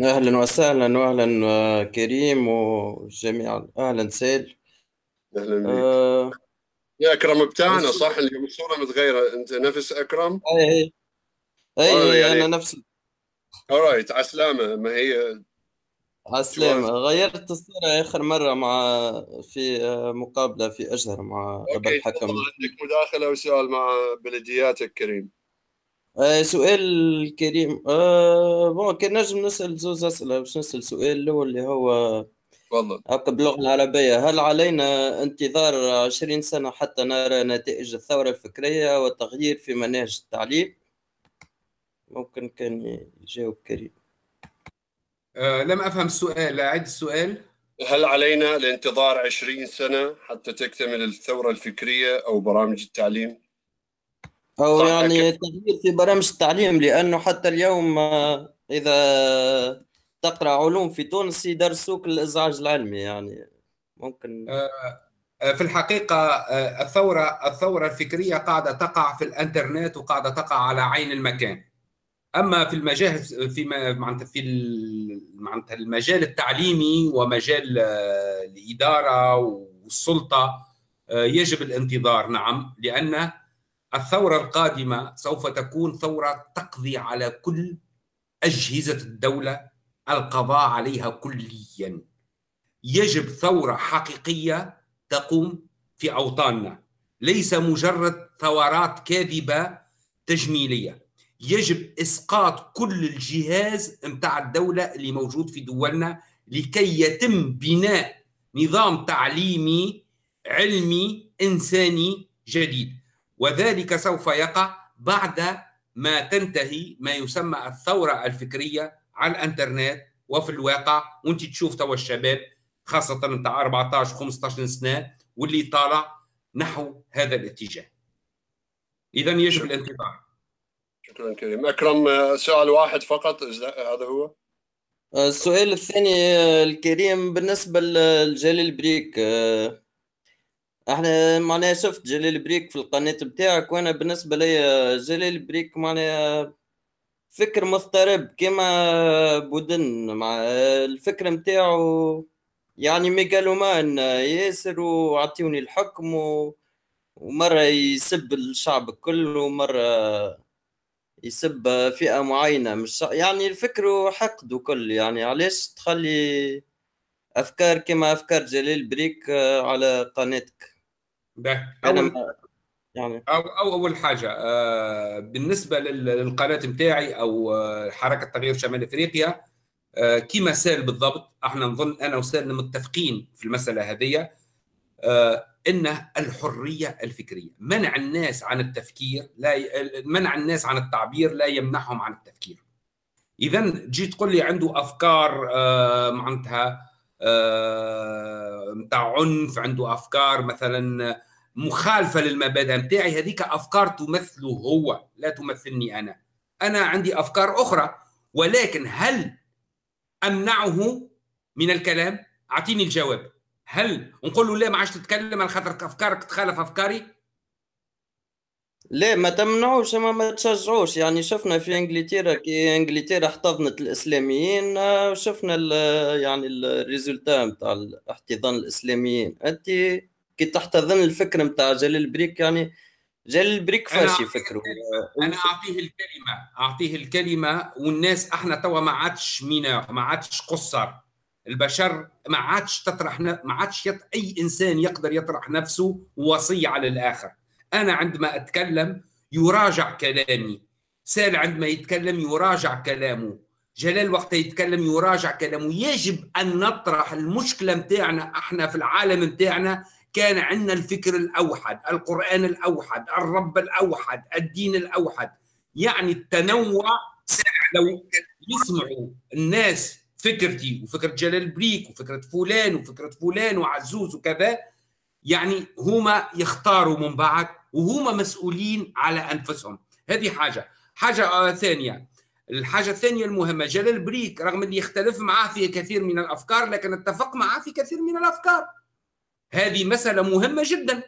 أهلا وسهلا واهلا آه، كريم وجميع أهلا سال. أهلا بك. آه. يا أكرم بتاعنا صح؟ اليوم الصورة متغيرة. أنت نفس أكرم؟ اي أي يعني... أنا نفس alright عسلامه ما هي عسلامة غيرت الصورة آخر مرة مع في مقابلة في أجهر مع أبا الحكم. عندك مداخلة وسؤال مع بلدياتك كريم. آه سؤال كريم. آه bon كان نجم نسأل زوز أسئلة باش نسأل سؤال الأول اللي هو تفضل. هكا باللغة العربية. هل علينا انتظار عشرين سنة حتى نرى نتائج الثورة الفكرية والتغيير في مناهج التعليم؟ ممكن كان يجاوب كريم. أه لم أفهم السؤال. أعد السؤال. هل علينا الانتظار عشرين سنة حتى تكتمل الثورة الفكرية أو برامج التعليم؟ أو يعني تغيير في برامج التعليم لأنه حتى اليوم آه، إذا تقرأ علوم في تونس يدرسوك الإزعاج العلمي يعني ممكن. آه، آه، في الحقيقة آه، الثورة الثورة الفكرية قاعدة تقع في الإنترنت وقاعدة تقع على عين المكان. أما في المجال في معناتها في معناتها المجال التعليمي ومجال الإدارة والسلطة يجب الانتظار. نعم لأن الثورة القادمة سوف تكون ثورة تقضي على كل أجهزة الدولة القضاء عليها كليا. يجب ثورة حقيقية تقوم في أوطاننا ليس مجرد ثورات كاذبة تجميلية. يجب إسقاط كل الجهاز متاع الدولة اللي موجود في دولنا لكي يتم بناء نظام تعليمي علمي إنساني جديد. وذلك سوف يقع بعد ما تنتهي ما يسمى الثورة الفكرية على الإنترنت وفي الواقع. وانت تشوف توا الشباب خاصة نتاع 14 15 سنة واللي طالع نحو هذا الاتجاه. اذا يجب الانتظار. شكرا كريم. أكرم سؤال واحد فقط هذا هو. السؤال الثاني الكريم بالنسبة لجليل بريك أحنا معناها شفت جليل بريك في القناة بتاعك وأنا بالنسبة لي جليل بريك معناها فكر مضطرب كما بودن مع الفكر متاعو يعني ميغالومان ياسر وعطيوني الحكم و... ومرة يسب الشعب كله ومرة يسب فئة معينة مش يعني الفكر حقد وكل يعني علاش تخلي أفكار كما أفكار جليل بريك على قناتك؟ أول يعني. أو, أو أول حاجة آه بالنسبة للقناة متاعي أو آه حركة تغيير شمال أفريقيا آه كما سال بالضبط أحنا نظن أنا وسالنا متفقين في المسألة هذه آه ان الحرية الفكرية. منع الناس عن التفكير لا ي... منع الناس عن التعبير لا يمنعهم عن التفكير. اذا جيت تقول لي عنده أفكار آه معناتها آه نتاع عنف عنده أفكار مثلا مخالفة للمبادئ نتاعي هذيك أفكار تمثله هو لا تمثلني أنا. أنا عندي أفكار أخرى ولكن هل أمنعه من الكلام؟ أعطيني الجواب. هل نقول له لا ما عادش تتكلم على خاطر أفكارك تخالف أفكاري؟ لا ما تمنعوش اما ما تشجعوش. يعني شفنا في إنجلترا كي إنجلترا احتضنت الإسلاميين آه، شفنا ال يعني ال résultat نتاع احتضان الإسلاميين. أنت كي تحتضن الفكر نتاع جلال بريك يعني جلال بريك فاشي فكره. أنا أعطيه الكلمة أعطيه الكلمة والناس إحنا توا ما عادش مينا ما عادش قصر. البشر ما عادش تطرح ما عادش يط... أي إنسان يقدر يطرح نفسه وصية على الآخر. أنا عندما أتكلم يراجع كلامي. سال عندما يتكلم يراجع كلامه. جلال وقت يتكلم يراجع كلامه. يجب أن نطرح المشكلة متاعنا إحنا في العالم متاعنا. كان عندنا الفكر الأوحد القرآن الأوحد الرب الأوحد الدين الأوحد. يعني التنوع لو يسمعوا الناس فكرتي وفكرة جلال بريك وفكرة فلان وفكرة فلان وعزوز وكذا. يعني هما يختاروا من بعد وهما مسؤولين على أنفسهم. هذه حاجة. حاجة ثانية. الحاجة الثانية المهمة جلال بريك رغم أني يختلف معاه في كثير من الأفكار لكن اتفق معاه في كثير من الأفكار. هذه مسألة مهمة جدا.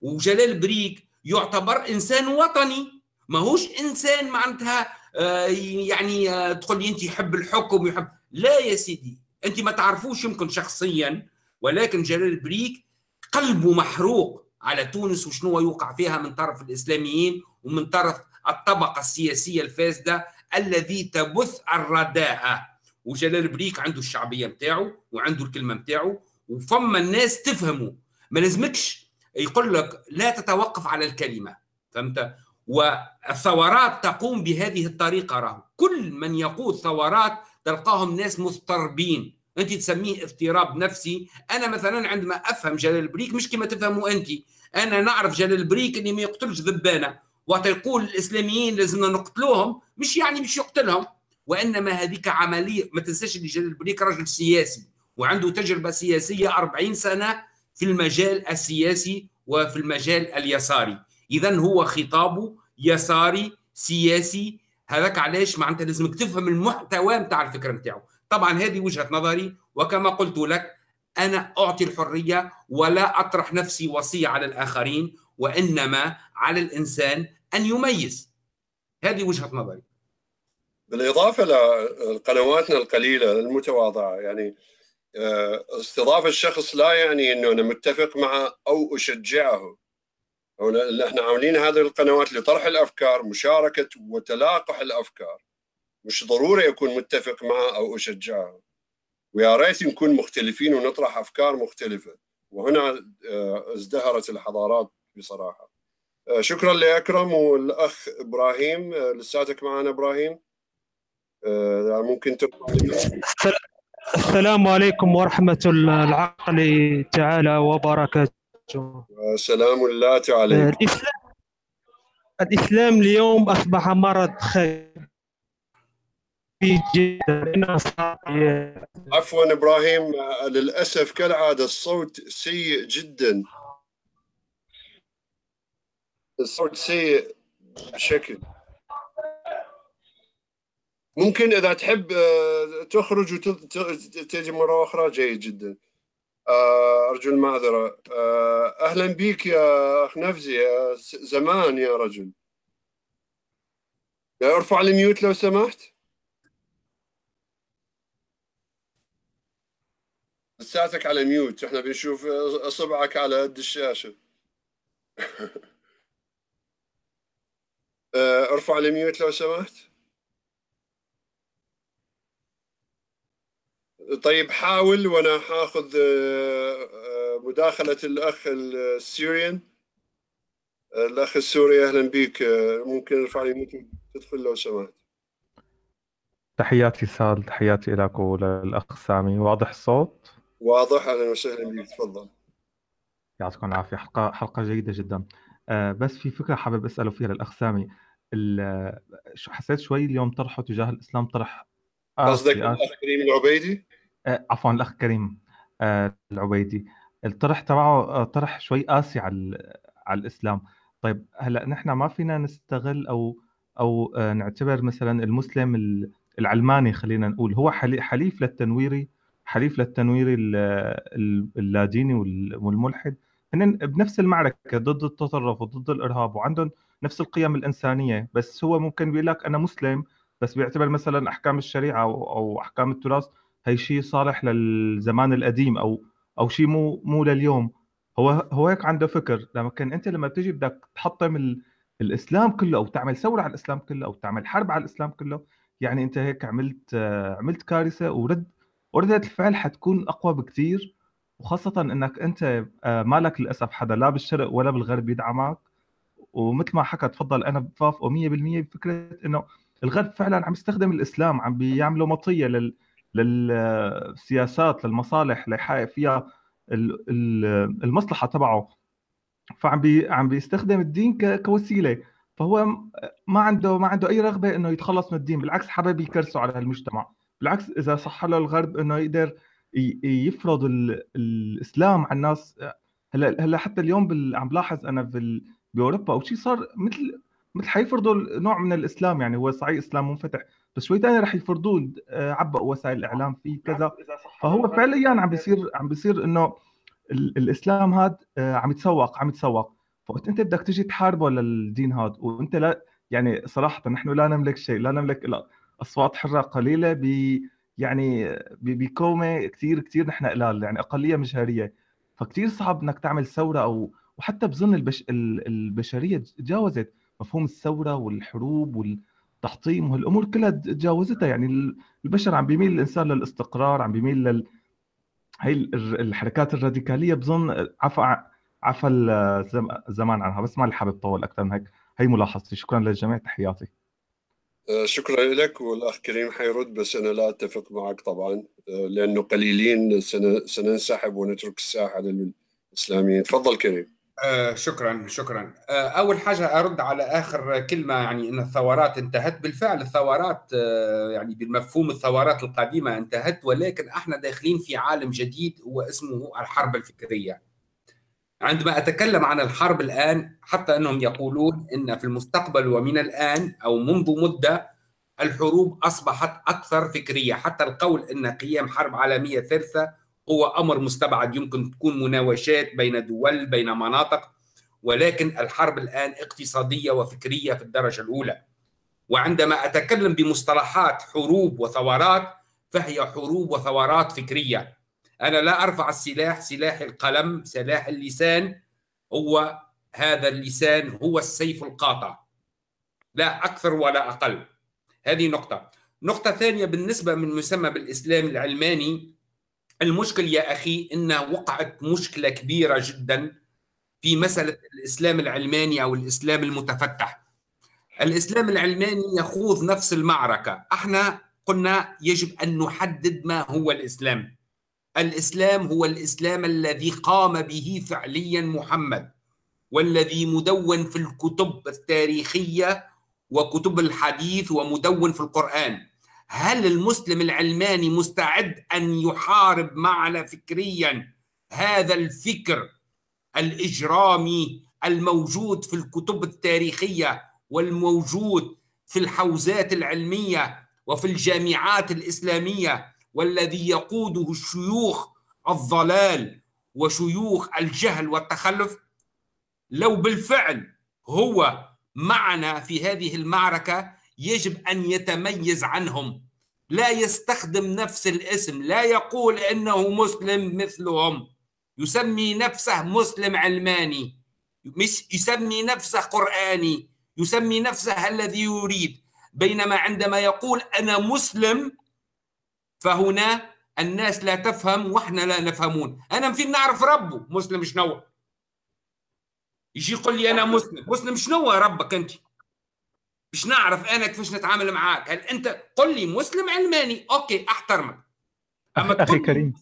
وجلال بريك يعتبر إنسان وطني. ماهوش إنسان معناتها آه، يعني آه، تقول لي أنت يحب الحكم يحب لا يا سيدي أنت ما تعرفوش يمكن شخصيا ولكن جلال بريك قلبه محروق على تونس وشنو يوقع فيها من طرف الإسلاميين ومن طرف الطبقة السياسية الفاسدة الذي تبث الرداءه وجلال بريك عنده الشعبية نتاعو وعنده الكلمة نتاعو وفما الناس تفهمه. ما لازمكش يقول لك لا تتوقف على الكلمة فهمت؟ والثورات تقوم بهذه الطريقة راهو. كل من يقود ثورات تلقاهم ناس مضطربين. انت تسميه اضطراب نفسي. أنا مثلا عندما أفهم جلال بريك مش كما تفهموا انت. أنا نعرف جلال بريك اللي ما يقتلش ذبانة. وقت يقول الإسلاميين لازمنا نقتلوهم. مش يعني مش يقتلهم. وإنما هذيك عملية. ما تنساش اللي جلال بريك رجل سياسي. وعنده تجربة سياسية 40 سنة في المجال السياسي وفي المجال اليساري. اذا هو خطابه يساري سياسي هذاك علاش معناتها لازمك تفهم المحتوى نتاع الفكرة نتاعو طبعا هذه وجهة نظري وكما قلت لك أنا أعطي الحرية ولا أطرح نفسي وصية على الآخرين وإنما على الإنسان أن يميز. هذه وجهة نظري. بالإضافة لقنواتنا القليلة المتواضعة يعني آه، استضافة الشخص لا يعني إنه أنا متفق معه أو أشجعه. إحنا عاملين هذه القنوات لطرح الأفكار مشاركة وتلاقح الأفكار. مش ضروري أكون متفق معه أو اشجعه ويا ريت نكون مختلفين ونطرح أفكار مختلفة. وهنا آه، ازدهرت الحضارات بصراحة. آه، شكرا لأكرم والأخ إبراهيم. آه، لساتك معنا إبراهيم. ممكن السلام عليكم ورحمة العقل تعالى وبركاته. سلام الله عليكم. الإسلام, الإسلام اليوم أصبح مرض جدا عفوا إبراهيم للأسف كالعادة الصوت سيء جدا. الصوت سيء بشكل. ممكن إذا تحب آه، تخرج وتجي مرة أخرى جيد جدا. آه، أرجو المعذرة آه، أهلا بك يا أخ نفزي زمان يا رجل. أرفع ال mute لو سمحت. لساتك على mute إحنا بنشوف اصبعك على قد الشاشة. <laughs> آه، أرفع ال mute لو سمحت. طيب حاول وأنا حاخذ آه، آه، مداخلة الأخ السوريان الأخ السوري أهلا بك آه، ممكن ارفع لي تدخل لو سمحت. تحياتي سال تحياتي لك وللاخ سامي. واضح الصوت؟ واضح أهلا وسهلا بك تفضل. يعطيكم العافية. حلقة حلقة جيدة جدا. بس في فكرة حابب أسأله فيها للأخ سامي. حسيت شوي اليوم طرحه تجاه الإسلام طرح قصدك الأخ كريم العبيدي؟ آه، عفوا الأخ كريم آه، العبيدي. الطرح تبعه طرح شوي قاسي على على الإسلام. طيب هلأ نحن ما فينا نستغل أو أو آه، نعتبر مثلا المسلم العلماني خلينا نقول. هو حليف للتنويري حليف للتنويري اللاديني والملحد. هن بنفس المعركة ضد التطرف وضد الإرهاب وعندهم نفس القيم الإنسانية بس هو ممكن بيقول لك أنا مسلم بس بيعتبر مثلا أحكام الشريعة أو أحكام التراث هي شيء صالح للزمان القديم أو أو شيء مو مو لليوم. هو هو هيك عنده فكر. لكن أنت لما بتيجي بدك تحطم ال... الإسلام كله أو تعمل ثورة على الإسلام كله أو تعمل حرب على الإسلام كله يعني أنت هيك عملت عملت كارثة ورد وردة الفعل حتكون أقوى بكثير وخاصة إنك أنت آه، مالك للأسف حدا لا بالشرق ولا بالغرب يدعمك ومثل ما حكى تفضل أنا بوافقه 100% بفكرة إنه الغرب فعلا عم يستخدم الإسلام عم بيعملوا مطية لل للسياسات للمصالح اللي يحقق فيها المصلحة تبعه. فعم بي عم بيستخدم الدين كوسيلة. فهو ما عنده ما عنده أي رغبة إنه يتخلص من الدين بالعكس حابب يكرسه على المجتمع بالعكس إذا صح له الغرب إنه يقدر يفرض الإسلام على الناس. هلأ هلأ حتى اليوم عم بلاحظ أنا بأوروبا أو شيء صار مثل مثل حيفرضوا نوع من الإسلام يعني هو صحيح إسلام منفتح بس شوي ثاني رح يفرضوه عبقوا وسائل الإعلام فيه كذا. فهو فعليا عم بيصير عم بيصير إنه الإسلام هذا آه، عم يتسوق عم يتسوق. فوقت أنت بدك تجي تحاربه للدين هذا وأنت لا يعني صراحة نحن لا نملك شيء لا نملك إلا أصوات حرة قليلة ب يعني بكومه كثير كثير نحن قلال يعني أقلية مجهرية. فكثير صعب إنك تعمل ثورة أو وحتى بظن البش... البشرية تجاوزت مفهوم الثورة والحروب والتحطيم وهالامور كلها تجاوزتها. يعني البشر عم بيميل الإنسان للاستقرار عم بيميل لل هي الحركات الراديكالية بظن عفى عفى الزمان عنها بس ما حابب اطول أكثر من هيك. هي ملاحظتي. شكرا للجميع تحياتي. آه، شكرا لك والأخ كريم حيرد بس أنا لا أتفق معك طبعا. آه، لأنه قليلين سننسحب ونترك الساحة للإسلاميين. تفضل كريم. آه شكرا شكرا. آه أول حاجة أرد على آخر كلمة يعني إن الثورات انتهت. بالفعل الثورات آه يعني بالمفهوم الثورات القديمة انتهت ولكن إحنا داخلين في عالم جديد هو اسمه الحرب الفكرية. عندما أتكلم عن الحرب الآن حتى أنهم يقولون إن في المستقبل ومن الآن أو منذ مدة الحروب أصبحت أكثر فكرية. حتى القول إن قيام حرب عالمية ثالثة هو أمر مستبعد يمكن تكون مناوشات بين دول بين مناطق ولكن الحرب الآن اقتصادية وفكرية في الدرجة الأولى. وعندما أتكلم بمصطلحات حروب وثورات فهي حروب وثورات فكرية. أنا لا أرفع السلاح سلاح القلم سلاح اللسان. هو هذا اللسان هو السيف القاطع. لا أكثر ولا أقل. هذه نقطة. نقطة ثانية بالنسبة من مسمى بالإسلام العلماني المشكل يا أخي إن وقعت مشكلة كبيرة جدا في مسألة الإسلام العلماني أو الإسلام المتفتح. الإسلام العلماني يخوض نفس المعركة، إحنا قلنا يجب أن نحدد ما هو الإسلام. الإسلام هو الإسلام الذي قام به فعليا محمد والذي مدون في الكتب التاريخية وكتب الحديث ومدون في القرآن. هل المسلم العلماني مستعد أن يحارب معنا فكريا؟ هذا الفكر الإجرامي الموجود في الكتب التاريخية والموجود في الحوزات العلمية وفي الجامعات الإسلامية والذي يقوده الشيوخ الضلال وشيوخ الجهل والتخلف؟ لو بالفعل هو معنا في هذه المعركة يجب أن يتميز عنهم. لا يستخدم نفس الاسم لا يقول إنه مسلم مثلهم. يسمي نفسه مسلم علماني. مش يسمي نفسه قرآني. يسمي نفسه الذي يريد. بينما عندما يقول أنا مسلم فهنا الناس لا تفهم وإحنا لا نفهمون. أنا فين نعرف ربه؟ مسلم شنو؟ يجي يقول لي أنا مسلم. مسلم شنو ربك أنت؟ مش نعرف أنا كيفاش نتعامل معاك. هل أنت قل لي مسلم علماني؟ أوكي أحترمك. أما أخي كريم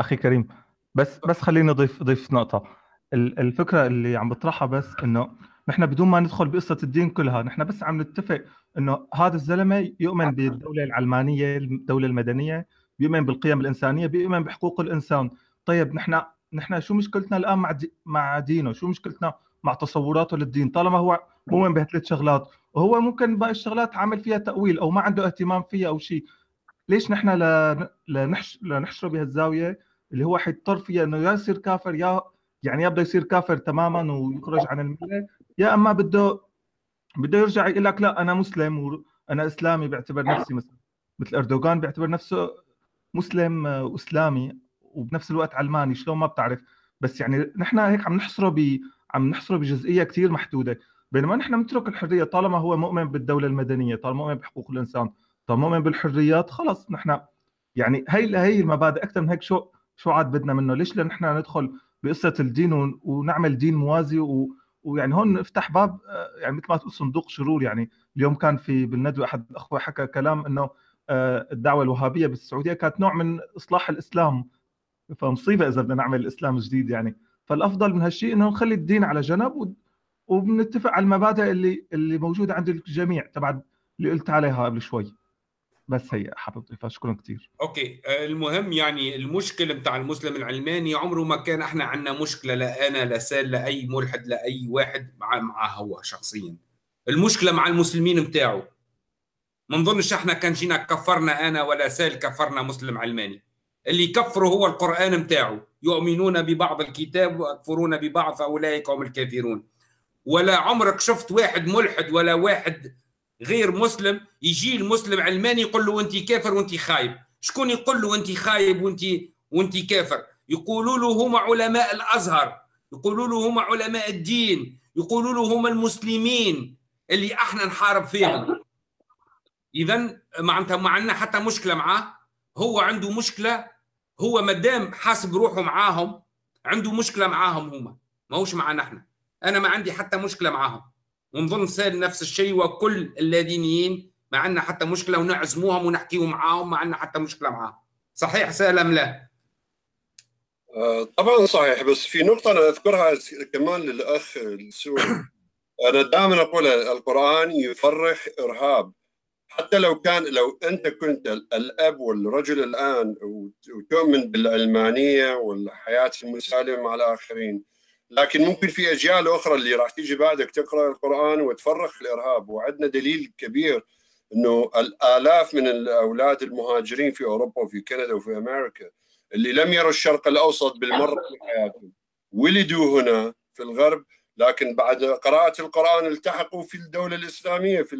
أخي كريم بس بس خليني اضيف أضيف نقطة. الفكرة اللي عم بطرحها بس إنه نحن بدون ما ندخل بقصة الدين كلها نحن بس عم نتفق إنه هذا الزلمة يؤمن بالدولة العلمانية الدولة المدنية بيؤمن بالقيم الإنسانية بيؤمن بحقوق الإنسان. طيب نحن نحن شو مشكلتنا الآن مع دي مع دينه؟ شو مشكلتنا مع تصوراته للدين؟ طالما هو مؤمن بهالثلاث شغلات وهو ممكن باقي الشغلات عامل فيها تأويل أو ما عنده اهتمام فيها أو شيء. ليش نحن لنحش... لنحشره بهالزاويه اللي هو حيضطر فيها إنه يا يصير كافر يا يعني يا بده يصير كافر تماما ويخرج عن المله يا أما بده بده يرجع يقول لك لا أنا مسلم وأنا إسلامي بعتبر نفسي مثلا مثل إردوغان بيعتبر نفسه مسلم واسلامي وبنفس الوقت علماني شلون ما بتعرف. بس يعني نحن هيك عم نحصره ب عم نحصره بجزئية كثير محدودة. بينما نحن بنترك الحرية طالما هو مؤمن بالدولة المدنية طالما مؤمن بحقوق الإنسان طالما مؤمن بالحريات خلص نحن يعني هي هي المبادئ أكثر من هيك شو شو عاد بدنا منه. ليش؟ نحن ندخل بقصة الدين ونعمل دين موازي و... ويعني هون نفتح باب آه، يعني مثل ما تقول صندوق شرور. يعني اليوم كان في بالندوة أحد الاخوه حكى كلام إنه آه، الدعوة الوهابية بالسعودية كانت نوع من إصلاح الإسلام. فمصيبة إذا بدنا نعمل الاسلام جديد يعني. فالأفضل من هالشيء إنه نخلي الدين على جنب وبنتفق على المبادئ اللي اللي موجودة عند الجميع. تبع اللي قلت عليها قبل شوي. بس هي حابب أضيفها. شكرا كثير okay. آه، المهم يعني المشكلة بتاع المسلم العلماني عمره ما كان إحنا عندنا مشكلة لا أنا لا سال لاي ملحد لاي واحد مع مع هو شخصيا. المشكلة مع المسلمين بتاعه. ما نظنش إحنا كان جينا كفرنا أنا ولا سال كفرنا مسلم علماني. اللي يكفروا هو القرآن بتاعه. يؤمنون ببعض الكتاب ويكفرون ببعض فأولئك هم الكافرون. ولا عمرك شفت واحد ملحد ولا واحد غير مسلم يجي المسلم علماني يقول له أنت كافر وأنت خايب. شكون يقول له أنت خايب وانت وأنت كافر؟ يقولوا له هم علماء الأزهر يقولوا له هم علماء الدين يقولوا له هم المسلمين اللي إحنا نحارب فيهم. اذا معناتها ما عندنا حتى مشكلة معاه. هو عنده مشكلة هو مادام حاسب روحه معاهم عنده مشكلة معاهم هما ماهوش معنا إحنا. أنا ما عندي حتى مشكلة معاهم. ونظن سال نفس الشيء وكل اللادينيين ما عندنا حتى مشكلة ونعزموهم ونحكيوا معاهم ما عندنا حتى مشكلة معاهم. صحيح سأل أم لا؟ آه، طبعا صحيح. بس في نقطة أنا أذكرها كمان للأخ السوري. <coughs> أنا دائما أقول القرآن يفرخ إرهاب. حتى لو كان لو أنت كنت الأب والرجل الآن وتؤمن بالعلمانية والحياة المسالمة مع الآخرين لكن ممكن في أجيال أخرى اللي راح تيجي بعدك تقرأ القرآن وتفرخ الإرهاب وعندنا دليل كبير إنه الآلاف من الأولاد المهاجرين في أوروبا وفي كندا وفي أمريكا اللي لم يروا الشرق الأوسط بالمرة في حياتهم ولدوا هنا في الغرب لكن بعد قراءة القرآن التحقوا في الدولة الإسلامية في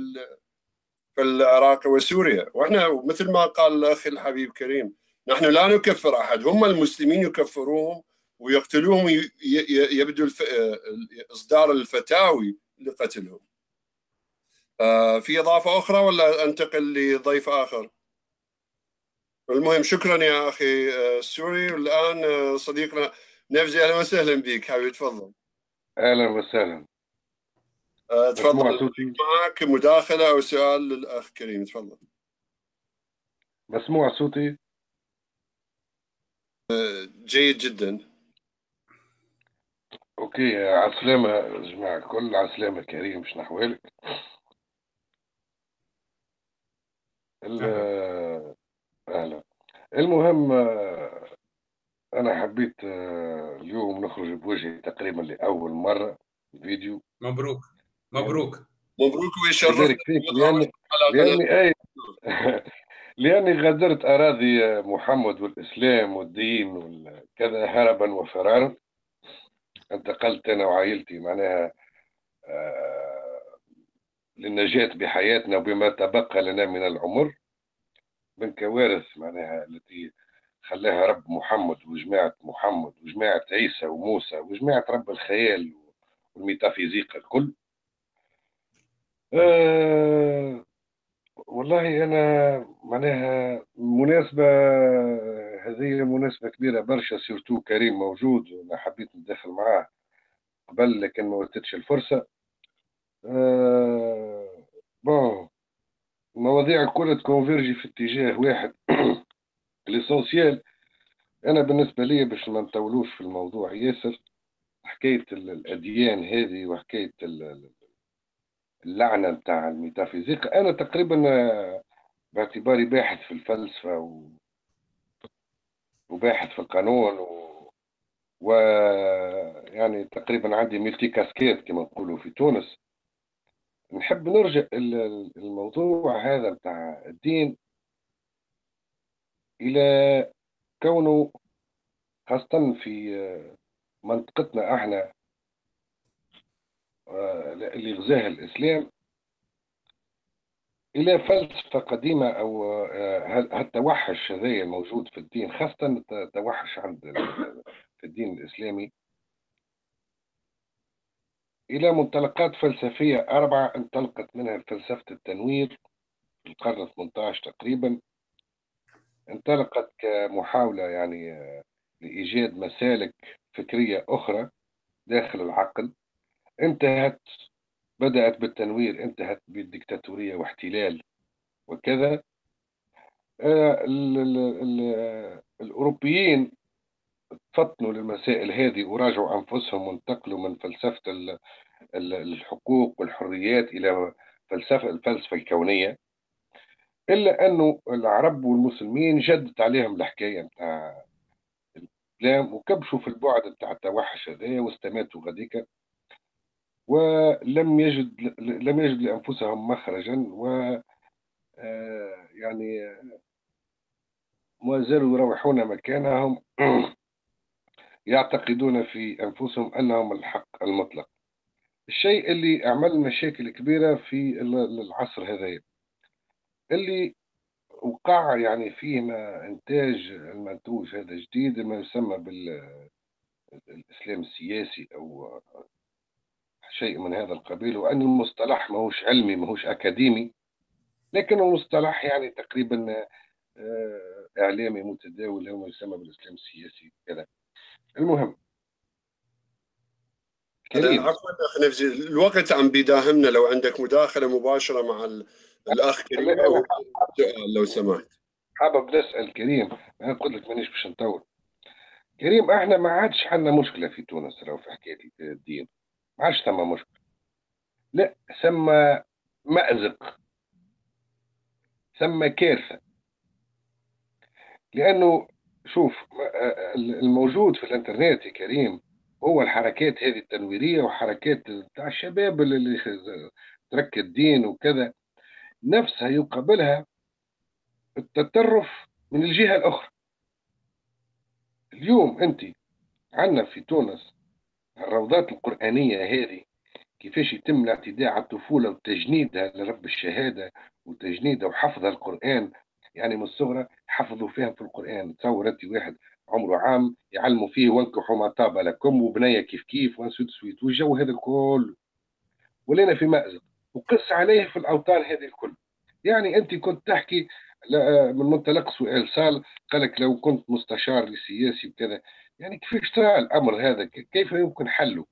في العراق وسوريا. وإحنا مثل ما قال الأخ الحبيب كريم نحن لا نكفر أحد هم المسلمين يكفروهم ويقتلوهم يبدو إصدار الفتاوي لقتلهم. آه، في إضافة أخرى ولا أنتقل لضيف آخر؟ المهم شكرا يا أخي السوري آه، والآن آه، صديقنا نفزي أهلا وسهلا بك حبيبي تفضل. أهلا وسهلا. تفضل. معك مداخلة أو سؤال للأخ كريم تفضل. مسموع صوتي؟ جيد جدا. أوكي عسلامة جماعة الكل عسلامة كريم مش نحوالك. أهلا. المهم أنا حبيت اليوم نخرج بوجهي تقريبا لأول مرة فيديو. مبروك. مبروك. مبروك ويشرفك لاني لأني اي <laughs> لأني غادرت أراضي محمد والإسلام والدين وكذا هربا وفرارا. انتقلت أنا وعائلتي معناها آه، للنجاة بحياتنا وبما تبقى لنا من العمر من كوارث معناها التي خلاها رب محمد وجماعة محمد وجماعة عيسى وموسى وجماعة رب الخيال والميتافيزيقا الكل. أه والله أنا معناها مناسبة هذه مناسبة كبيرة برشا surtout كريم موجود وأنا حبيت ندخل معاه قبل لكن ما واتتش الفرصة. آه bon المواضيع الكل ت converger في اتجاه واحد. <coughs> l'essentiel أنا بالنسبة لي باش ما نطولوش في الموضوع ياسر حكاية الأديان هذه وحكاية اللعنة نتاع الميتافيزيقا أنا تقريبا باعتباري باحث في الفلسفة و... وباحث في القانون و... ويعني تقريبا عندي ملتي كاسكيت كما نقولوا في تونس. نحب نرجع الموضوع هذا بتاع الدين إلى كونه خاصة في منطقتنا إحنا آه، اللي غزاها الإسلام. إلى فلسفة قديمة أو آه، هالتوحش هذا الموجود في الدين خاصة التوحش عند في الدين الإسلامي؟ إلى منطلقات فلسفية أربعة انطلقت منها فلسفة التنوير في القرن 18 تقريبا. انطلقت كمحاولة يعني آه، لإيجاد مسالك فكرية أخرى داخل العقل. انتهت بدأت بالتنوير انتهت بالدكتاتورية واحتلال وكذا. آه، الأوروبيين فطنوا للمسائل هذه وراجعوا أنفسهم وانتقلوا من فلسفة الحقوق والحريات إلى فلسفة الفلسفة الكونية. إلا أنه العرب والمسلمين جدت عليهم الحكاية بتاع الإسلام وكبشوا في البعد بتاع التوحش هذايا واستماتوا غديك ولم يجد لم يجد لأنفسهم مخرجا و آه، يعني ما زالوا يروحون مكانهم <clears throat> يعتقدون في أنفسهم أنهم الحق المطلق. الشيء اللي عمل مشاكل كبيرة في العصر هذا. اللي وقع يعني فيه ما إنتاج المنتوج هذا جديد ما يسمى بالاسلام السياسي أو شيء من هذا القبيل وأن المصطلح ماهوش علمي ماهوش أكاديمي لكنه مصطلح يعني تقريبا آه، إعلامي متداول هو يسمى بالإسلام السياسي كذا. المهم. عفوا اخ نفسي الوقت عم بيداهمنا لو عندك مداخلة مباشرة مع الأخ كريم أو سؤال لو سمحت. حابب نسأل كريم أنا قلت لك مانيش باش نطول. كريم إحنا ما عادش عندنا مشكلة في تونس لو في حكاية الدين. ما عادش ثم مشكلة. لا ثم مأزق. ثم كارثة. لأنه شوف الموجود في الإنترنت يا كريم هو الحركات هذه التنويرية وحركات بتاع الشباب اللي ترك الدين وكذا. نفسها يقابلها التطرف من الجهة الأخرى. اليوم أنت عندنا في تونس الروضات القرآنية هذه كيفاش يتم الاعتداء على الطفولة وتجنيدها لرب الشهادة وتجنيدها وحفظها القرآن؟ يعني من الصغرى حفظوا فيها في القرآن. تصور أنت واحد عمره عام يعلموا فيه وانكحوا ما طاب لكم وبنية كيف كيف وانسويت سويت والجو هذا الكل. ولينا في مأزق. وقص عليه في الأوطان هذه الكل. يعني أنت كنت تحكي من منطلق سؤال سال قالك لو كنت مستشار سياسي وكذا يعني كيف ترى الأمر هذا؟ كيف يمكن حله؟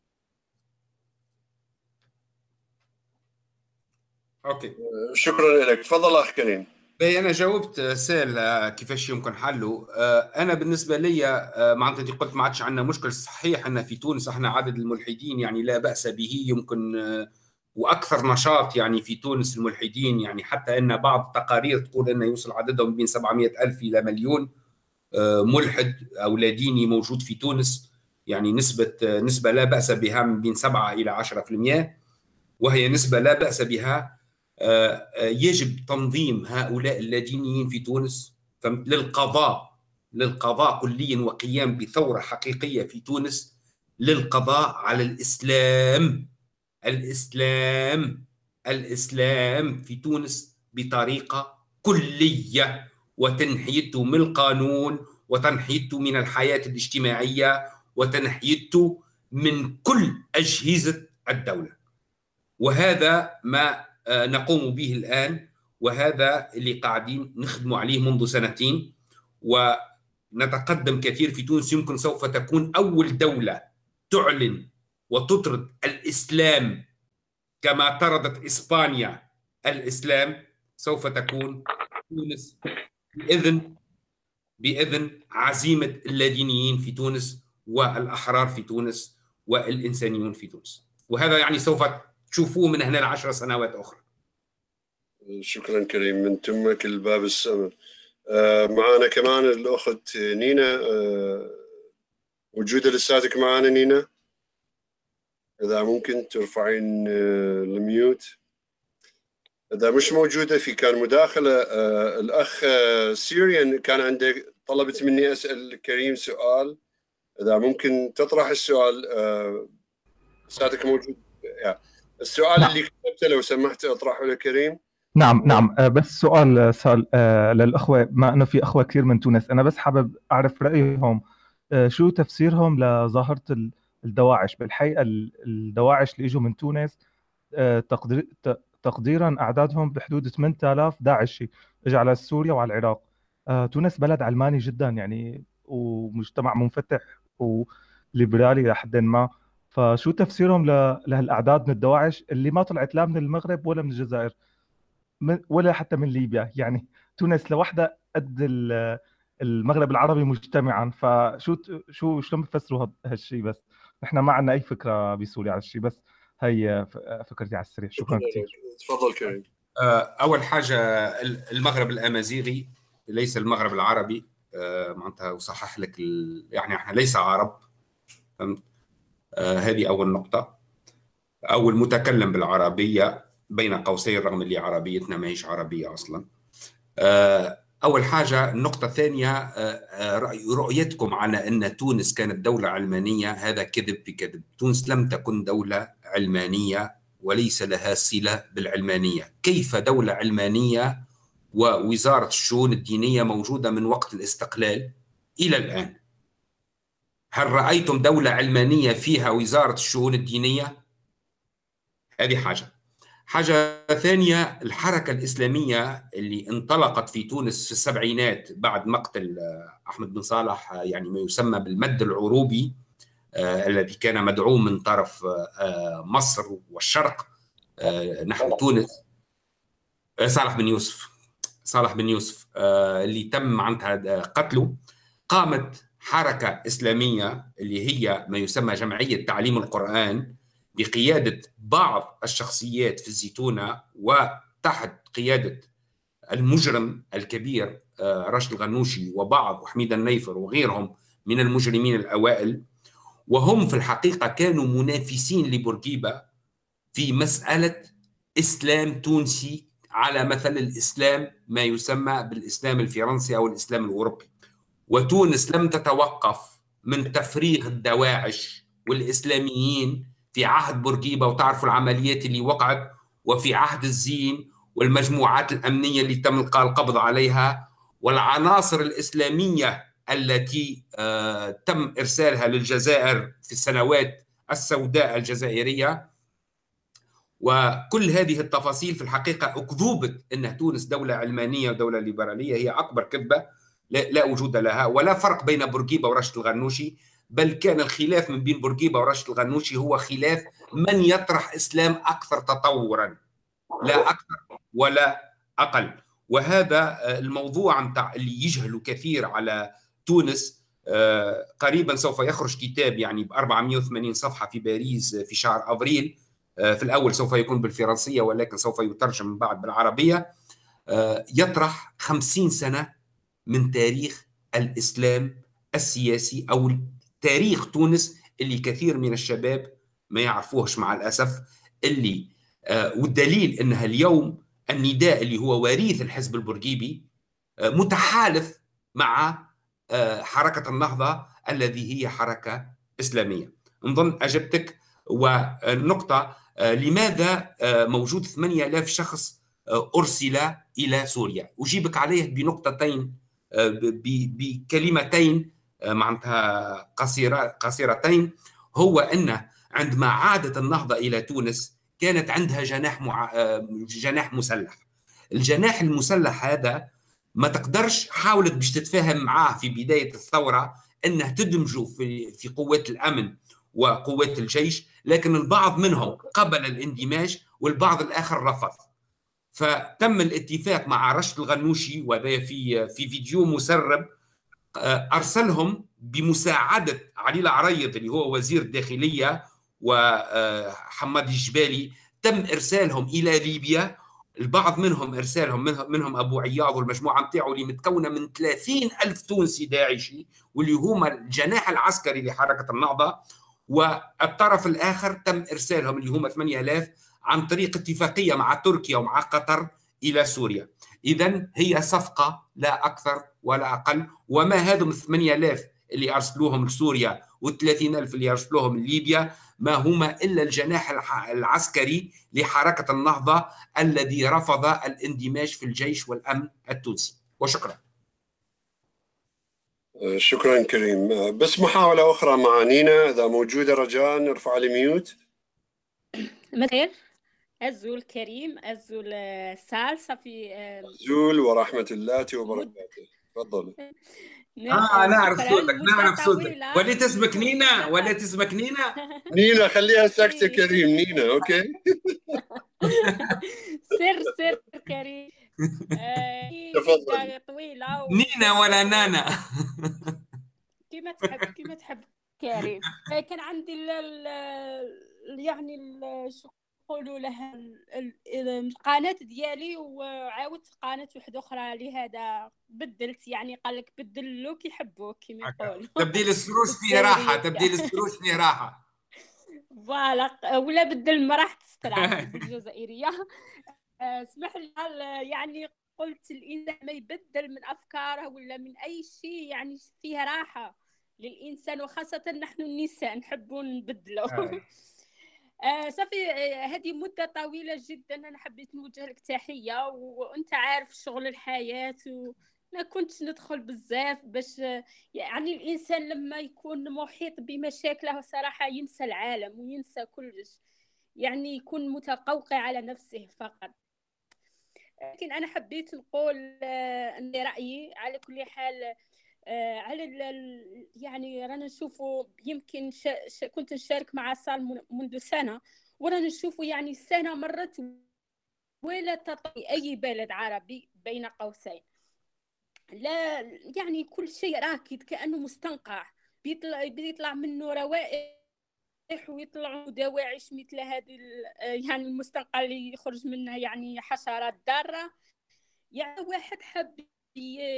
okay. شكرا لك. تفضل أخ كريم. بي أنا جاوبت سأل آه، كيفاش يمكن حله. آه، أنا بالنسبة لي آه، معناتها قلت ما عادش عندنا مشكل. صحيح إن في تونس إحنا عدد الملحدين يعني لا بأس به يمكن وأكثر نشاط يعني في تونس الملحدين. يعني حتى إن بعض التقارير تقول إنه يوصل عددهم بين 700 ألف إلى مليون. ملحد أو لا ديني موجود في تونس. يعني نسبة نسبة لا بأس بها من بين 7 إلى 10% وهي نسبة لا بأس بها آه، يجب تنظيم هؤلاء اللادينيين في تونس. للقضاء للقضاء كليا وقيام بثورة حقيقية في تونس. للقضاء على الإسلام الإسلام الإسلام في تونس بطريقة كلية. وتنحيته من القانون وتنحيته من الحياة الاجتماعية وتنحيته من كل أجهزة الدولة. وهذا ما آه، نقوم به الآن وهذا اللي قاعدين نخدم عليه منذ سنتين. ونتقدم كثير في تونس يمكن سوف تكون أول دولة تعلن وتطرد الإسلام كما طردت إسبانيا الإسلام. سوف تكون تونس باذن بإذن عزيمة اللادينيين في تونس والأحرار في تونس والإنسانيون في تونس. وهذا يعني سوف تشوفوه من هنا لعشر سنوات أخرى. شكرا كريم. من تمك الباب السمر. آه، معنا كمان الأخت نينا. آه، موجودة لساتك معنا نينا. إذا ممكن ترفعين آه، ال mute. إذا مش موجودة في كان مداخلة آه، الأخ آه، سيريان كان عنده طلبت مني أسأل كريم سؤال. إذا ممكن تطرح السؤال لساتك موجود؟ السؤال نعم. اللي كتبته لو سمحت أطرحه لكريم. نعم نعم. آه، بس سؤال سؤال آه، للأخوة. بما إنه في أخوة كثير من تونس. أنا بس حابب أعرف رأيهم. آه، شو تفسيرهم لظاهرة ال- الدواعش؟ بالحقيقة ال- الدواعش اللي إجوا من تونس تقديرا أعدادهم بحدود 8000 داعشي اجى على سوريا وعلى العراق. تونس بلد علماني جدا يعني ومجتمع منفتح وليبرالي لحد ما. فشو تفسيرهم لهالأعداد من الدواعش؟ اللي ما طلعت لا من المغرب ولا من الجزائر ولا حتى من ليبيا. يعني تونس لوحدها قد ال- المغرب العربي مجتمعا. فشو شو شلون بتفسروا هالشيء بس؟ نحن ما عندنا أي فكرة بسوريا على الشيء بس. هي فكرتي على السريع شكرا كثير تفضل كريم. آه، أول حاجة المغرب الأمازيغي ليس المغرب العربي آه، معناتها أصحح لك ال... يعني إحنا ليس عرب فهمت آه، هذه أول نقطة. أو المتكلم بالعربية بين قوسين رغم اللي عربيتنا ما هيش عربية أصلا. أول حاجة النقطة الثانية رأي- رؤيتكم على أن تونس كانت دولة علمانية هذا كذب بكذب تونس لم تكن دولة علمانية وليس لها صلة بالعلمانية. كيف دولة علمانية ووزارة الشؤون الدينية موجودة من وقت الاستقلال إلى الآن؟ هل رأيتم دولة علمانية فيها وزارة الشؤون الدينية؟ هذه حاجة. حاجة ثانية الحركة الإسلامية اللي انطلقت في تونس في السبعينات بعد مقتل أحمد بن صالح يعني ما يسمى بالمد العروبي الذي كان مدعوم من طرف آه، آه، مصر والشرق. آه، نحو تونس. آه، صالح بن يوسف. صالح بن يوسف آه، اللي تم معناتها قتله. قامت حركة إسلامية اللي هي ما يسمى جمعية تعليم القرآن بقيادة بعض الشخصيات في الزيتونة وتحت قيادة المجرم الكبير آه، راشد الغنوشي وبعض وحميد النيفر وغيرهم من المجرمين الأوائل. وهم في الحقيقة كانوا منافسين لبورقيبة في مسألة إسلام تونسي على مثل الإسلام ما يسمى بالإسلام الفرنسي أو الإسلام الأوروبي. وتونس لم تتوقف من تفريغ الدواعش والإسلاميين في عهد بورقيبة وتعرفوا العمليات اللي وقعت وفي عهد الزين والمجموعات الأمنية اللي تم القبض عليها والعناصر الإسلامية التي آه، تم إرسالها للجزائر في السنوات السوداء الجزائرية. وكل هذه التفاصيل في الحقيقة أكذوبة أن تونس دولة علمانية ودولة ليبرالية هي أكبر كذبة لا, وجود لها ولا فرق بين بورقيبة ورشد الغنوشي بل كان الخلاف من بين بورقيبة ورشد الغنوشي هو خلاف من يطرح إسلام أكثر تطورا لا أكثر ولا أقل. وهذا آه، الموضوع متاع اللي يجهلوا كثير على تونس آه، قريبا سوف يخرج كتاب يعني ب 480 صفحة في باريس في شهر أبريل آه، في الأول سوف يكون بالفرنسية ولكن سوف يترجم من بعد بالعربية. آه، يطرح 50 سنة من تاريخ الإسلام السياسي أو تاريخ تونس اللي كثير من الشباب ما يعرفوهش مع الأسف. اللي آه، والدليل أنها اليوم النداء اللي هو وريث الحزب البرجيبي آه، متحالف مع آه، حركة النهضة الذي هي حركة إسلامية. نظن أجبتك والنقطة آه، لماذا آه، موجود 8000 شخص أرسل إلى سوريا؟ أجيبك عليه بنقطتين بكلمتين معناتها قصيرة قصيرتين. هو أن عندما عادت النهضة إلى تونس كانت عندها جناح مع... جناح مسلح. الجناح المسلح هذا ما تقدرش حاولت باش تتفاهم معاه في بداية الثورة أنه تدمجه في في قوات الأمن وقوات الجيش لكن البعض منهم قبل الاندماج والبعض الآخر رفض. فتم الاتفاق مع رشد الغنوشي وهذا في في فيديو مسرب آه، أرسلهم بمساعدة علي العريض اللي هو وزير الداخلية وحماد الجبالي تم إرسالهم إلى ليبيا البعض منهم إرسالهم منهم, أبو عياض والمجموعة نتاعو اللي متكونة من 30 ألف تونسي داعشي واللي هما الجناح العسكري لحركة النهضة والطرف الآخر تم إرسالهم اللي هما 8000 عن طريق اتفاقية مع تركيا ومع قطر إلى سوريا. اذا هي صفقة لا أكثر ولا أقل. وما هذم 8000 اللي أرسلوهم لسوريا و30000 اللي أرسلوهم لليبيا ما هما إلا الجناح العسكري لحركة النهضة الذي رفض الاندماج في الجيش والأمن التونسي. وشكرا. شكرا كريم. بس محاولة أخرى مع نينا إذا موجودة رجاء ارفع لي ميوت. مساء الزول كريم الزول سال صافي زول ورحمة الله وبركاته. تفضل آه نعرف صوتك نعرف صوتك. ولا <laughs> تسمك نينا؟ ولا تسمك نينا؟ نينا خليها ساكتة كريم نينا أوكي؟ <laughs> سر سر كريم. <laughs> تفضل. طويلة نينا ولا نانا؟ كيما تحب كيما تحب. كريم. كان عندي يعني ال- شو يقولوا لها ال- ال- القناة ديالي وعاودت قناة واحدة أخرى لهذا بدلت يعني قال لك بدلوا كي يحبوك كيما يقولوا. تبديل السروج فيه <laughs> راحة تبديل السروج فيه راحة. فوالا ولا بدل ما راح تسترعى <laughs> بالجزائرية آه، اسمح لي يعني قلت الإنسان ما يبدل من أفكاره ولا من أي شيء يعني فيها راحة للإنسان وخاصة نحن النساء نحب نبدلوا. <laughs> آه. صافي آه، هذه مدة طويلة جدا أنا حبيت نوجه لك تحية وأنت عارف شغل الحياة وما كنتش ندخل بزاف باش آه، يعني الإنسان لما يكون محيط بمشاكله صراحة ينسى العالم وينسى كلش يعني يكون متقوقع على نفسه فقط لكن أنا حبيت نقول أن رأيي على كل حال على ال- ال- يعني رانا نشوفوا يمكن شا شا كنت نشارك مع سال من- منذ سنة ورانا نشوفوا يعني السنة مرت ولا تطي أي بلد عربي بين قوسين. لا يعني كل شيء راكد كأنه مستنقع. بيطلع بيطلع منه روائح ويطلعوا دواعش مثل هذه ال- يعني المستنقع اللي يخرج منها يعني حشرات ضارة يعني واحد حب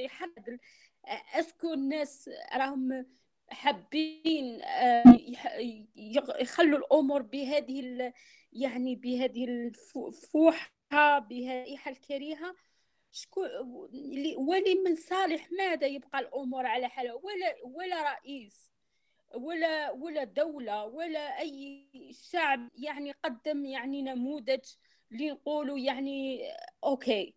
يحدد اسكو الناس راهم حابين آه، يخلوا الأمور بهذه يعني بهذه الفوحه بهذه الكريهة. شكون اللي- ولمن صالح ماذا يبقى الأمور على حالها ولا ولا رئيس ولا ولا دولة ولا أي شعب يعني قدم يعني نموذج لنقولوا يعني okay.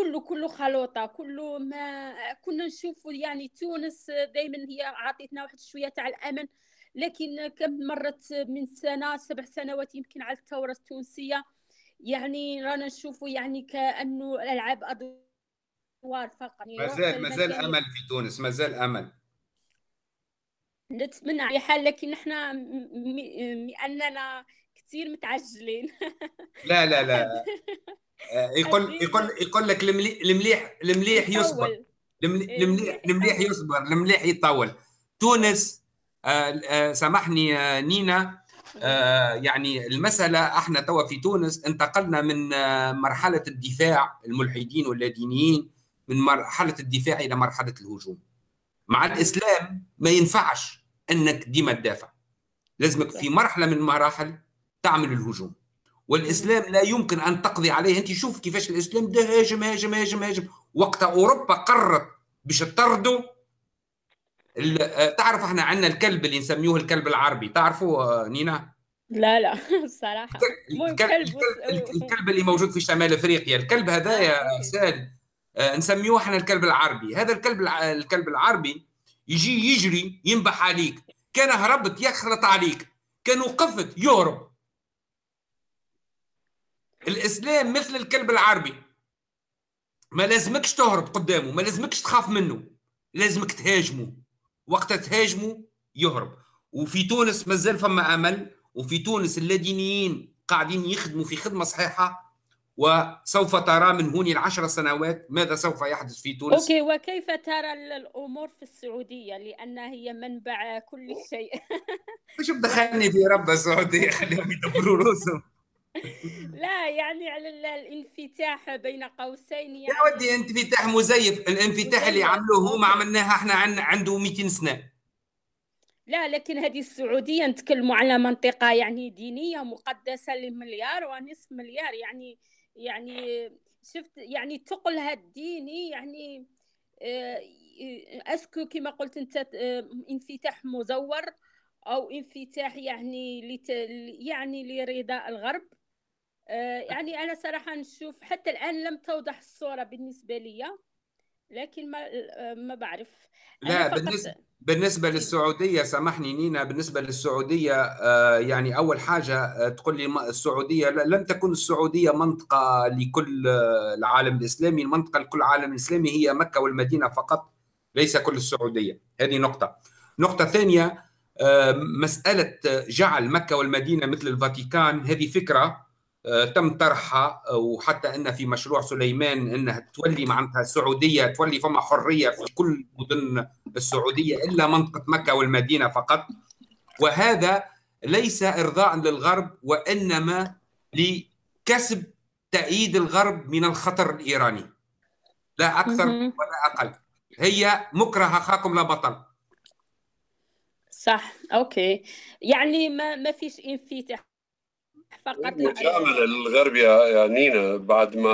كله كله خلوطة كله ما كنا نشوفوا يعني تونس دائما هي عطيتنا واحد شوية تاع الأمن لكن كم مرت من سنة سبع سنوات يمكن على الثورة التونسية يعني رانا نشوفوا يعني كأنه الألعاب أدوار فقط. يعني ما روح زال ما زال المكان- أمل في تونس ما زال أمل. نتمنى على حال لكن إحنا م- م- لاننا كثير متعجلين. لا لا لا. <laughs> يقول يقول يقول لك المليح المليح المليح يصبر. إيه، المليح المليح. يصبر. المليح يطول. تونس آه، آه، سامحني آه، نينا. آه، يعني المسألة إحنا توا في تونس انتقلنا من آه، مرحلة الدفاع الملحدين واللادينيين من مرحلة الدفاع إلى مرحلة الهجوم. مع الإسلام ما ينفعش أنك ديما تدافع. لازمك في مرحلة من المراحل تعمل الهجوم. والإسلام لا يمكن أن تقضي عليه. أنت شوف كيفاش الإسلام ده هاجم هاجم هاجم هاجم. وقت أوروبا قررت باش تطردوا آه، تعرف إحنا عندنا الكلب اللي نسميوه الكلب العربي. تعرفوا آه، نينا؟ لا لا. <laughs> الصراحه الكلب, كلب الكلب, الكلب اللي موجود في شمال إفريقيا. الكلب هذا يا. سال آه، نسميوه إحنا الكلب العربي. هذا الكلب الكلب العربي يجي يجري ينبح عليك. كان هربت يخلط عليك. كان وقفت يهرب. الإسلام مثل الكلب العربي. ما لازمكش تهرب قدامه ما لازمكش تخاف منه لازمك تهاجمه. وقت تهاجمه يهرب. وفي تونس مازال فما أمل وفي تونس اللادينيين قاعدين يخدموا في خدمة صحيحة. وسوف ترى من هون العشر سنوات ماذا سوف يحدث في تونس. okay وكيف ترى ال- الأمور في السعودية؟ لانها هي منبع كل شيء. <laughs> مش بدخلني في رب السعودية خليهم يدبروا راسهم لا يعني على ال- الانفتاح بين قوسين يا يعني ودي انفتاح مزيف الانفتاح اللي. عملوه هو ما okay. عملناها إحنا عن عنده 200 سنة لا لكن هذه السعودية نتكلموا على منطقة يعني دينية مقدسة لمليار ونصف مليار يعني يعني شفت يعني تقلها الديني يعني آه، أسكو كما قلت أنت آه، انفتاح مزور أو انفتاح يعني لت يعني لرضا الغرب يعني أنا صراحة نشوف حتى الآن لم توضح الصورة بالنسبة لي لكن ما آه، ما بعرف. لا بالنسبة بالنسبة للسعودية سامحني نينا بالنسبة للسعودية آه، يعني أول حاجة آه، تقول لي السعودية لم تكن السعودية منطقة لكل آه، العالم الإسلامي. المنطقة لكل العالم الاسلامي هي مكة والمدينة فقط ليس كل السعودية. هذه نقطة. نقطة ثانية آه، مسألة جعل مكة والمدينة مثل الفاتيكان هذه فكرة آه، تم طرحها آه، وحتى إن في مشروع سليمان إنها تولي معناتها السعوديه تولي فما حرية في كل مدن السعودية إلا منطقة مكة والمدينة فقط. وهذا ليس إرضاء للغرب وإنما لكسب تأييد الغرب من الخطر الإيراني. لا أكثر. ولا أقل. هي مكره اخاكم لا بطل. صح. أوكي. يعني ما ما فيش إنفتاح فقط مجاملة للغرب يا يا نينا بعد ما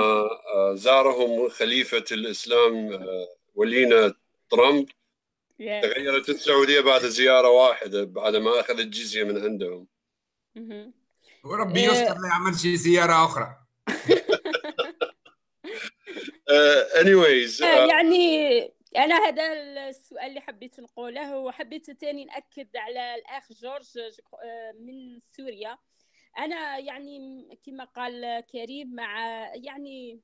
آه، زارهم خليفة الإسلام آه، ولينا ترامب Yeah. تغيرت السعودية بعد زيارة واحدة بعد ما أخذ الجزية من عندهم. وربي آه. يستر لا يعمل شي زيارة أخرى <laughs> آه، anyways آه، يعني أنا هذا السؤال اللي حبيت نقوله وحبيت تاني نأكد على الأخ جورج آه، من سوريا أنا يعني كما قال كريم مع يعني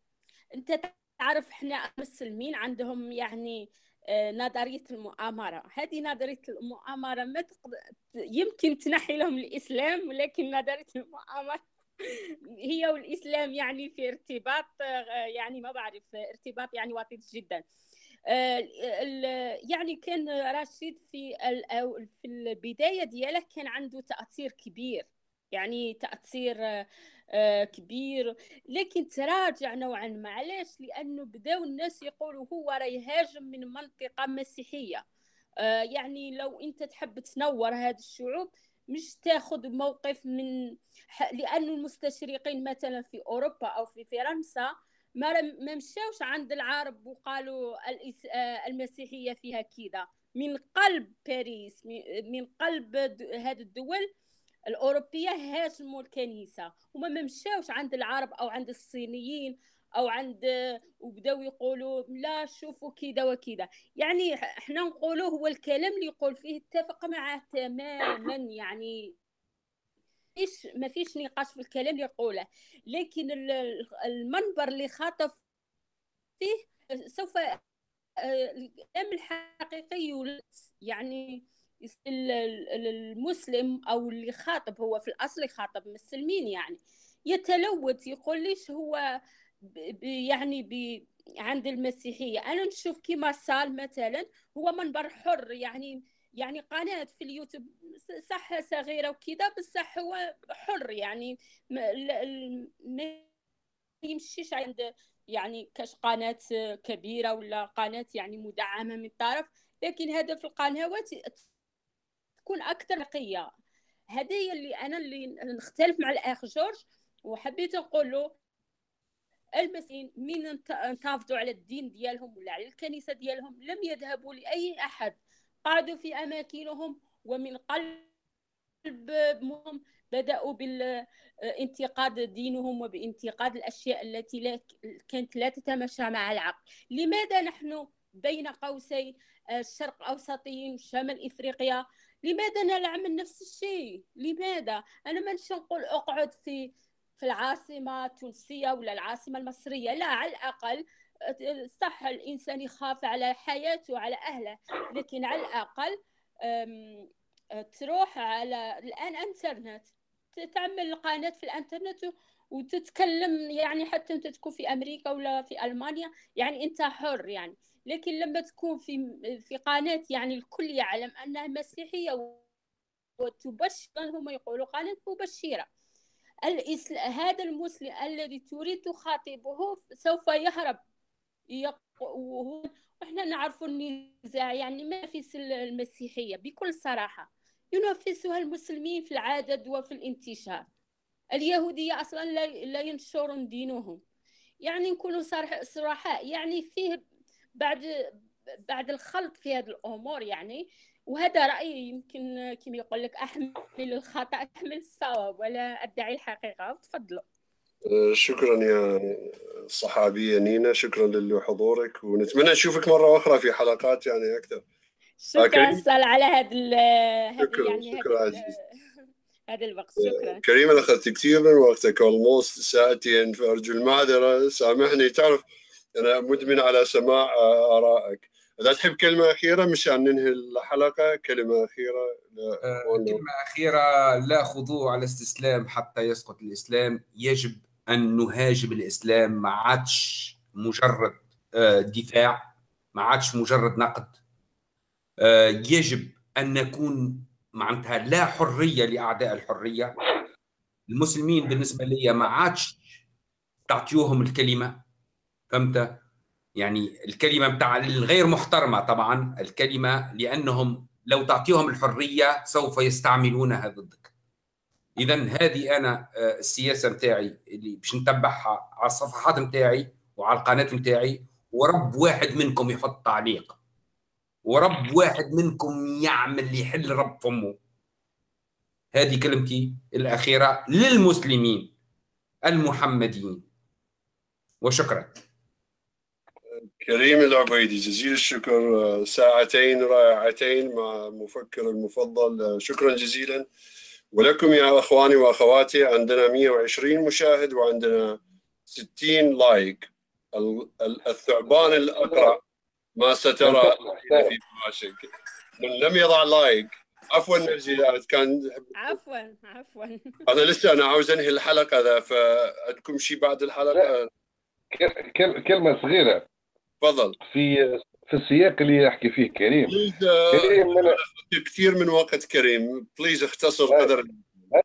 أنت تعرف إحنا المسلمين عندهم يعني آه، نظرية المؤامرة. هذه نظرية المؤامرة ما تقدر يمكن تنحي لهم الإسلام ولكن نظرية المؤامرة <laughs> هي والإسلام يعني في ارتباط آه، يعني ما بعرف ارتباط يعني وطيد جدا. آه، يعني كان رشيد في في البداية دياله كان عنده تأثير كبير. يعني تأثير آه، كبير. لكن تراجع نوعا ما. علاش لأنه بداو الناس يقولوا هو راه يهاجم من منطقة مسيحية. آه، يعني لو أنت تحب تنور هذه الشعوب مش تاخذ موقف من لأنه المستشرقين مثلا في أوروبا أو في فرنسا ما ما مشاوش عند العرب وقالوا آه، المسيحية فيها كذا. من قلب باريس من- قلب هذه الدول الأوروبية هاجموا الكنيسة وما ما مشاوش عند العرب أو عند الصينيين أو عند وبداو يقولوا لا شوفوا كذا وكذا يعني إحنا نقولوا هو الكلام اللي يقول فيه اتفق معه تماما يعني فيش ما فيش نقاش في الكلام اللي يقوله. لكن ال- ال- المنبر اللي خاطب فيه سوف آه، الكلام الحقيقي يعني المسلم أو اللي خاطب هو في الأصل يخاطب مسلمين يعني. يتلوث يقول ليش هو ب- ب- يعني ب عند المسيحية. أنا نشوف كيما صال مثلا هو منبر حر يعني يعني قناة في اليوتيوب صح صغيرة وكذا بصح هو حر يعني. ما يمشيش عند يعني كاش قناة كبيرة ولا قناة يعني مدعمة من طرف لكن هدف القنوات تكون أكثر نقية. هذه هي اللي أنا اللي نختلف مع الأخ جورج وحبيت نقول له المسيحيين من انت- انتفضوا على الدين ديالهم ولا على الكنيسة ديالهم لم يذهبوا لأي أحد. قعدوا في أماكنهم ومن قلبهم بدأوا بالانتقاد دينهم وبانتقاد الأشياء التي لا كانت لا تتماشى مع العقل. لماذا نحن بين قوسين الشرق الأوسطيين وشمال إفريقيا لماذا نعمل نفس الشيء؟ لماذا؟ أنا ما نقول أقعد في في العاصمة التونسية ولا العاصمة المصرية لا على الأقل صح الإنسان يخاف على حياته على أهله لكن على الأقل أم، تروح على الآن إنترنت تعمل قناة في الإنترنت وتتكلم يعني حتى أنت تكون في أمريكا ولا في ألمانيا يعني أنت حر يعني. لكن لما تكون في في قناة يعني الكل يعلم أنها مسيحية وتبشر هم يقولوا قناة مبشرة. الإسل... هذا المسلم الذي تريد تخاطبه سوف يهرب. وهو- وإحنا نعرف النزاع يعني ما في المسيحية. بكل صراحة ينافسها المسلمين في العدد وفي الانتشار. اليهودية أصلا لا, لا ينشرون دينهم. يعني نكونوا صراح- صراحة يعني فيه بعد بعد الخلط في هذه الأمور يعني. وهذا رأيي يمكن كما يقول لك أحمل الخطأ أحمل الصواب ولا أدعي الحقيقة. تفضلوا. آه، شكرا يا الصحابية نينا. شكرا لحضورك ونتمنى نشوفك مرة أخرى في حلقات يعني أكثر. شكرا. سال على هذا شكراً، يعني شكراً عزيز. <laughs> هذا الوقت. شكرا. كريم أنا أخذت كثير من وقتك almost ساعتين فأرجو المعذرة. سامحني تعرف أنا مدمن على سماع آه، آرائك. إذا تحب كلمة أخيرة مشان ننهي الحلقة كلمة أخيرة لا، آه، كلمة أخيرة لا خضوع على الاستسلام حتى يسقط الإسلام. يجب أن نهاجم الإسلام ما عادش مجرد آه، دفاع ما عادش مجرد نقد. آه، يجب أن نكون معناتها لا حرية لأعداء الحرية. المسلمين بالنسبة لي ما عادش تعطيوهم الكلمة. فهمت؟ يعني الكلمة بتاع الغير محترمة طبعا الكلمة لأنهم لو تعطيهم الحرية سوف يستعملونها ضدك إذا هذه أنا آه، السياسة متاعي اللي باش نتبعها على الصفحات متاعي وعلى القناة متاعي ورب واحد منكم يحط تعليق. ورب واحد منكم يعمل يحل رب فمه. هذه كلمتي الأخيرة للمسلمين المحمديين. وشكرا. كريم العبيدي جزيل الشكر آه، ساعتين رائعتين مع المفكر المفضل آه، شكرا جزيلا. ولكم يا إخواني وأخواتي عندنا 120 مشاهد وعندنا 60 لايك. ال- ال- الثعبان الأقرع ما سترى في فراشك من لم يضع like. عفوا نرجي كان عفوا عفوا. أنا لسه أنا عاوز أنهي الحلقة ذا فعندكم شيء بعد الحلقة؟ كل- كل- كلمة صغيرة. تفضل. في في السياق اللي يحكي فيه كريم. آه، كريم أنا كثير من وقت كريم. please اختصر آه. قدر.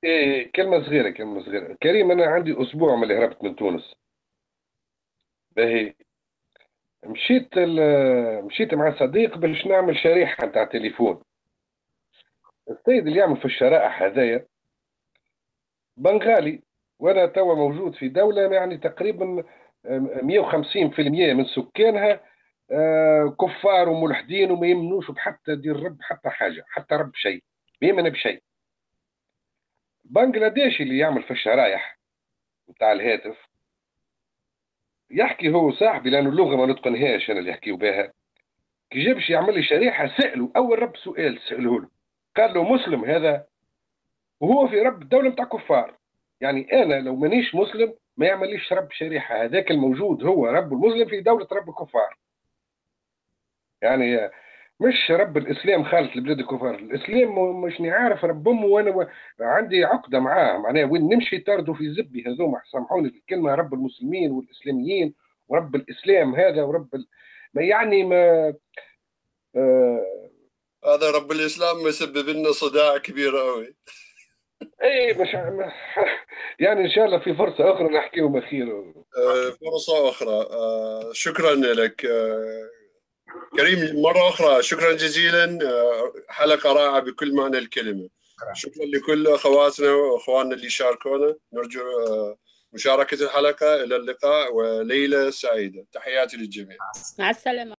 إيه، كلمة صغيرة كلمة صغيرة. كريم أنا عندي أسبوع من اللي هربت من تونس. باهي. مشيت ال- مشيت مع صديق باش نعمل شريحة نتاع تليفون. السيد اللي يعمل في الشرائح هذايا بنغالي وأنا توا موجود في دولة يعني تقريبا 150% من سكانها آه، كفار وملحدين وما يمنوش بحتى دين رب حتى حاجة حتى رب شيء ما يمن بشيء. بنغلاديشي اللي يعمل في الشرايح بتاع الهاتف يحكي هو صاحبي لأنه اللغة ما نتقنهاش أنا اللي يحكيو بها. كي جا باش يعمل لي شريحة سالوا أول رب سؤال سأله له. قال له مسلم هذا وهو في رب دوله بتاع كفار. يعني أنا لو مانيش مسلم ما يعمليش رب شريحة. هذاك الموجود هو رب المسلم في دولة رب الكفار. يعني مش رب الإسلام خالص لبلاد الكفار. الإسلام مش عارف امه وأنا و- عندي عقدة معاه. معناها وين نمشي طاردوا في زبي هذوما. سامحوني في الكلمة رب المسلمين والإسلاميين ورب الإسلام هذا ورب ال... ما يعني ما آه... هذا رب الإسلام مسبب لنا صداع كبير قوي اي مش <laughs> يعني إن شاء الله في فرصة أخرى نحكيهم اخير آه، فرصة أخرى. آه، شكرا لك. آه، كريم مرة أخرى شكرا جزيلا. حلقة رائعة بكل معنى الكلمة. شكرا لكل أخواتنا وأخواننا اللي شاركونا. نرجو مشاركة الحلقة. إلى اللقاء. وليلة سعيدة. تحياتي للجميع. مع السلامة.